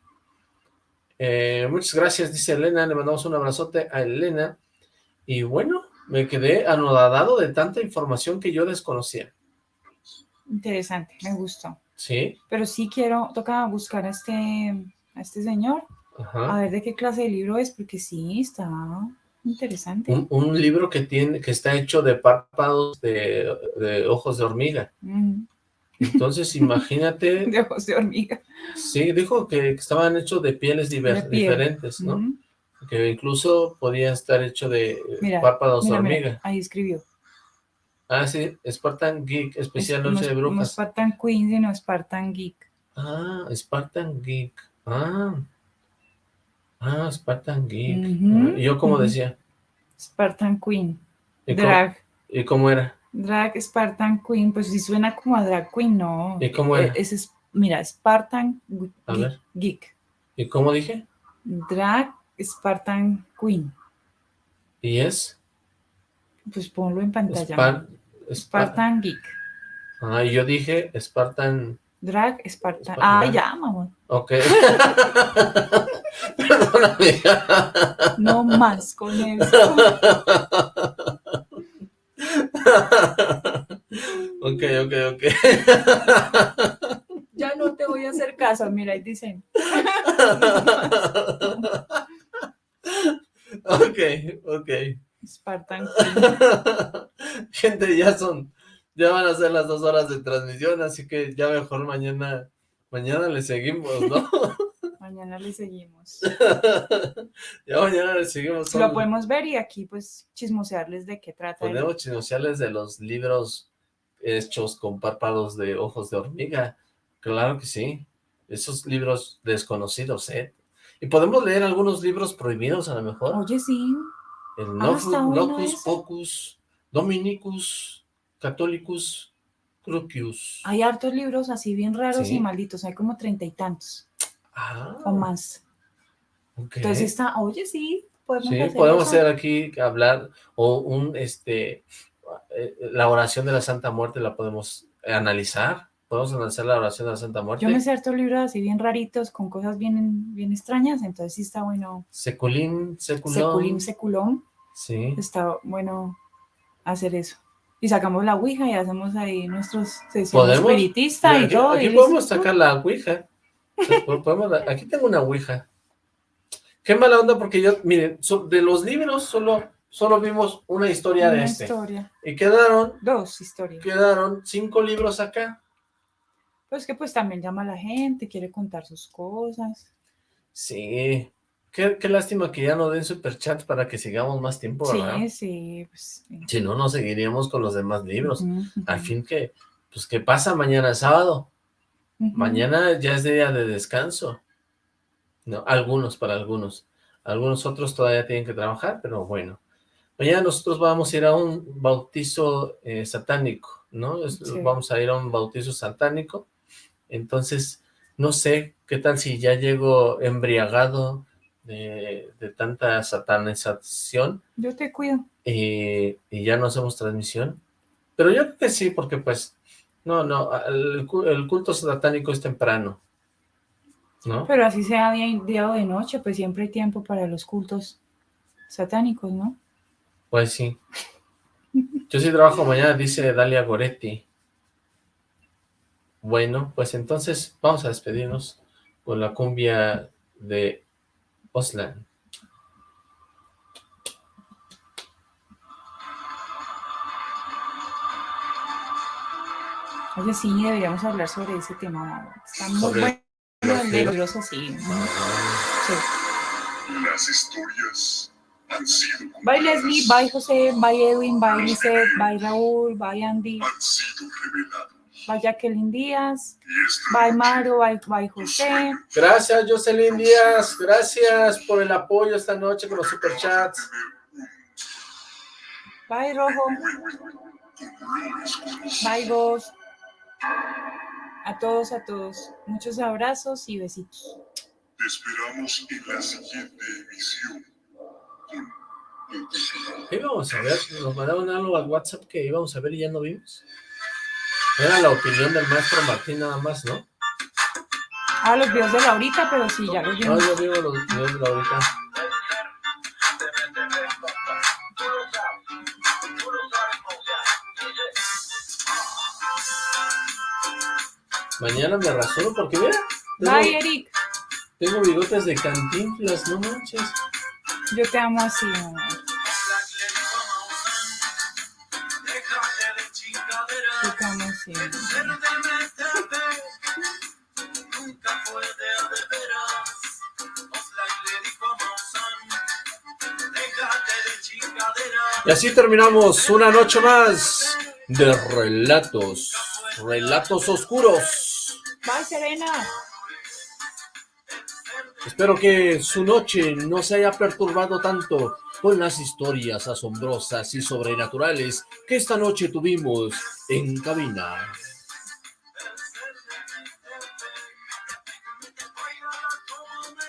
Eh, muchas gracias, dice Elena, le mandamos un abrazote a Elena. Y bueno, me quedé anodadado de tanta información que yo desconocía. Interesante, me gustó. Sí. Pero sí quiero, toca buscar este, a este señor, a ver de qué clase de libro es, porque sí, está Interesante. Un, libro que tiene, que está hecho de párpados de, ojos de hormiga. Mm. Entonces, [laughs] imagínate... de ojos de hormiga. Sí, dijo que, estaban hechos de pieles diferentes, ¿no? Que incluso podía estar hecho de párpados de hormiga. ahí escribió. Ah, sí, Spartan Geek, especial Noche de Brujas. No Spartan Queen, sino Spartan Geek. Ah, Spartan Geek. Ah, Ah, Spartan Geek. ¿Y yo cómo decía? Spartan Queen. drag. ¿Y cómo era? Drag Spartan Queen, pues sí suena como a drag queen, ¿no? ¿Y cómo era? E, es, mira, Spartan Geek, ¿Y cómo dije? Drag Spartan Queen. ¿Y es? Pues ponlo en pantalla. Spartan Geek. Ah, y yo dije Spartan... Drag Spartan. Ah, ya, mamá. Ok. [laughs] Perdóname. No más con eso. ok, ok, ok. Ya no te voy a hacer caso, mira, ahí dicen. ok, ok. Spartan. Gente, ya son, ya van a ser las dos horas de transmisión, así que ya mejor mañana, mañana le seguimos, ¿no? [laughs] Mañana le seguimos. [laughs] ya mañana le seguimos. Lo podemos ver y aquí pues chismosearles de qué trata. Podemos chismosearles de los libros hechos con párpados de ojos de hormiga. Claro que sí. Esos libros desconocidos, ¿eh? Y podemos leer algunos libros prohibidos a lo mejor. Oye, sí. El Nocus Pocus, Dominicus, Catholicus, Crucius. Hay hartos libros así bien raros y malditos, hay como treinta y tantos. Ah. O más. Entonces está, oye, sí, podemos sí, podemos hacer aquí, hablar, o un, este, eh, la oración de la Santa Muerte la podemos analizar, podemos analizar la oración de la Santa Muerte. Yo me sé hartos libros así bien raritos, con cosas bien, bien extrañas, entonces sí está bueno. Seculín, seculón. Seculín, seculón. Sí. Está bueno hacer eso. Y sacamos la ouija y hacemos ahí nuestros sesiones espiritistas y todo. Aquí podemos sacar la ouija aquí tengo una ouija. Qué mala onda porque yo, miren, de los libros solo, solo vimos una historia de este. historia. Y quedaron... Dos historias. Quedaron cinco libros acá. Pues que pues también llama a la gente, quiere contar sus cosas. Sí, qué, lástima que ya no den superchats para que sigamos más tiempo, ¿verdad? Sí, sí, pues, Si no, nos seguiríamos con los demás libros. Al fin que, pues, ¿qué pasa? Mañana sábado. Mañana ya es día de descanso. No, algunos, para algunos. Algunos otros todavía tienen que trabajar, pero bueno. Mañana nosotros vamos a ir a un bautizo eh, satánico, ¿no? Vamos a ir a un bautizo satánico entonces, no sé, ¿qué tal si ya llego embriagado de, tanta satanización? Yo te cuido. Y, ya no hacemos transmisión. Pero yo creo que sí, porque pues, no, no, el, culto satánico es temprano. ¿No? Pero así sea día, día o de noche, pues siempre hay tiempo para los cultos satánicos, ¿no? Pues sí. Yo sí trabajo mañana, dice Dalia Goretti. Bueno, pues entonces vamos a despedirnos con la cumbia de Oslan. Oye, sí, deberíamos hablar sobre ese tema. Está muy bueno, peligroso, sí. sí. Las historias han sido... Bye Leslie, bye José, bye Edwin, bye Lizeth, bye Raúl, bye Andy. Han sido reveladas Bye Jacqueline Díaz. Bye Mario, bye, José. Gracias Jocelyn Díaz, gracias por el apoyo esta noche con los superchats. Bye Rojo. Bye vos. A todos, a todos. Muchos abrazos y besitos. Te esperamos en la siguiente emisión. vamos a ver? Nos mandaron algo al WhatsApp que íbamos a ver y ya no vimos. Era la opinión del maestro Martín nada más, ¿no? Ah, los videos de Laurita, pero sí, ya los vimos. No, yo digo los videos de Laurita. Mañana me rasuro porque mira. Bye, Eric. Tengo bigotes de cantinflas, no manches. Yo te amo así, mamá. Y así terminamos una noche más de relatos, relatos oscuros. Bye, Serena. Espero que su noche no se haya perturbado tanto con las historias asombrosas y sobrenaturales que esta noche tuvimos en cabina.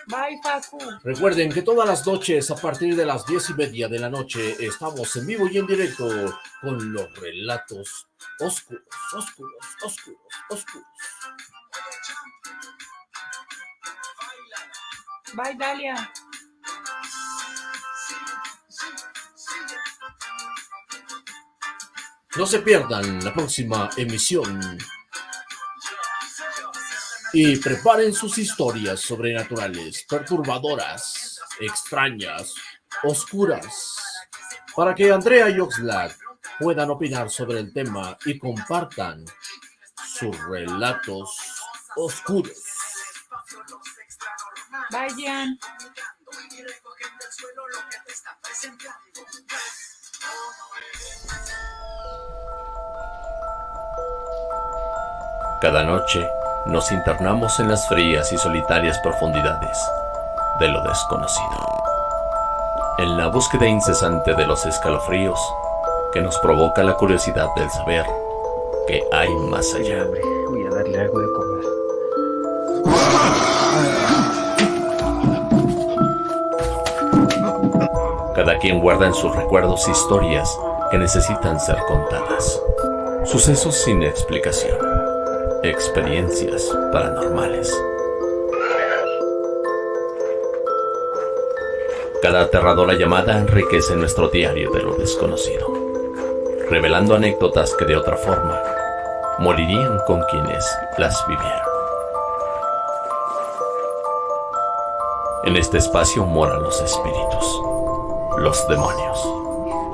Bye, Paco. Recuerden que todas las noches, a partir de las diez y media de la noche, estamos en vivo y en directo con los relatos oscuros, oscuros, oscuros, oscuros. Bye, Dalia. No se pierdan la próxima emisión. Y preparen sus historias sobrenaturales, perturbadoras, extrañas, oscuras, para que Andrea y Oxlack puedan opinar sobre el tema y compartan sus relatos oscuros. Vayan. Cada noche nos internamos en las frías y solitarias profundidades de lo desconocido. En la búsqueda incesante de los escalofríos que nos provoca la curiosidad del saber que hay más allá. Voy a darle algo de comer. Cada quien guarda en sus recuerdos historias que necesitan ser contadas. Sucesos sin explicación Experiencias paranormales. Cada aterradora llamada enriquece nuestro diario de lo desconocido, revelando anécdotas que de otra forma morirían con quienes las vivieron. En este espacio moran los espíritus, los demonios,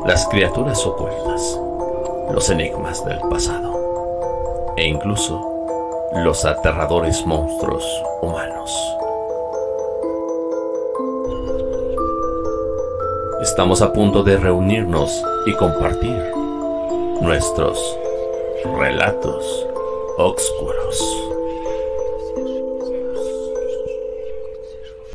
las criaturas ocultas, los enigmas del pasado e incluso los aterradores monstruos humanos. Estamos a punto de reunirnos y compartir nuestros relatos oscuros.